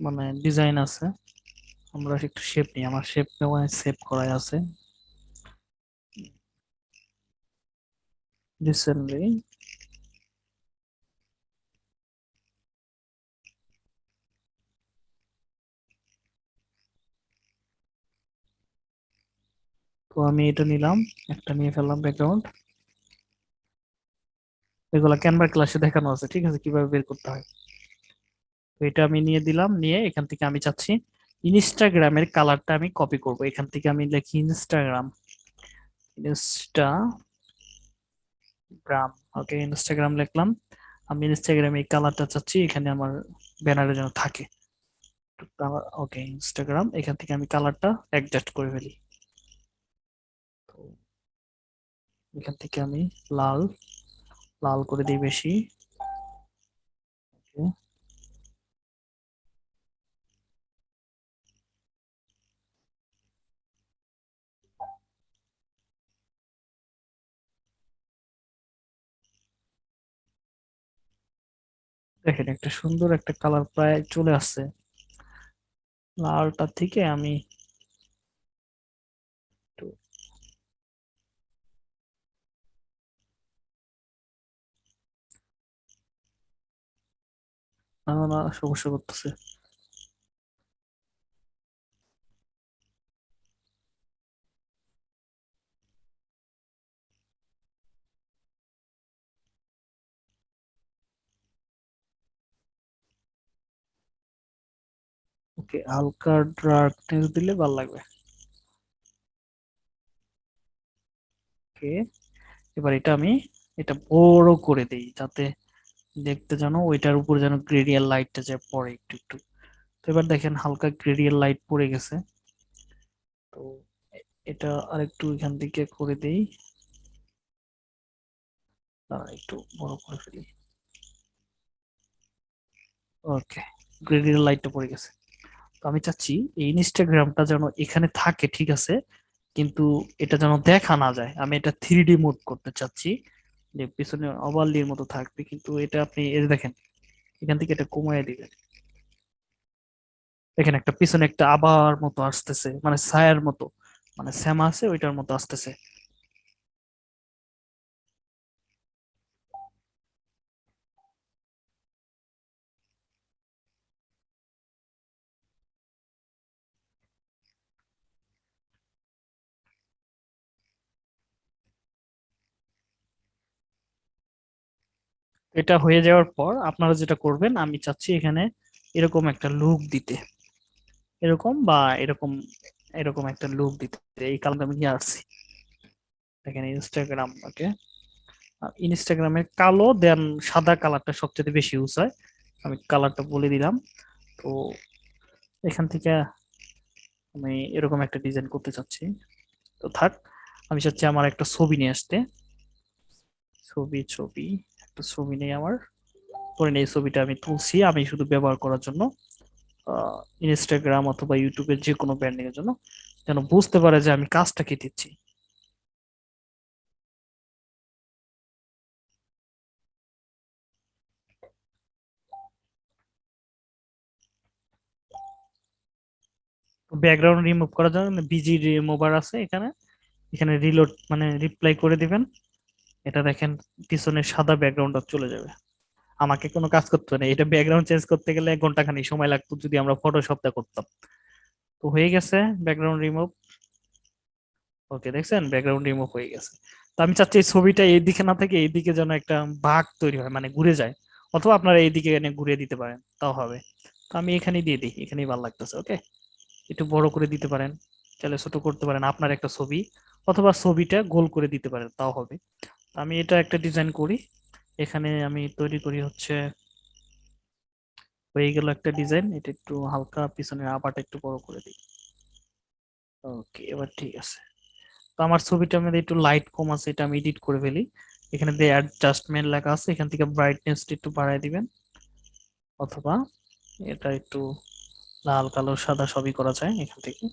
মানে ডিজাইন আছে। আমরা একটু শেপ নিই, আমার শেপ নেওয়া সেভ করাই আছে। রিসেন্টলি তো আমি এটা নিলাম, একটা নিয়ে ফেললাম ব্যাকগ্রাউন্ড এগুলা ক্যানভা ক্লাসে দেখানো আছে, ঠিক আছে? কীভাবে বের করতে হয়। এটা আমি নিয়ে দিলাম, নিয়ে এখান থেকে আমি চাচ্ছি ইনস্টাগ্রামের কালারটা আমি কপি করব। এখান থেকে আমি লিখি ইনস্টাগ্রাম। ইনস্টাগ্রাম ওকে ইনস্টাগ্রাম লিখলাম। আমি ইনস্টাগ্রামে এই কালারটা চাচ্ছি, এখানে আমার ব্যানারে যেন থাকে। ওকে ইনস্টাগ্রাম, এখান থেকে আমি কালারটা অ্যাডজাস্ট করে ফেলি। এখান থেকে আমি লাল লাল করে দিই বেশি। দেখেন একটা সুন্দর একটা কালার প্রায় চলে আসছে। লালটা থেকে আমি একটু না সমস্যা করতেছে। ওকে হালকা দিলে ভালো লাগবে। ওকে, এবার এটা আমি, এটা বড় করে দেই যাতে দেখতে যেন ওইটার উপর যেন গ্রেডিয়াল লাইটটা যে পড়ে একটু একটু। তো এবার দেখেন হালকা গ্রেডিয়াল লাইট পড়ে গেছে। তো এটা আরেকটু এখান থেকে করে দেই। একটু বড় করে ফেলি। ওকে গ্রেডিয়াল লাইটটা পড়ে গেছে। তো আমি চাচ্ছি এই ইনস্টাগ্রামটা যেন এখানে থাকে, ঠিক আছে? কিন্তু এটা যেন দেখা না যায়। আমি এটা থ্রি ডি মোড করতে চাচ্ছি। যে পিছনে অবালির মতো থাকবে, কিন্তু এটা আপনি এই দেখেন, এখান থেকে এটা কমায় দিবেন। দেখেন একটা পিছনে একটা আবার মতো আসতেছে মানে ছায়ার মতো মানে শ্যামা আছে, ওইটার মতো আসতেছে। এটা হয়ে যাওয়ার পর আপনারা যেটা করবেন, আমি চাচ্ছি এখানে এরকম একটা লুক দিতে। এরকম বা এরকম এরকম একটা লুক দিতে। এই কালারটা আমি নিয়ে আসছি। দেখেন ইনস্টাগ্রাম ওকে ইনস্টাগ্রামে কালো দেন সাদা কালারটা সবচেয়ে বেশি ইউজ হয়। আমি কালারটা বলে দিলাম। তো এখান থেকে আমি এরকম একটা ডিজাইন করতে চাচ্ছি। তো থাক, আমি চাচ্ছি আমার একটা ছবি নিয়ে আসতে। ছবি ছবি। একটা ছবি নেই আমার। পরে এই ছবিটা আমি তুলছি, আমি শুধু ব্যবহার করার জন্য ইনস্টাগ্রাম অথবা ইউটিউবের যে কোনো ব্র্যান্ডিং এর জন্য, যেন বুঝতে পারে যে আমি কাজটা কি দিচ্ছি। ব্যাকগ্রাউন্ড রিমুভ করার জন্য বিজি রিমুভার আছে এখানে। এখানে রিলোড মানে রিপ্লাই করে দিবেন। এটা দেখেন পিছনে সাদা ব্যাকগ্রাউন্ডটা চলে যাবে। আমাকে কোনো কাজ করতে হবে না। এটা ব্যাকগ্রাউন্ড চেঞ্জ করতে গেলে এক ঘণ্টা খানি সময় লাগতো যদি আমরা ফটোশপটা করতাম। তো হয়ে গেছে ব্যাকগ্রাউন্ড রিমুভ ওকে দেখছেন? ব্যাকগ্রাউন্ড রিমুভ হয়ে গেছে। তো আমি চাচ্ছি এই ছবিটা এই দিকে না থেকে এই দিকে যেন একটা ভাগ তৈরি হয় মানে ঘুরে যায়। অথবা আপনারা এইদিকে এনে ঘুরিয়ে দিতে পারেন, তাও হবে। তো আমি এখানে দিয়ে দিই, এখানেই ভালো লাগতেছে ওকে একটু বড় করে দিতে পারেন, চাইলে ছোট করতে পারেন আপনার একটা ছবি। অথবা ছবিটা গোল করে দিতে পারেন, তাও হবে। আমি এটা একটা ডিজাইন করি। এখানে আমি তৈরি করি হচ্ছে, হয়ে গেল একটা ডিজাইন এটা একটু হালকা পিছনের আপাটা একটু বড় করে দিই। ওকে এবার ঠিক আছে। তো আমার ছবিটার মধ্যে একটু লাইট কম আছে, এটা আমি এডিট করে ফেলি। এখানে দিয়ে অ্যাডজাস্টমেন্ট লেখা আছে, এখান থেকে ব্রাইটনেস একটু বাড়ায় দিবেন। অথবা এটা একটু লাল, কালো, সাদা সবই করা যায় এখান থেকে।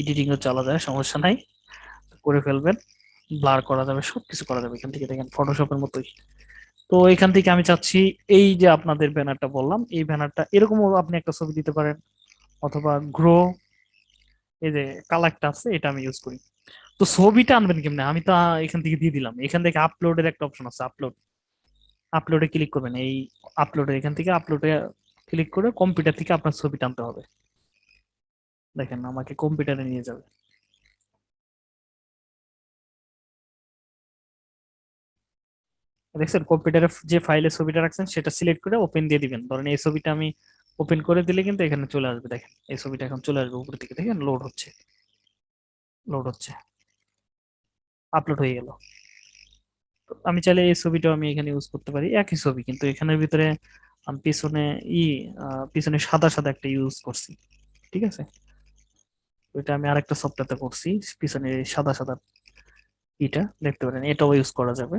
এডিটিং ও চালা যায়, সমস্যা নাই। করে ফেলবেন। ব্লার করা যাবে, সবকিছু করা যাবে এখান থেকে, দেখেন ফটোশপের মতোই। তো এখান থেকে আমি চাচ্ছি এই যে আপনাদের ব্যানারটা বললাম, এই ব্যানারটা এরকমও আপনি একটা ছবি দিতে পারেন, অথবা গ্রো এই যে কালারটা আছে, এটা আমি ইউজ করি। তো ছবিটা আনবেন কেমনে? আমি তো এখান থেকে দিয়ে দিলাম। এখান থেকে আপলোডের একটা অপশন আছে আপলোড আপলোডে ক্লিক করবেন। এই আপলোডে এখান থেকে আপলোডে ক্লিক করে কম্পিউটার থেকে আপনার ছবিটা আনতে হবে। দেখেন, আমাকে কম্পিউটারে নিয়ে যাবে। দেখছেন কম্পিউটারে যে ফাইলে ছবিটা রাখছেন, সেটা সিলেক্ট করে ওপেন দিয়ে দিবেন। ধরেন এই ছবিটা আমি ওপেন করে দিলে কিন্তু এখানে চলে আসবে, দেখেন। এই ছবিটা এখন চলে আসবে উপর থেকে দেখেন লোড হচ্ছে। লোড হচ্ছে। আপলোড হয়ে গেল। আমি চাইলে এই ছবিটাও আমি এখানে ইউজ করতে পারি। একই ছবি, কিন্তু এখানের ভিতরে আমি পিছনে ই পিছনে সাদা সাদা একটা ইউজ করছি। ঠিক আছে? ওইটা আমি আরেকটা সফটওয়্যারতে করছি, পিছনে সাদা সাদা ইটা, দেখতে পারেন। এটাও ইউজ করা যাবে।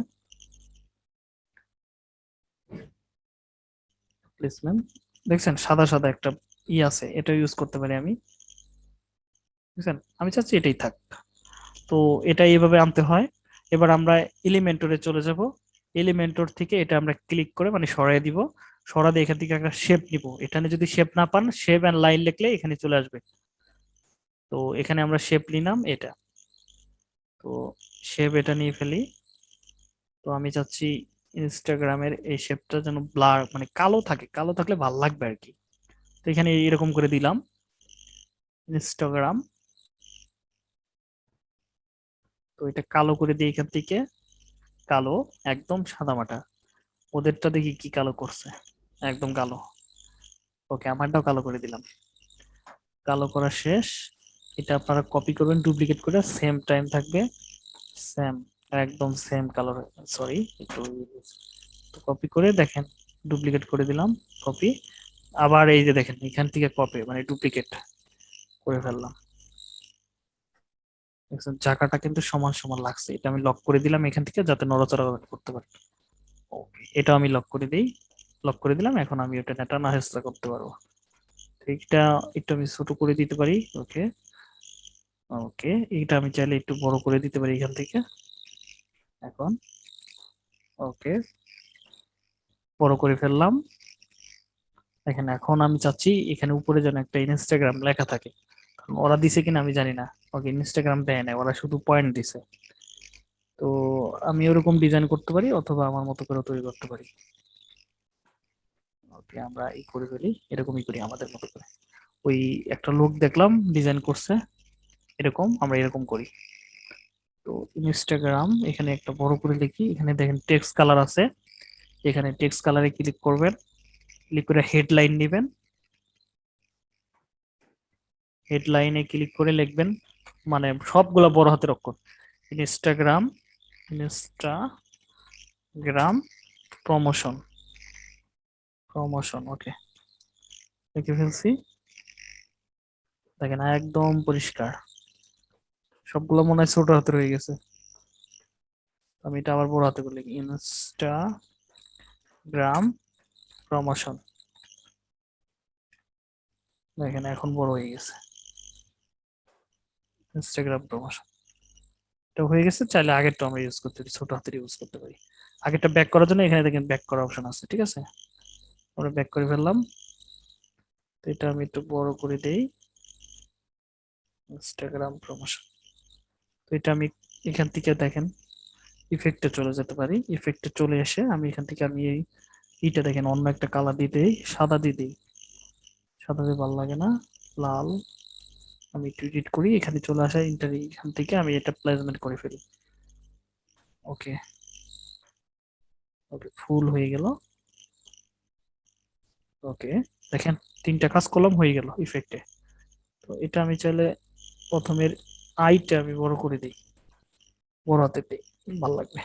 প্লেসমেন্ট দেখছেন, সাদা সাদা একটা ই আছে এটা ইউজ করতে পারি আমি। বুঝছেন আমি চাচ্ছি এটাই থাক। তো এটা এইভাবে আনতে হয়। এবার আমরা এলিমেন্টরে চলে যাব। এলিমেন্টর থেকে এটা আমরা ক্লিক করে মানে সরাই দিব। সরা দিয়ে এখান থেকে একটা শেপ নিব। এখানে যদি শেপ না পান শেপ অ্যান্ড লাইন লিখলে এখানে চলে আসবে। তো এখানে আমরা শেপ নিলাম এটা। তো শেপ এটা নিয়ে ফেলি। তো আমি চাচ্ছি ইনস্টাগ্রামের এই শেপটা যেন ব্লার মানে কালো থাকে, কালো থাকলে ভালো লাগবে আর কি। তো এখানে এরকম করে দিলাম। ইনস্টাগ্রাম তো এটা কালো করে দিই এখান থেকে। কালো, একদম সাদামাটা ওদেরটা দেখি কি কালো করছে। একদম কালো। ওকে, আমারটাও কালো করে দিলাম। কালো করা শেষ। এটা আপনারা কপি করবেন ডুপ্লিকেট করে সেম টাইম থাকবে। সেম একদম সেম কালার সরি একটু কপি করে দেখেন ডুপ্লিকেট করে দিলাম কপি আবার এই যে দেখেন, এখান থেকে কপি মানে ডুপ্লিকেট করে ফেললাম। চাকাটা কিন্তু সমান সমান লাগছে। এটা আমি লক করে দিলাম এখান থেকে যাতে নড়াচড়া করতে পারে। ওকে এটা আমি লক করে দিই। লক করে দিলাম, এখন আমি ওটা নেটা না হেসরা করতে পারব। এইটা একটু আমি ছোট করে দিতে পারি ওকে ওকে এইটা আমি চাইলে একটু বড় করে দিতে পারি এখান থেকে। এখন। ওকে বড় করে ফেললাম। এখানে এখন আমি চাচ্ছি এখানে উপরে যেন একটা ইনস্টাগ্রাম লেখা থাকে। কারণ ওরা দিছে কিনা আমি জানি না। ওকে ইনস্টাগ্রাম দেয় না ওরা শুধু পয়েন্ট দিছে। তো আমি ওরকম ডিজাইন করতে পারি অথবা আমার মতো করে তৈরি করতে পারি। ওকে, আমরা এই করে ফেলি, এরকমই করি আমাদের মতো করে। ওই একটা লোক দেখলাম ডিজাইন করছে। এরকম, আমরা এরকম করি। তো ইনস্টাগ্রাম এখানে একটা বড় করে লিখি। এখানে দেখেন টেক্সট কালার আছে। এখানে টেক্সট কালারে ক্লিক করবেন। ক্লিক করে হেডলাইন নেবেন। হেডলাইনে ক্লিক করে লিখবেন। মানে সবগুলা বড় হাতের অক্ষর। Instagram Instagram promotion promotion okay লিখে ফেলছি। দেখেন একদম পরিষ্কার। সবগুলো মনে হয় ছোট হাতে রয়ে গেছে। আমি এটা আবার বড় হাতে করে লিখি। ইনস্টাগ্রাম প্রমোশন দেখেন, এখন বড় হয়ে গেছে। ইনস্টাগ্রাম প্রমোশন এটা হয়ে গেছে, চাইলে আগেরটা আমরা ইউজ করতে পারি, ছোট হাতের ইউজ করতে পারি। আগেরটা ব্যাক করার জন্য এখানে দেখেন ব্যাক করার অপশন আছে, ঠিক আছে? আমরা ব্যাক করে ফেললাম। তো এটা আমি একটু বড় করে দেই। ইনস্টাগ্রাম প্রমোশন তো এটা আমি এখান থেকে দেখেন ইফেক্টে চলে যেতে পারি। ইফেক্টে চলে এসে আমি এখান থেকে আমি এই ইটা দেখেন, অন্য একটা কালার দিয়ে সাদা দিয়ে দিই। সাদা দিয়ে ভালো লাগে না, লাল। আমি একটু এডিট করি, এখানে চলে আসা ইন্টার এখান থেকে আমি এটা প্লেসমেন্ট করে ফেলি। ওকে ওকে ফুল হয়ে গেল। ওকে দেখেন তিনটা কাজ কলম হয়ে গেল ইফেক্টে তো এটা আমি চাইলে প্রথমের আইটা আমি বড় করে দিই। বড় হাতে দিই, ভালো লাগবে।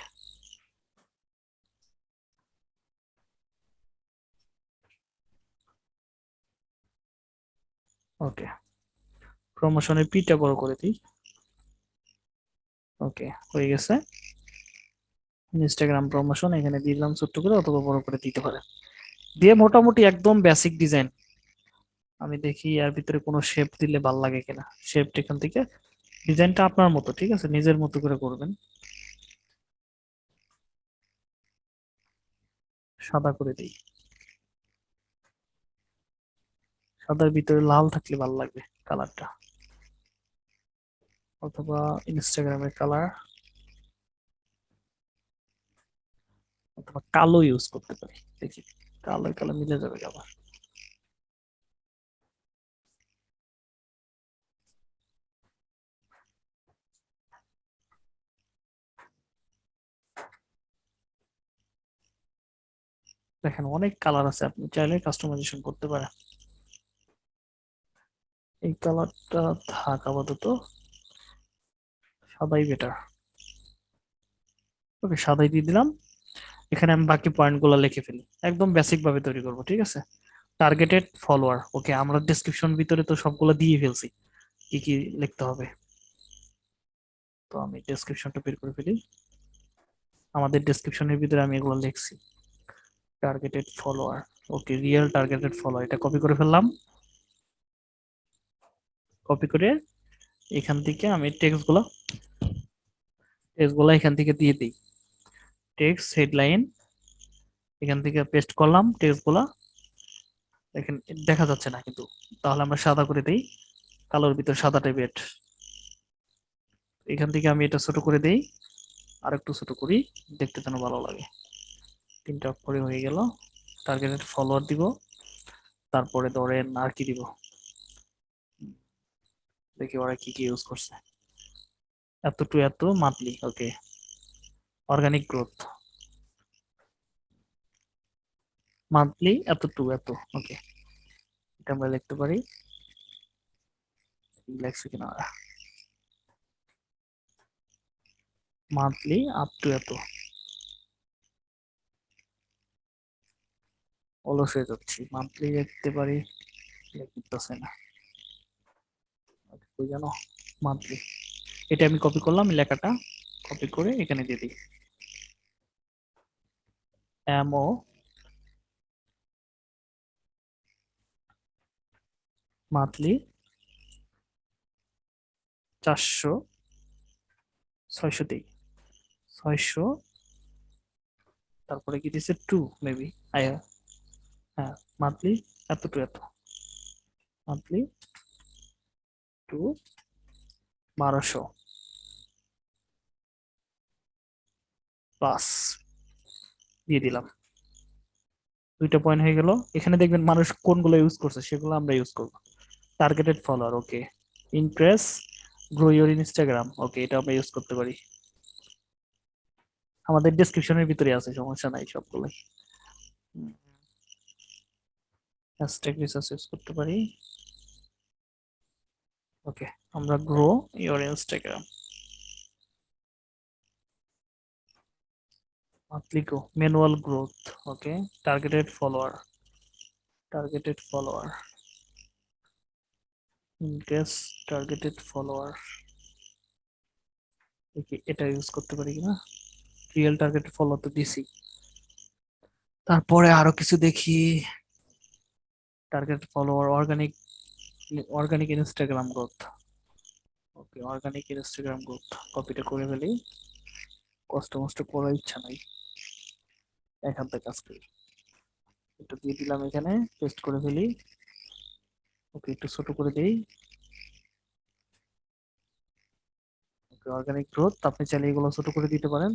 ওকে প্রমোশনের পিটা বড় করে দিই। ওকে হয়ে গেছে। ইনস্টাগ্রাম প্রমোশন এখানে দিলাম ছোট্ট করে, অথবা বড় করে দিতে পারে। দিয়ে মোটামুটি একদম বেসিক ডিজাইন আমি দেখি এর ভিতরে কোনো শেপ দিলে ভালো লাগে কিনা। শেপ এখান থেকে ডিজাইনটা আপনার মতো, ঠিক আছে? নিজের মতো করে করবেন। সাদা করে দিই। সাদার ভিতরে লাল থাকলে ভালো লাগবে কালারটা। অথবা ইনস্টাগ্রামের কালার। অথবা কালো ইউজ করতে পারি। দেখি, কালো কালো মিলে যাবে আবার। দেখেন অনেক কালার আছে, আপনি চাইলে কাস্টমাইজেশন করতে পারেন। এই কালারটা থাক আপাতত, সাদাই বেটার ওকে সাদাই দিয়ে দিলাম। এখানে আমি বাকি পয়েন্টগুলো লিখে ফেলি। একদম বেসিক ভাবে তৈরি করব, ঠিক আছে? টার্গেটেড ফলোয়ার ওকে আমরা ডেসক্রিপশন ভিতরে তো সবগুলো দিয়ে ফেলছি, কি কি লিখতে হবে। তো আমি ডেসক্রিপশনটা বের করে ফেলি। আমাদের ডেসক্রিপশনের ভিতরে আমি এগুলো লিখছি। Targeted follower okay real targeted follower এটা কপি করে ফেললাম। কপি করে এখান থেকে আমি টেক্সটগুলো টেক্সটগুলো এখান থেকে দিয়ে দিই। টেক্সট হেডলাইন এখান থেকে পেস্ট করলাম টেক্সটগুলা। দেখেন, দেখা যাচ্ছে না কিন্তু। তাহলে আমরা সাদা করে দেই। কালোর ভিতর সাদা টাইপের এখান থেকে আমি এটা ছোট করে দেই। আর একটু ছোট করি, দেখতে যেন ভালো লাগে। তিনটা অক্ষরে হয়ে গেল। টার্গেটেড ফলোয়ার দিব। তারপরে ধরেন আর কি দিব? দেখি ওরা কি কি ইউজ করছে। এত টু এত monthly okay organic growth monthly এত টু এত ওকে এটা আমরা লিখতে পারি। লেখছি কিনা মান্থলি আপ টু এত। অলস হয়ে যাচ্ছি। মান্থলি লিখতে পারি লিখতেছে না। কই জানো মান্থলি এটা আমি কপি করলাম লেখাটা কপি করে এখানে দিয়ে দিই। এমও মান্থলি চারশো, ছয়শো দিই। ছয়শো, তারপরে কি দিছে? টু মেবি আয়া হ্যাঁ মান্থলি এত টু এত। মান্থলি টু বারোশো। প্লাস দিয়ে দিলাম। দুইটা পয়েন্ট হয়ে গেল। এখানে দেখবেন মানুষ কোনগুলো ইউজ করছে, সেগুলো আমরা ইউজ করব। Targeted follower okay impress grow your Instagram okay এটা আমরা ইউজ করতে পারি। আমাদের ডেসক্রিপশনের ভিতরে আছে, সমস্যা নাই সবগুলোই। হ্যাশট্যাগ রিসার্চ ইউজ করতে পারি ওকে আমরা grow your Instagram growth okay targeted follower targeted follower in case targeted follower দেখি এটা ইউজ করতে পারি কিনা রিয়েল টার্গেটেড ফলো তো দিছি তারপরে আরও কিছু দেখি target follower organic organic Instagram growth okay organic Instagram growth কপিটা করে ফেলি। কষ্ট মষ্ট করার ইচ্ছা নাই। এখান থেকে কাজ করি একটু দিয়ে দিলাম এখানে পেস্ট করে ফেলি। ওকে একটু ছোট করে দেই। ওকে অর্গানিক গ্রোথ আপনি চাইলে এগুলো ছোট করে দিতে পারেন।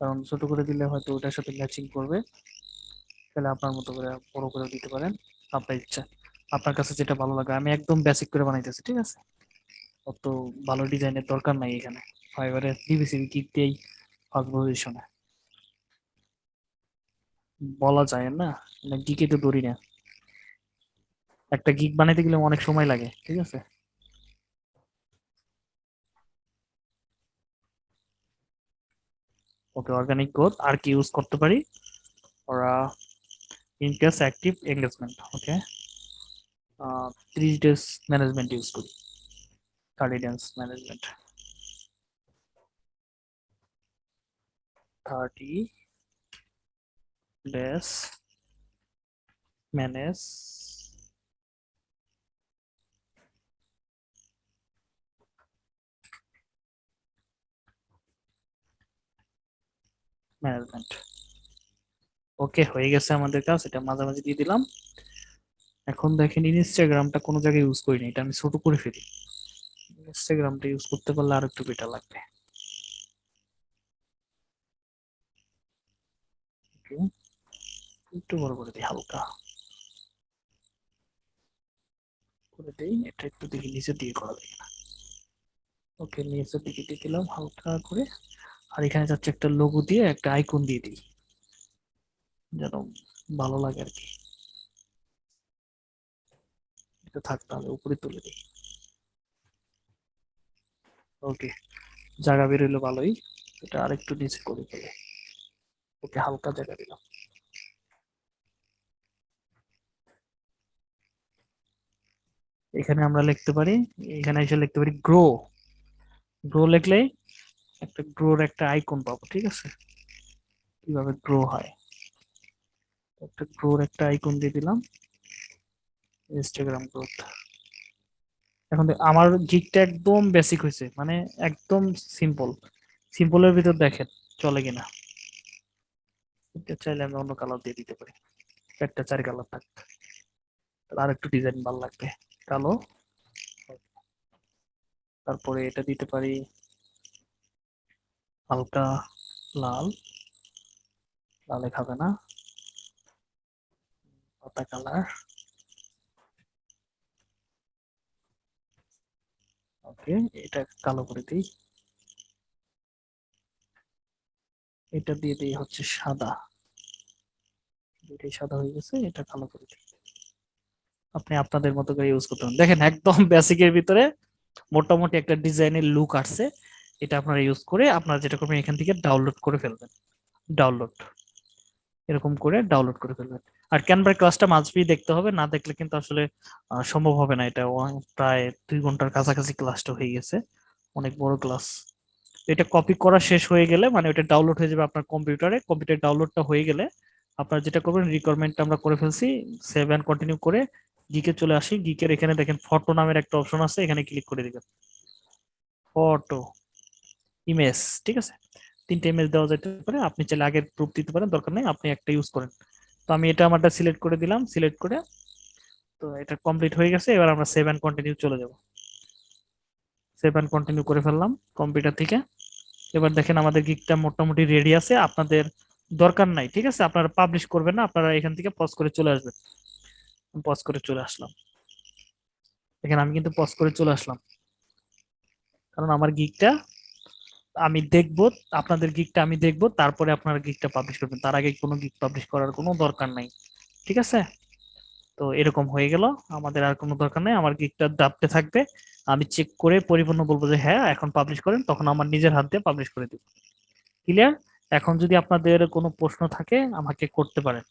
কারণ ছোট করে দিলে হয়তো ওটার সাথে ম্যাচিং করবে। তাহলে আপনার মতো করে বড় করে দিতে পারেন। আপনার ইচ্ছা, আপনার কাছে যেটা ভালো লাগে, আমি একদম বেসিক করে বানাইতেছি, ঠিক আছে? অত ভালো ডিজাইনের দরকার নাই এখানে। ফাইবারে কিক দিয়েই ফার্স্ট পজিশনে বলা যায় না মানে গিকে তো ধরি না। একটা গিক বানাইতে গেলে অনেক সময় লাগে, ঠিক আছে? ওকে অর্গানিক গ্রোথ আর কি ইউজ করতে পারি? ওরা interest active engagement okay? Uh, three days management is good. 30 management. 30 days manage. Management. ওকে হয়ে গেছে আমাদের কাজ, এটা মাঝামাঝি দিয়ে দিলাম। এখন দেখেন ইনস্টাগ্রামটা কোনো জায়গায় ইউজ করিনি এটা আমি ছোট করে ফেলি। ইনস্টাগ্রামটা ইউজ করতে পারলে আর একটু বেটার লাগবে। একটু বড় করে দিই হালকা। করে দিই, এটা একটু দেখি নিচের দিকে করা যায় না ওকে নিচের দিকে দিয়ে দিলাম হালকা করে। আর এখানে যাচ্ছে একটা লোগো দিয়ে একটা আইকন দিয়ে দিই। যেন ভালো লাগে আর কি। এটা থাক তাহলে, উপরে তুলে দিই। ওকে জায়গা বেরোলো ভালোই। এটা আরেকটু নিচে করে ফেলে। ওকে হালকা জায়গা দিলাম। এখানে আমরা লিখতে পারি, এখানে এসে লিখতে পারি গ্রো গ্রো লিখলে একটা গ্রোর একটা আইকন পাবো, ঠিক আছে? কীভাবে গ্রো হয়? একটা গ্রোর একটা আইকন দিয়ে দিলাম। ইনস্টাগ্রাম গ্রোথ এখন আমার গিকটা একদম বেসিক হয়েছে মানে একদম সিম্পল সিম্পলের ভিতর দেখেন, চলে কিনা। চাইলে আমি অন্য কালার দিয়ে দিতে পারি। একটা চার কালার থাক। আর একটু ডিজাইন ভালো লাগবে। কালো তারপরে এটা দিতে পারি। হালকা লাল। লালে খাবে না। কালার ওকে এটা কালো করে দিই। এটা দিয়ে দিই হচ্ছে সাদা। এটাই সাদা হয়ে গেছে, এটা কালো করে দিই। আপনি আপনাদের মতো করে ইউজ করতে পারেন। দেখেন, একদম বেসিকের ভিতরে মোটামুটি একটা ডিজাইনের লুক আসছে। এটা আপনারা ইউজ করে আপনারা যেটা করবেন, এখান থেকে ডাউনলোড করে ফেলবেন। ডাউনলোড এরকম করে ডাউনলোড করে ফেলবেন। আর ক্যানভার ক্লাসটা মাঝবি দেখতে হবে, না দেখলে কিন্তু আসলে সম্ভব হবে না এটা। প্রায় দুই ঘণ্টার কাছাকাছি ক্লাসটা হয়ে গেছে, অনেক বড় ক্লাস এটা কপি করা শেষ হয়ে গেলে মানে ওটা ডাউনলোড হয়ে যাবে আপনার কম্পিউটারে কম্পিউটার ডাউনলোডটা হয়ে গেলে, আপনার যেটা করবেন রিকোয়ারমেন্টটা আমরা করে ফেলছি সেভ অ্যান্ড কন্টিনিউ করে গিকে চলে আসি। গিকের এখানে দেখেন ফটো নামের একটা অপশন আছে, এখানে ক্লিক করে দিবেন। ফটো ইমেজ ঠিক আছে? তিনটে ইমেজ দেওয়া যেতে পারে, আপনি চাইলে আগের প্রুফ দিতে পারেন, দরকার নেই, আপনি একটা ইউজ করেন। তো আমি এটা আমারটা সিলেক্ট করে দিলাম সিলেক্ট করে তো এটা কমপ্লিট হয়ে গেছে, এবার আমরা সেভ অ্যান্ড কন্টিনিউ চলে যাব। সেভ অ্যান্ড কন্টিনিউ করে ফেললাম কম্পিউটার থেকে। এবার দেখেন আমাদের গিকটা মোটামুটি রেডি আছে, আপনাদের দরকার নাই, ঠিক আছে? আপনারা পাবলিশ করবেন না, আপনারা এখান থেকে পজ করে চলে আসবেন। পজ করে চলে আসলাম। দেখেন আমি কিন্তু পজ করে চলে আসলাম। কারণ আমার গিকটা আমি দেখব, আপনাদের গিকটা আমি দেখব, তারপরে আপনারা গিকটা পাবলিশ করবেন। তার আগে কোনো গিক পাবলিশ করার কোনো দরকার নাই। ঠিক আছে? তো এরকম হয়ে গেল। আমাদের আর কোনো দরকার নেই। আমার গিকটা ডাবতে থাকবে। আমি চেক করে পরিপূর্ণ বলব যে হ্যাঁ এখন পাবলিশ করেন, তখন আমার নিজের হাত দিয়ে পাবলিশ করে দিব। ক্লিয়ার এখন যদি আপনাদের কোনো প্রশ্ন থাকে, আমাকে করতে পারেন।